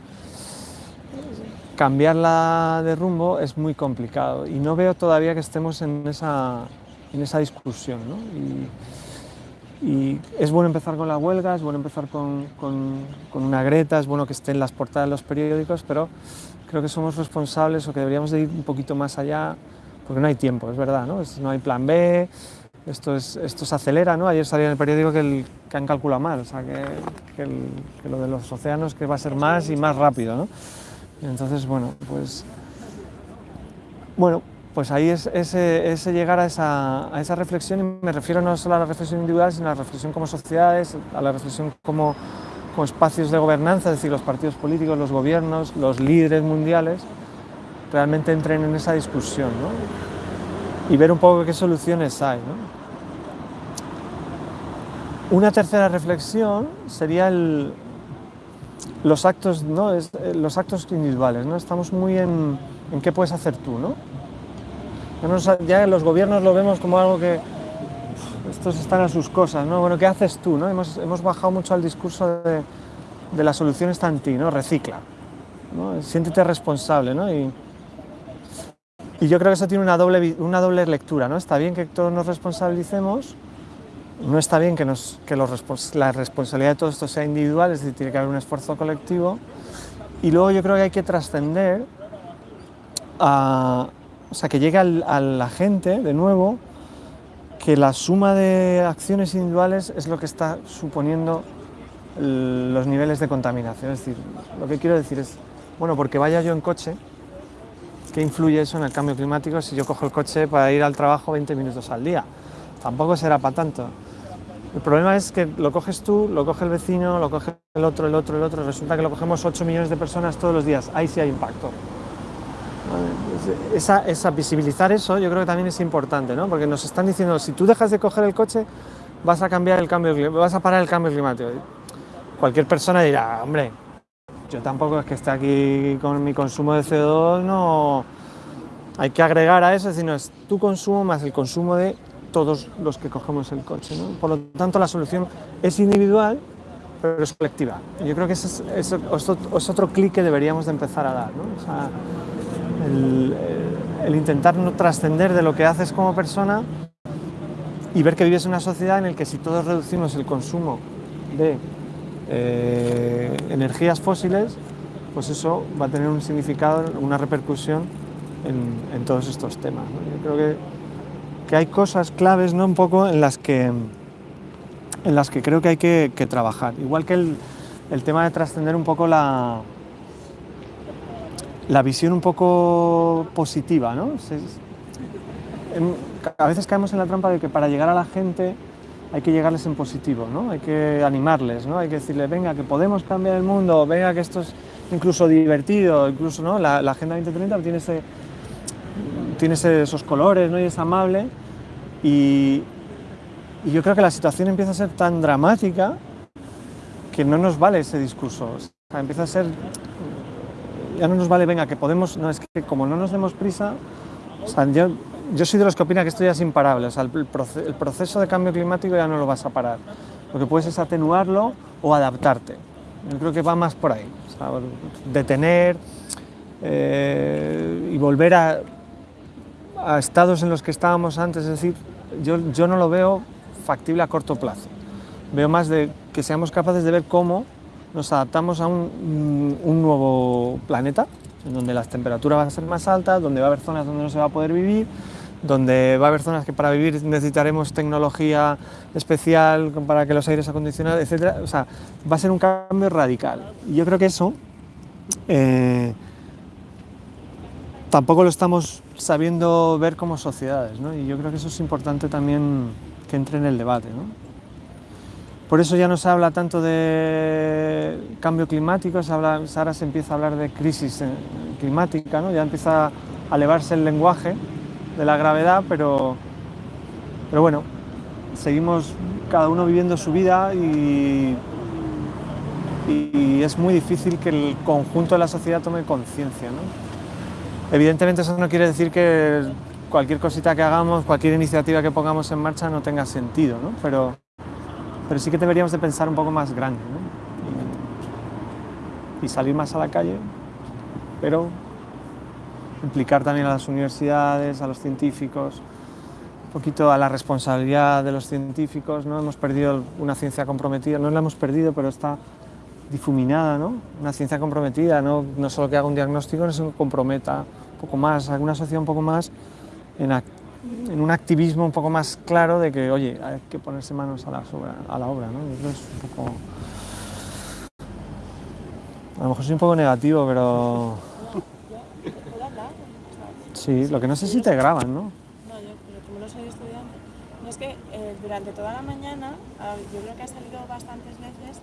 cambiarla de rumbo es muy complicado y no veo todavía que estemos en esa, en esa discusión. ¿no? Y, y es bueno empezar con la huelga, es bueno empezar con, con, con, una Greta, es bueno que esté en las portadas de los periódicos, pero creo que somos responsables o que deberíamos de ir un poquito más allá, porque no hay tiempo, es verdad, no, no hay plan B, esto, es, esto se acelera, ¿no? Ayer salía en el periódico que, el- que han calculado mal, o sea, que, que el- que lo de los océanos que va a ser más y más rápido, ¿no? Entonces, bueno, pues... Bueno, pues ahí es ese, llegar a esa, a esa reflexión, y me refiero no solo a la reflexión individual, sino a la reflexión como sociedades, a la reflexión como, como espacios de gobernanza, es decir, los partidos políticos, los gobiernos, los líderes mundiales, realmente entren en esa discusión, ¿no? Y ver un poco qué soluciones hay, ¿no? Una tercera reflexión sería el, los actos, ¿no? Es, eh, los actos individuales, ¿no? Estamos muy en, en qué puedes hacer tú, ¿no? Ya, nos- los gobiernos lo vemos como algo que estos están a sus cosas, ¿no? Bueno, ¿qué haces tú, no? Hemos, hemos bajado mucho al discurso de, de la solución está en ti, ¿no? Recicla, ¿no? Siéntete responsable, ¿no? Y, y yo creo que eso tiene una doble, una doble lectura, ¿no? Está bien que todos nos responsabilicemos, no está bien que, los la responsabilidad de todo esto sea individual, es decir, tiene que haber un esfuerzo colectivo. Y luego yo creo que hay que trascender a, o sea, que llegue a la gente, de nuevo, que la suma de acciones individuales es lo que está suponiendo los niveles de contaminación. Es decir, lo que quiero decir es, bueno, porque vaya yo en coche, ¿qué influye eso en el cambio climático si yo cojo el coche para ir al trabajo 20 minutos al día? Tampoco será para tanto. El problema es que lo coges tú, lo coge el vecino, lo coge el otro, el otro, el otro. Resulta que lo cogemos 8 millones de personas todos los días. Ahí sí hay impacto. Esa, esa, visibilizar eso yo creo que también es importante, ¿no? porque nos están diciendo, si tú dejas de coger el coche, vas a cambiar el cambio, vas a parar el cambio climático. Cualquier persona dirá, hombre, yo tampoco es que esté aquí con mi consumo de CO2, no hay que agregar a eso, sino es tu consumo más el consumo de todos los que cogemos el coche. ¿no? Por lo tanto, la solución es individual, pero es colectiva. Yo creo que ese es, es es otro clic que deberíamos de empezar a dar. ¿no? O sea, el, el- el intentar no trascender de lo que haces como persona y ver que vives en una sociedad en la que si todos reducimos el consumo de eh, energías fósiles, pues eso va a tener un significado, una repercusión en, en todos estos temas. ¿no? Yo creo que, que hay cosas claves ¿no? un poco en las que, en las que creo que hay que, trabajar. Igual que el, tema de trascender un poco la, la visión un poco positiva. ¿no? A veces caemos en la trampa de que para llegar a la gente hay que llegarles en positivo, ¿no? hay que animarles, ¿no? hay que decirles, venga, que podemos cambiar el mundo, venga, que esto es incluso divertido, incluso ¿no? la, la Agenda 2030 tiene, ese, tiene esos colores ¿no? y es amable. Y, y yo creo que la situación empieza a ser tan dramática que no nos vale ese discurso. Empieza a ser, ya no nos vale, venga, que podemos, no, es que como no nos demos prisa, o sea, yo, yo soy de los que opina que esto ya es imparable, o sea, el proceso de cambio climático ya no lo vas a parar. Lo que puedes es atenuarlo o adaptarte. Yo creo que va más por ahí. O sea, detener eh, y volver a, a estados en los que estábamos antes, es decir, yo, yo no lo veo factible a corto plazo. Veo más de que seamos capaces de ver cómo nos adaptamos a un, nuevo planeta, en donde las temperaturas van a ser más altas, donde va a haber zonas donde no se va a poder vivir, donde va a haber zonas que para vivir necesitaremos tecnología especial para que los aires acondicionados, etc. O sea, va a ser un cambio radical. Y yo creo que eso eh, tampoco lo estamos sabiendo ver como sociedades, ¿no? Y yo creo que eso es importante también que entre en el debate, ¿no? Por eso ya no se habla tanto de cambio climático, se habla, ahora se empieza a hablar de crisis eh, climática, ¿no? ya empieza a elevarse el lenguaje de la gravedad, pero, pero bueno, seguimos cada uno viviendo su vida y, y es muy difícil que el conjunto de la sociedad tome conciencia. ¿no? Evidentemente eso no quiere decir que cualquier cosita que hagamos, cualquier iniciativa que pongamos en marcha no tenga sentido, ¿no? pero, pero sí que deberíamos de pensar un poco más grande ¿no? y, y salir más a la calle, pero implicar también a las universidades, a los científicos, un poquito a la responsabilidad de los científicos, ¿no? Hemos perdido una ciencia comprometida, no la hemos perdido, pero está difuminada, ¿no? Una ciencia comprometida, no, solo que haga un diagnóstico, sino que comprometa un poco más, alguna sociedad un poco más en, en un activismo un poco más claro de que, oye, hay que ponerse manos a la obra, a la obra ¿no? Es un poco... A lo mejor soy un poco negativo, pero... Sí, lo que no sé si te graban, ¿no? No, yo, pero como no soy estudiante. Es que eh, durante toda la mañana, ah, yo creo que ha salido bastantes veces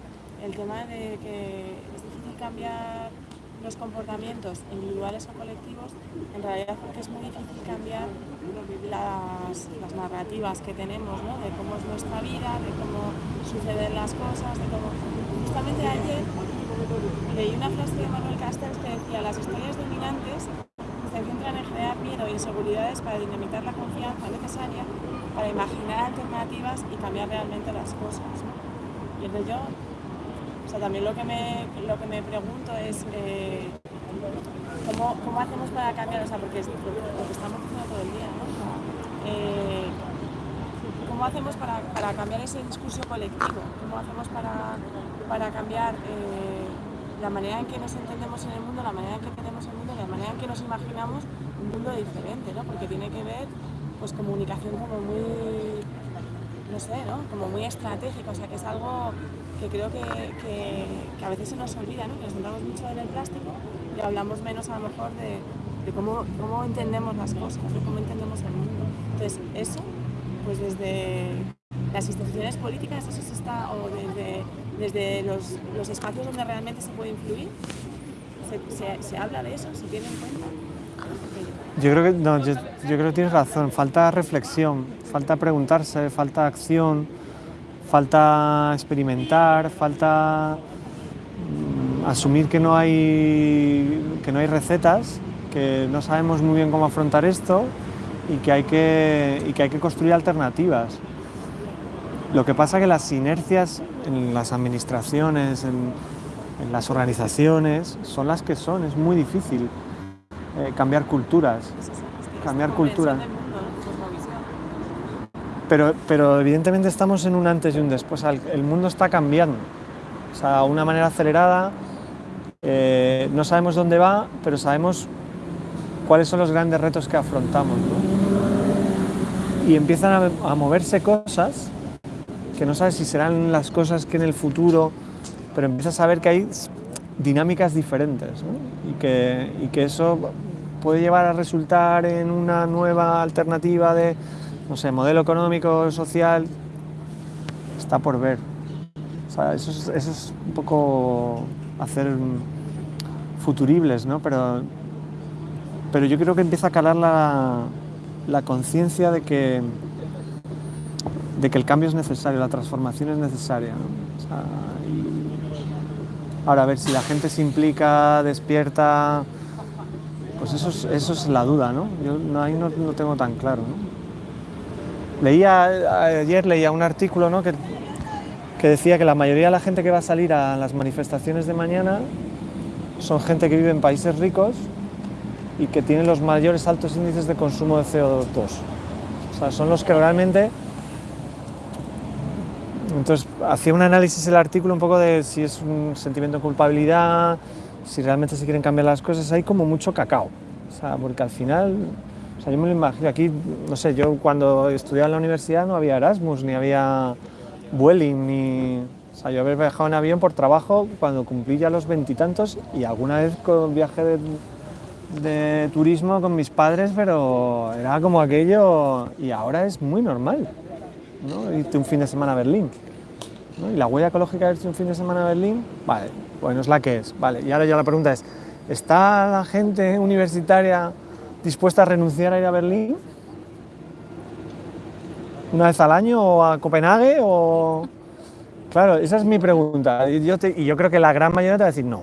el tema de que es difícil cambiar los comportamientos individuales o colectivos, en realidad porque es muy difícil cambiar las, narrativas que tenemos, ¿no? de cómo es nuestra vida, de cómo suceden las cosas, de cómo... Justamente ayer leí una frase de Manuel Castells que decía las historias dominantes se centran en generar miedo e inseguridades para dinamitar la confianza necesaria para imaginar alternativas y cambiar realmente las cosas. ¿no? Y entonces yo, o sea, también lo que me, lo que me pregunto es eh, ¿cómo, ¿cómo, hacemos para cambiar, o sea, porque lo, que estamos haciendo todo el día, ¿no? Eh, ¿Cómo hacemos para, para, cambiar ese discurso colectivo? ¿Cómo hacemos para, para cambiar eh, la manera en que nos entendemos en el mundo, la manera en que entendemos el mundo, la manera en que nos imaginamos un mundo diferente, ¿no? Porque tiene que ver, pues, comunicación como muy, no sé, ¿no? Como muy estratégica, o sea, que es algo que creo que, que, a veces se nos olvida, ¿no? Que nos centramos mucho en el plástico y hablamos menos a lo mejor de, de cómo, cómo entendemos las cosas, de cómo entendemos el mundo. Entonces, eso, pues desde las instituciones políticas, eso se está, o desde, desde los, los espacios donde realmente se puede influir, se, se, se habla de eso, se tiene en cuenta. Yo creo que no, yo, yo, creo que tienes razón. Falta reflexión, falta preguntarse, falta acción, falta experimentar, falta mm, asumir que no hay que no hay recetas, que no sabemos muy bien cómo afrontar esto y que hay que, y que, hay que construir alternativas. Lo que pasa es que las inercias en las administraciones, en, en las organizaciones, son las que son, es muy difícil eh, cambiar culturas, cambiar culturas. Pero, pero evidentemente estamos en un antes y un después, el mundo está cambiando, o sea, una manera acelerada, eh, no sabemos dónde va, pero sabemos cuáles son los grandes retos que afrontamos. ¿no? Y empiezan a, a, moverse cosas que no sabes si serán las cosas que en el futuro, pero empiezas a ver que hay dinámicas diferentes ¿no? y, que, y que eso puede llevar a resultar en una nueva alternativa de, no sé, modelo económico, social, está por ver. Eso, es, un poco hacer futuribles, ¿no? Pero, pero yo creo que empieza a calar la, la conciencia de que, de que el cambio es necesario, la transformación es necesaria. ahora, a ver si la gente se implica, despierta, pues eso es, eso es la duda, ¿no? Yo ahí no, no tengo tan claro, ¿no? Leía, ayer leía un artículo ¿no? que, que decía que la mayoría de la gente que va a salir a las manifestaciones de mañana son gente que vive en países ricos y que tienen los mayores altos índices de consumo de CO2. O sea, son los que realmente... Entonces, hacía un análisis el artículo un poco de si es un sentimiento de culpabilidad, si realmente se quieren cambiar las cosas, hay como mucho cacao. O sea, porque al final sea, yo me lo imagino, aquí, no sé, yo cuando estudiaba en la universidad no había Erasmus, ni había Vueling, ni... O sea, yo había viajado en avión por trabajo cuando cumplí ya los veintitantos y, alguna vez con viaje de, de, turismo con mis padres, pero era como aquello... Y ahora es muy normal, ¿no? Irte un fin de semana a Berlín. Y la huella ecológica de irte un fin de semana a Berlín, vale, bueno, es la que es, vale. Y ahora ya la pregunta es, ¿está la gente universitaria dispuesta a renunciar a ir a Berlín? ¿Una vez al año o a Copenhague? O... Claro, esa es mi pregunta. Y yo, creo que la gran mayoría te va a decir no.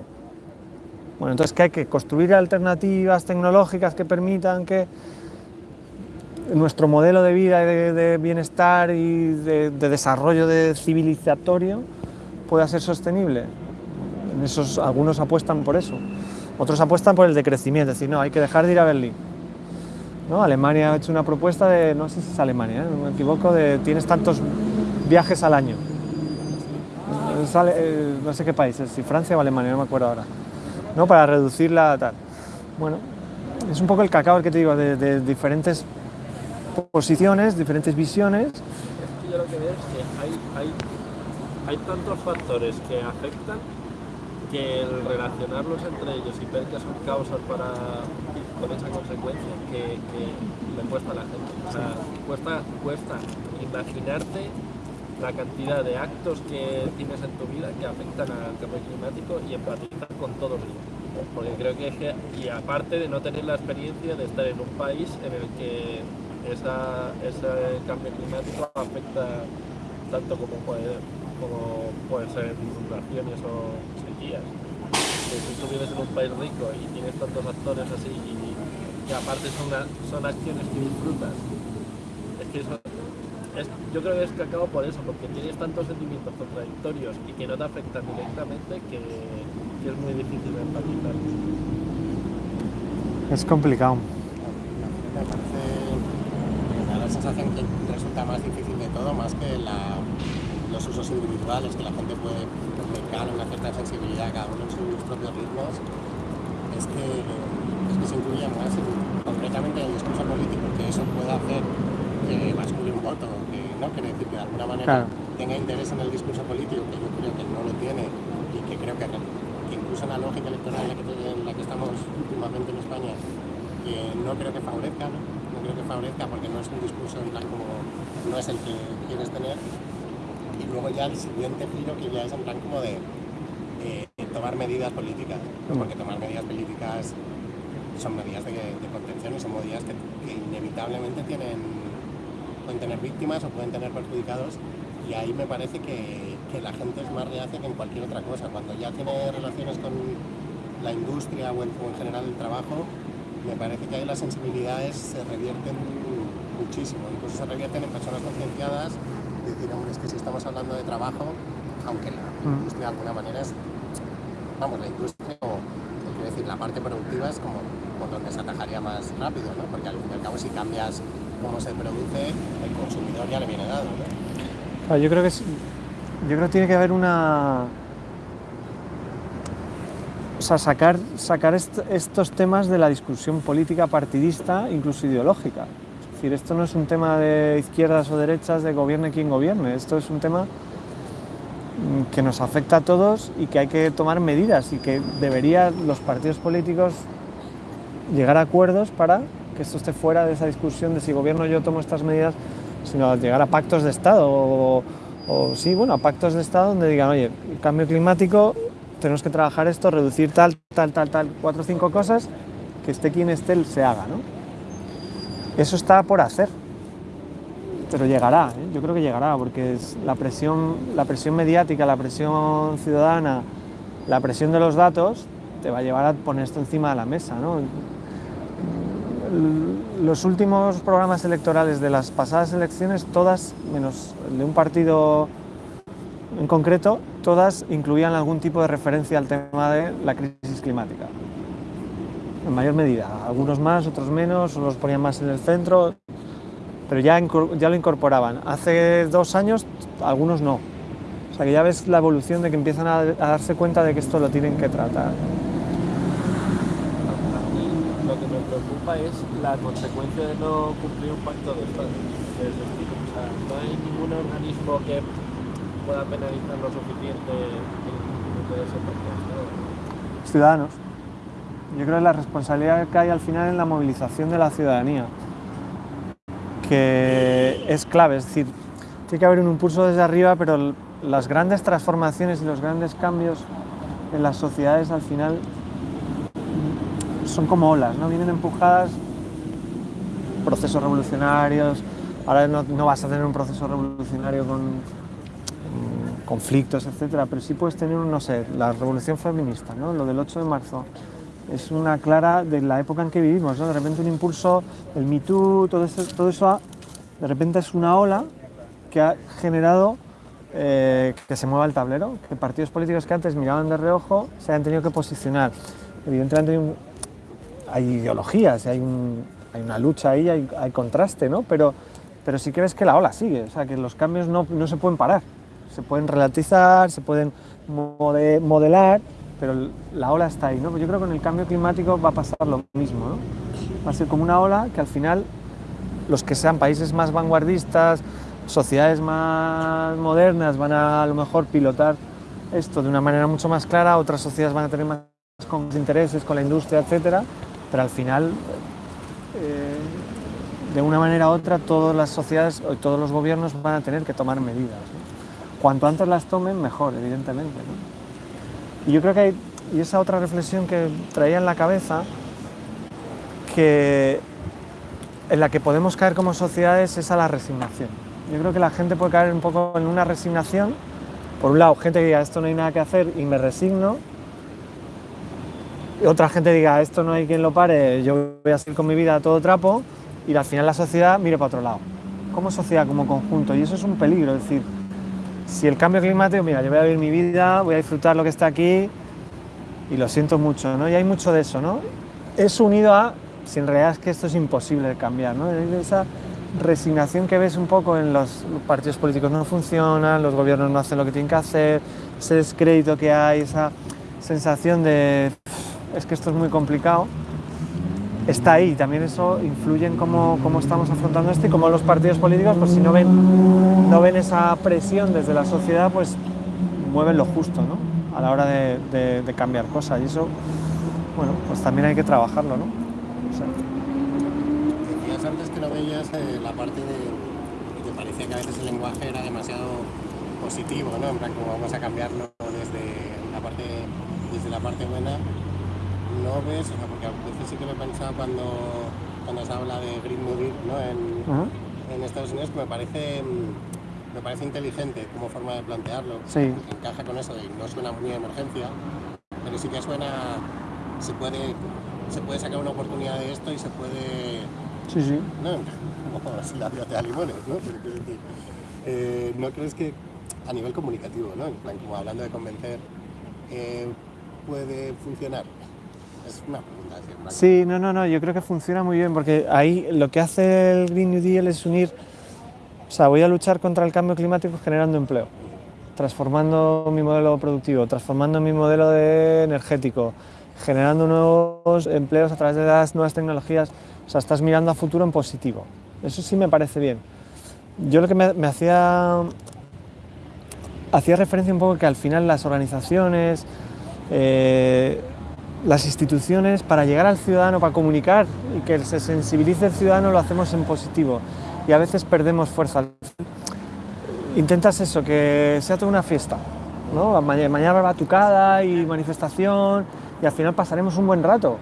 Bueno, entonces que hay que construir alternativas tecnológicas que permitan que nuestro modelo de vida de, bienestar y de, de, desarrollo de civilizatorio pueda ser sostenible. En esos, algunos apuestan por eso. Otros apuestan por el decrecimiento, es decir, no, hay que dejar de ir a Berlín. ¿No? Alemania ha hecho una propuesta de, no sé si es Alemania, ¿eh? no me equivoco, de tienes tantos viajes al año. Eh, no sé qué país, si Francia o Alemania, no me acuerdo ahora. ¿no? Para reducir la tal. Bueno, es un poco el cacao el que te digo, de, diferentes posiciones, diferentes visiones. Es que yo lo que veo es que hay, hay, hay tantos factores que afectan que el relacionarlos entre ellos y ver que son causas para con esa consecuencia que, que le cuesta a la gente. O sea, cuesta, cuesta imaginarte la cantidad de actos que tienes en tu vida que afectan al cambio climático y empatizar con todos ellos. Porque creo que es que, y aparte de no tener la experiencia de estar en un país en el que esa, ese cambio climático afecta tanto como puede, como puede ser inundaciones o sequías. Que si tú vives en un país rico y tienes tantos actores así y que aparte son, son acciones que disfrutas, es que eso, es- yo creo que es que acabo por eso, porque tienes tantos sentimientos contradictorios y que no te afectan directamente que, que es muy difícil empatizar. Es complicado. Me parece, me da la sensación que resulta más difícil de todo, más que la- los usos individuales, que la gente puede aplicar una cierta sensibilidad cada uno en sus propios ritmos, es que, que se incluye más en- concretamente en el discurso político, que eso pueda hacer que bascule un voto, que no quiere decir que de alguna manera Claro. tenga interés en el discurso político, que yo creo que no lo tiene y que creo que, que incluso en la lógica electoral en la que, en la que estamos últimamente en España, que no creo que favorezca, ¿no? No creo que favorezca porque no es un discurso en plan como no es el que quieres tener. Y luego ya el siguiente giro que ya es en plan como de eh, tomar medidas políticas, ¿no? porque tomar medidas políticas son medidas de, de contención y son medidas que, que inevitablemente tienen, pueden tener víctimas o pueden tener perjudicados y ahí me parece que, que la gente es más reacia que en cualquier otra cosa. Cuando ya tiene relaciones con la industria o en, o en general el trabajo, me parece que ahí las sensibilidades se revierten muchísimo, incluso se revierten en personas concienciadas, decir, hombre, es que si estamos hablando de trabajo, aunque la Mm. industria de alguna manera es, vamos, la industria la parte productiva es como por donde se atajaría más rápido, ¿no? Porque al fin y al cabo si cambias cómo se produce, el consumidor ya le viene dado, ¿no? Yo creo que es- yo creo que tiene que haber una o sea, sacar, sacar est- estos temas de la discusión política partidista, incluso ideológica. Es decir, esto no es un tema de izquierdas o derechas, de gobierne quien gobierne, esto es un tema que nos afecta a todos y que hay que tomar medidas y que deberían los partidos políticos llegar a acuerdos para que esto esté fuera de esa discusión de si gobierno yo tomo estas medidas, sino llegar a pactos de Estado o, sí, bueno, a pactos de Estado donde digan, oye, el cambio climático, tenemos que trabajar esto, reducir tal, tal, tal, tal, cuatro o cinco cosas, que esté quien esté se haga, ¿no? Eso está por hacer, pero llegará, ¿eh? yo creo que llegará, porque la presión, la presión mediática, la presión ciudadana, la presión de los datos te va a llevar a poner esto encima de la mesa, Los últimos programas electorales de las pasadas elecciones, todas, menos el de un partido en concreto, todas incluían algún tipo de referencia al tema de la crisis climática. En mayor medida, algunos más, otros menos, o los ponían más en el centro, pero ya, ya lo incorporaban. Hace dos años, algunos no. O sea que ya ves la evolución de que empiezan a, a darse cuenta de que esto lo tienen que tratar. A mí lo que me preocupa es la consecuencia de no cumplir un pacto de Estado. Es decir, o sea, no hay ningún organismo que pueda penalizar lo suficiente el de ese pacto de Estado. Ciudadanos. Yo creo que la responsabilidad que hay al final en la movilización de la ciudadanía, que es clave, es decir, tiene que haber un impulso desde arriba, pero las grandes transformaciones y los grandes cambios en las sociedades al final son como olas, ¿no? Vienen empujadas procesos revolucionarios, ahora no, vas a tener un proceso revolucionario con conflictos, etcétera, pero sí puedes tener, no sé, la revolución feminista, ¿no? Lo del 8 de marzo es una clara de la época en que vivimos, ¿no? De repente un impulso, el Me Too, todo eso, todo eso de repente es una ola que ha generado eh, que se mueva el tablero, que partidos políticos que antes miraban de reojo se hayan tenido que posicionar. Evidentemente hay, un- hay ideologías, hay, un- hay una lucha ahí, hay, contraste, ¿no? Pero, pero sí que que la ola sigue, o sea, que los cambios no, no se pueden parar, se pueden relativizar, se pueden mode- modelar, pero la ola está ahí, ¿no? Pues Yo creo que con el cambio climático va a pasar lo mismo, ¿no? Va a ser como una ola que al final los que sean países más vanguardistas, sociedades más modernas van a a lo mejor pilotar esto de una manera mucho más clara, otras sociedades van a tener más intereses con la industria, etcétera, pero al final, eh, de una manera u otra, todas las sociedades y todos los gobiernos van a tener que tomar medidas. ¿no? Cuanto antes las tomen, mejor, evidentemente. ¿no? Y yo creo que hay, y esa otra reflexión que traía en la cabeza, que en la que podemos caer como sociedades es a la resignación. Yo creo que la gente puede caer un poco en una resignación. Por un lado, gente que diga esto no hay nada que hacer y me resigno. Y otra gente diga esto no hay quien lo pare, yo voy a seguir con mi vida a todo trapo y al final la sociedad mire para otro lado. Como sociedad, como conjunto. Y eso es un peligro. Es decir, si el cambio climático, mira, yo voy a vivir mi vida, voy a disfrutar lo que está aquí y lo siento mucho, ¿no? Y hay mucho de eso, ¿no? Es unido a, si en realidad es que esto es imposible de cambiar, ¿no? Esa resignación que ves un poco en los partidos políticos no funcionan, los gobiernos no hacen lo que tienen que hacer, ese descrédito que hay, esa sensación de es que esto es muy complicado, está ahí. También eso influye en cómo, cómo estamos afrontando esto y cómo los partidos políticos, pues si no ven, no ven esa presión desde la sociedad, pues mueven lo justo, ¿no? A la hora de, de- de cambiar cosas. Y eso, bueno, pues también hay que trabajarlo, ¿no? O sea, Decías antes que no veías eh, la parte de que parecía que a veces el lenguaje era demasiado positivo, ¿no? En plan, como vamos a cambiarlo desde la parte, desde la parte buena. No ves, o sea, porque a veces sí que me he pensado cuando, cuando se habla de Green New Deal, ¿no? En, en Estados Unidos, que me parece, me parece inteligente como forma de plantearlo. Sí. que Encaja con eso y no suena muy a emergencia, pero sí que suena, se puede, se puede sacar una oportunidad de esto y se puede sí, sí. no, como si la vida te da limones, ¿no? Pero eh, ¿no crees que a nivel comunicativo, ¿no? En plan, como hablando de convencer, eh, puede funcionar? Es una. Sí, no, no, no, yo creo que funciona muy bien porque ahí lo que hace el Green New Deal es unir, o sea, voy a luchar contra el cambio climático generando empleo, transformando mi modelo productivo, transformando mi modelo de energético, generando nuevos empleos a través de las nuevas tecnologías, o sea, estás mirando a futuro en positivo. Eso sí me parece bien. Yo lo que me, me hacía hacía referencia un poco que al final las organizaciones, eh, las instituciones, para llegar al ciudadano, para comunicar y que se sensibilice el ciudadano, lo hacemos en positivo. Y a veces perdemos fuerza. Intentas eso, que sea toda una fiesta. ¿no? Ma- Mañana batucada y manifestación y al final pasaremos un buen rato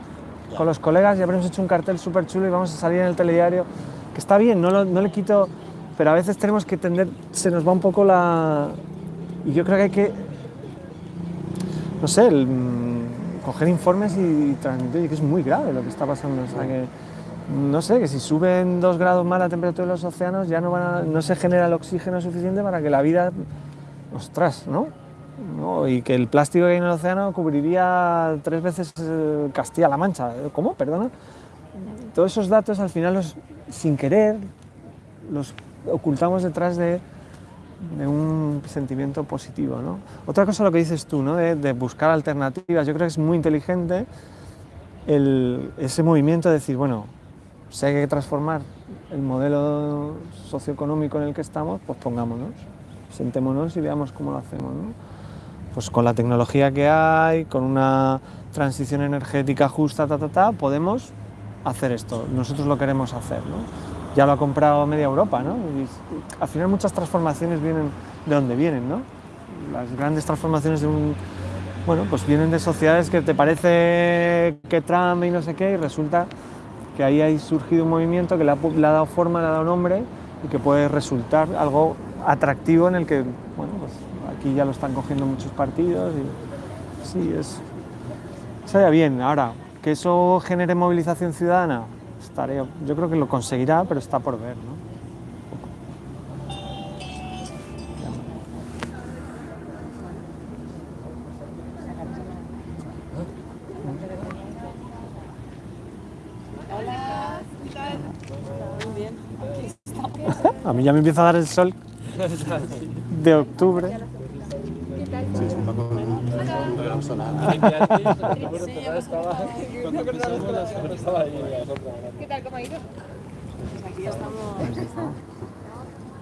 con los colegas y habremos hecho un cartel súper chulo y vamos a salir en el telediario, que está bien, no, lo- no le quito, pero a veces tenemos que tender, se nos va un poco la... Y yo creo que hay que, no sé, el, coger informes y transmitir, que es muy grave lo que está pasando. O sea, que, no sé, que si suben dos grados más la temperatura de los océanos ya no, van a- no se genera el oxígeno suficiente para que la vida, ostras, ¿no? ¿no? Y que el plástico que hay en el océano cubriría tres veces eh, Castilla-La Mancha. ¿Cómo? Perdona. Todos esos datos al final, los, sin querer, los ocultamos detrás de, de un sentimiento positivo. ¿no? Otra cosa lo que dices tú, ¿no? de, de buscar alternativas. Yo creo que es muy inteligente el- ese movimiento de decir, bueno, si hay que transformar el modelo socioeconómico en el que estamos, pues pongámonos, sentémonos y veamos cómo lo hacemos. ¿no? Pues con la tecnología que hay, con una transición energética justa, ta, ta, ta, podemos hacer esto. Nosotros lo queremos hacer. ¿no? Ya lo ha comprado media Europa. ¿no? Al final muchas transformaciones vienen de donde vienen. ¿no? Las grandes transformaciones de bueno, pues vienen de sociedades que te parece que Trump y no sé qué, y resulta que ahí ha surgido un movimiento que le ha, dado forma, le ha dado nombre y que puede resultar algo atractivo en el que, bueno, pues aquí ya lo están cogiendo muchos partidos y sí, es, estaría bien. Ahora, que eso genere movilización ciudadana, estaría, yo creo que lo conseguirá, pero está por ver, ¿no? A mí ya me empieza a dar el sol de octubre. Sí, es un poco un, gran solar. ¿Qué tal? ¿Cómo ha ido? aquí estamos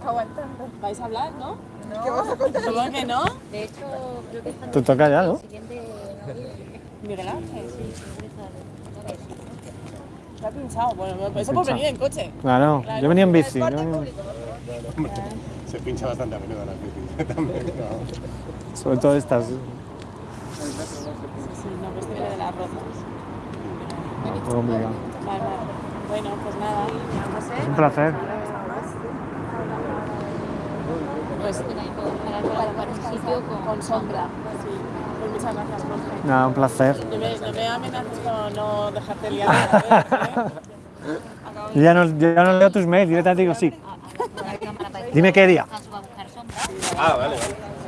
aguantando. ¿Vais a hablar, no? ¿Qué vas a contar? ¿Cómo que no? De hecho, creo que Te toca ya, ¿no? siguiente Miguel Ángel, sí. Se ha pinchado. Bueno, eso por venir en coche. Claro, yo venía en bici. Se pincha bastante a menudo las bicis también. no. Sobre todo estas. Sí, no, pues de las rozas. Un poco complicado. Vale, vale. Bueno, pues nada. Es un placer. Pues sitio con, con sombra. Sí. Pues muchas gracias, Jorge. Nada, un placer. No me, no me amenaces con no dejarte liar ¿eh? Yo ya no, yo ya no leo tus mails, directamente digo sí. Dime qué día. Ah, vale, vale.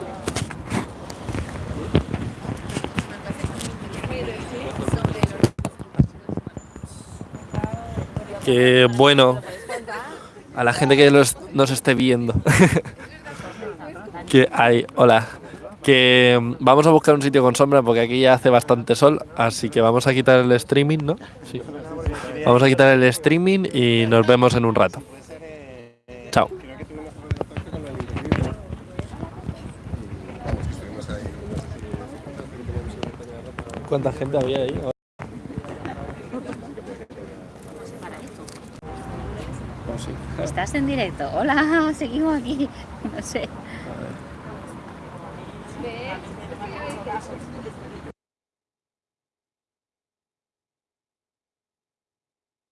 Que bueno, a la gente que los- nos esté viendo. que hay, hola. Que mm, vamos a buscar un sitio con sombra porque aquí ya hace bastante sol, así que vamos a quitar el streaming, ¿no? Sí. Vamos a quitar el streaming y nos vemos en un rato. Chao. ¿Cuánta gente había ahí? ¿Estás en directo? Hola, seguimos aquí. No sé.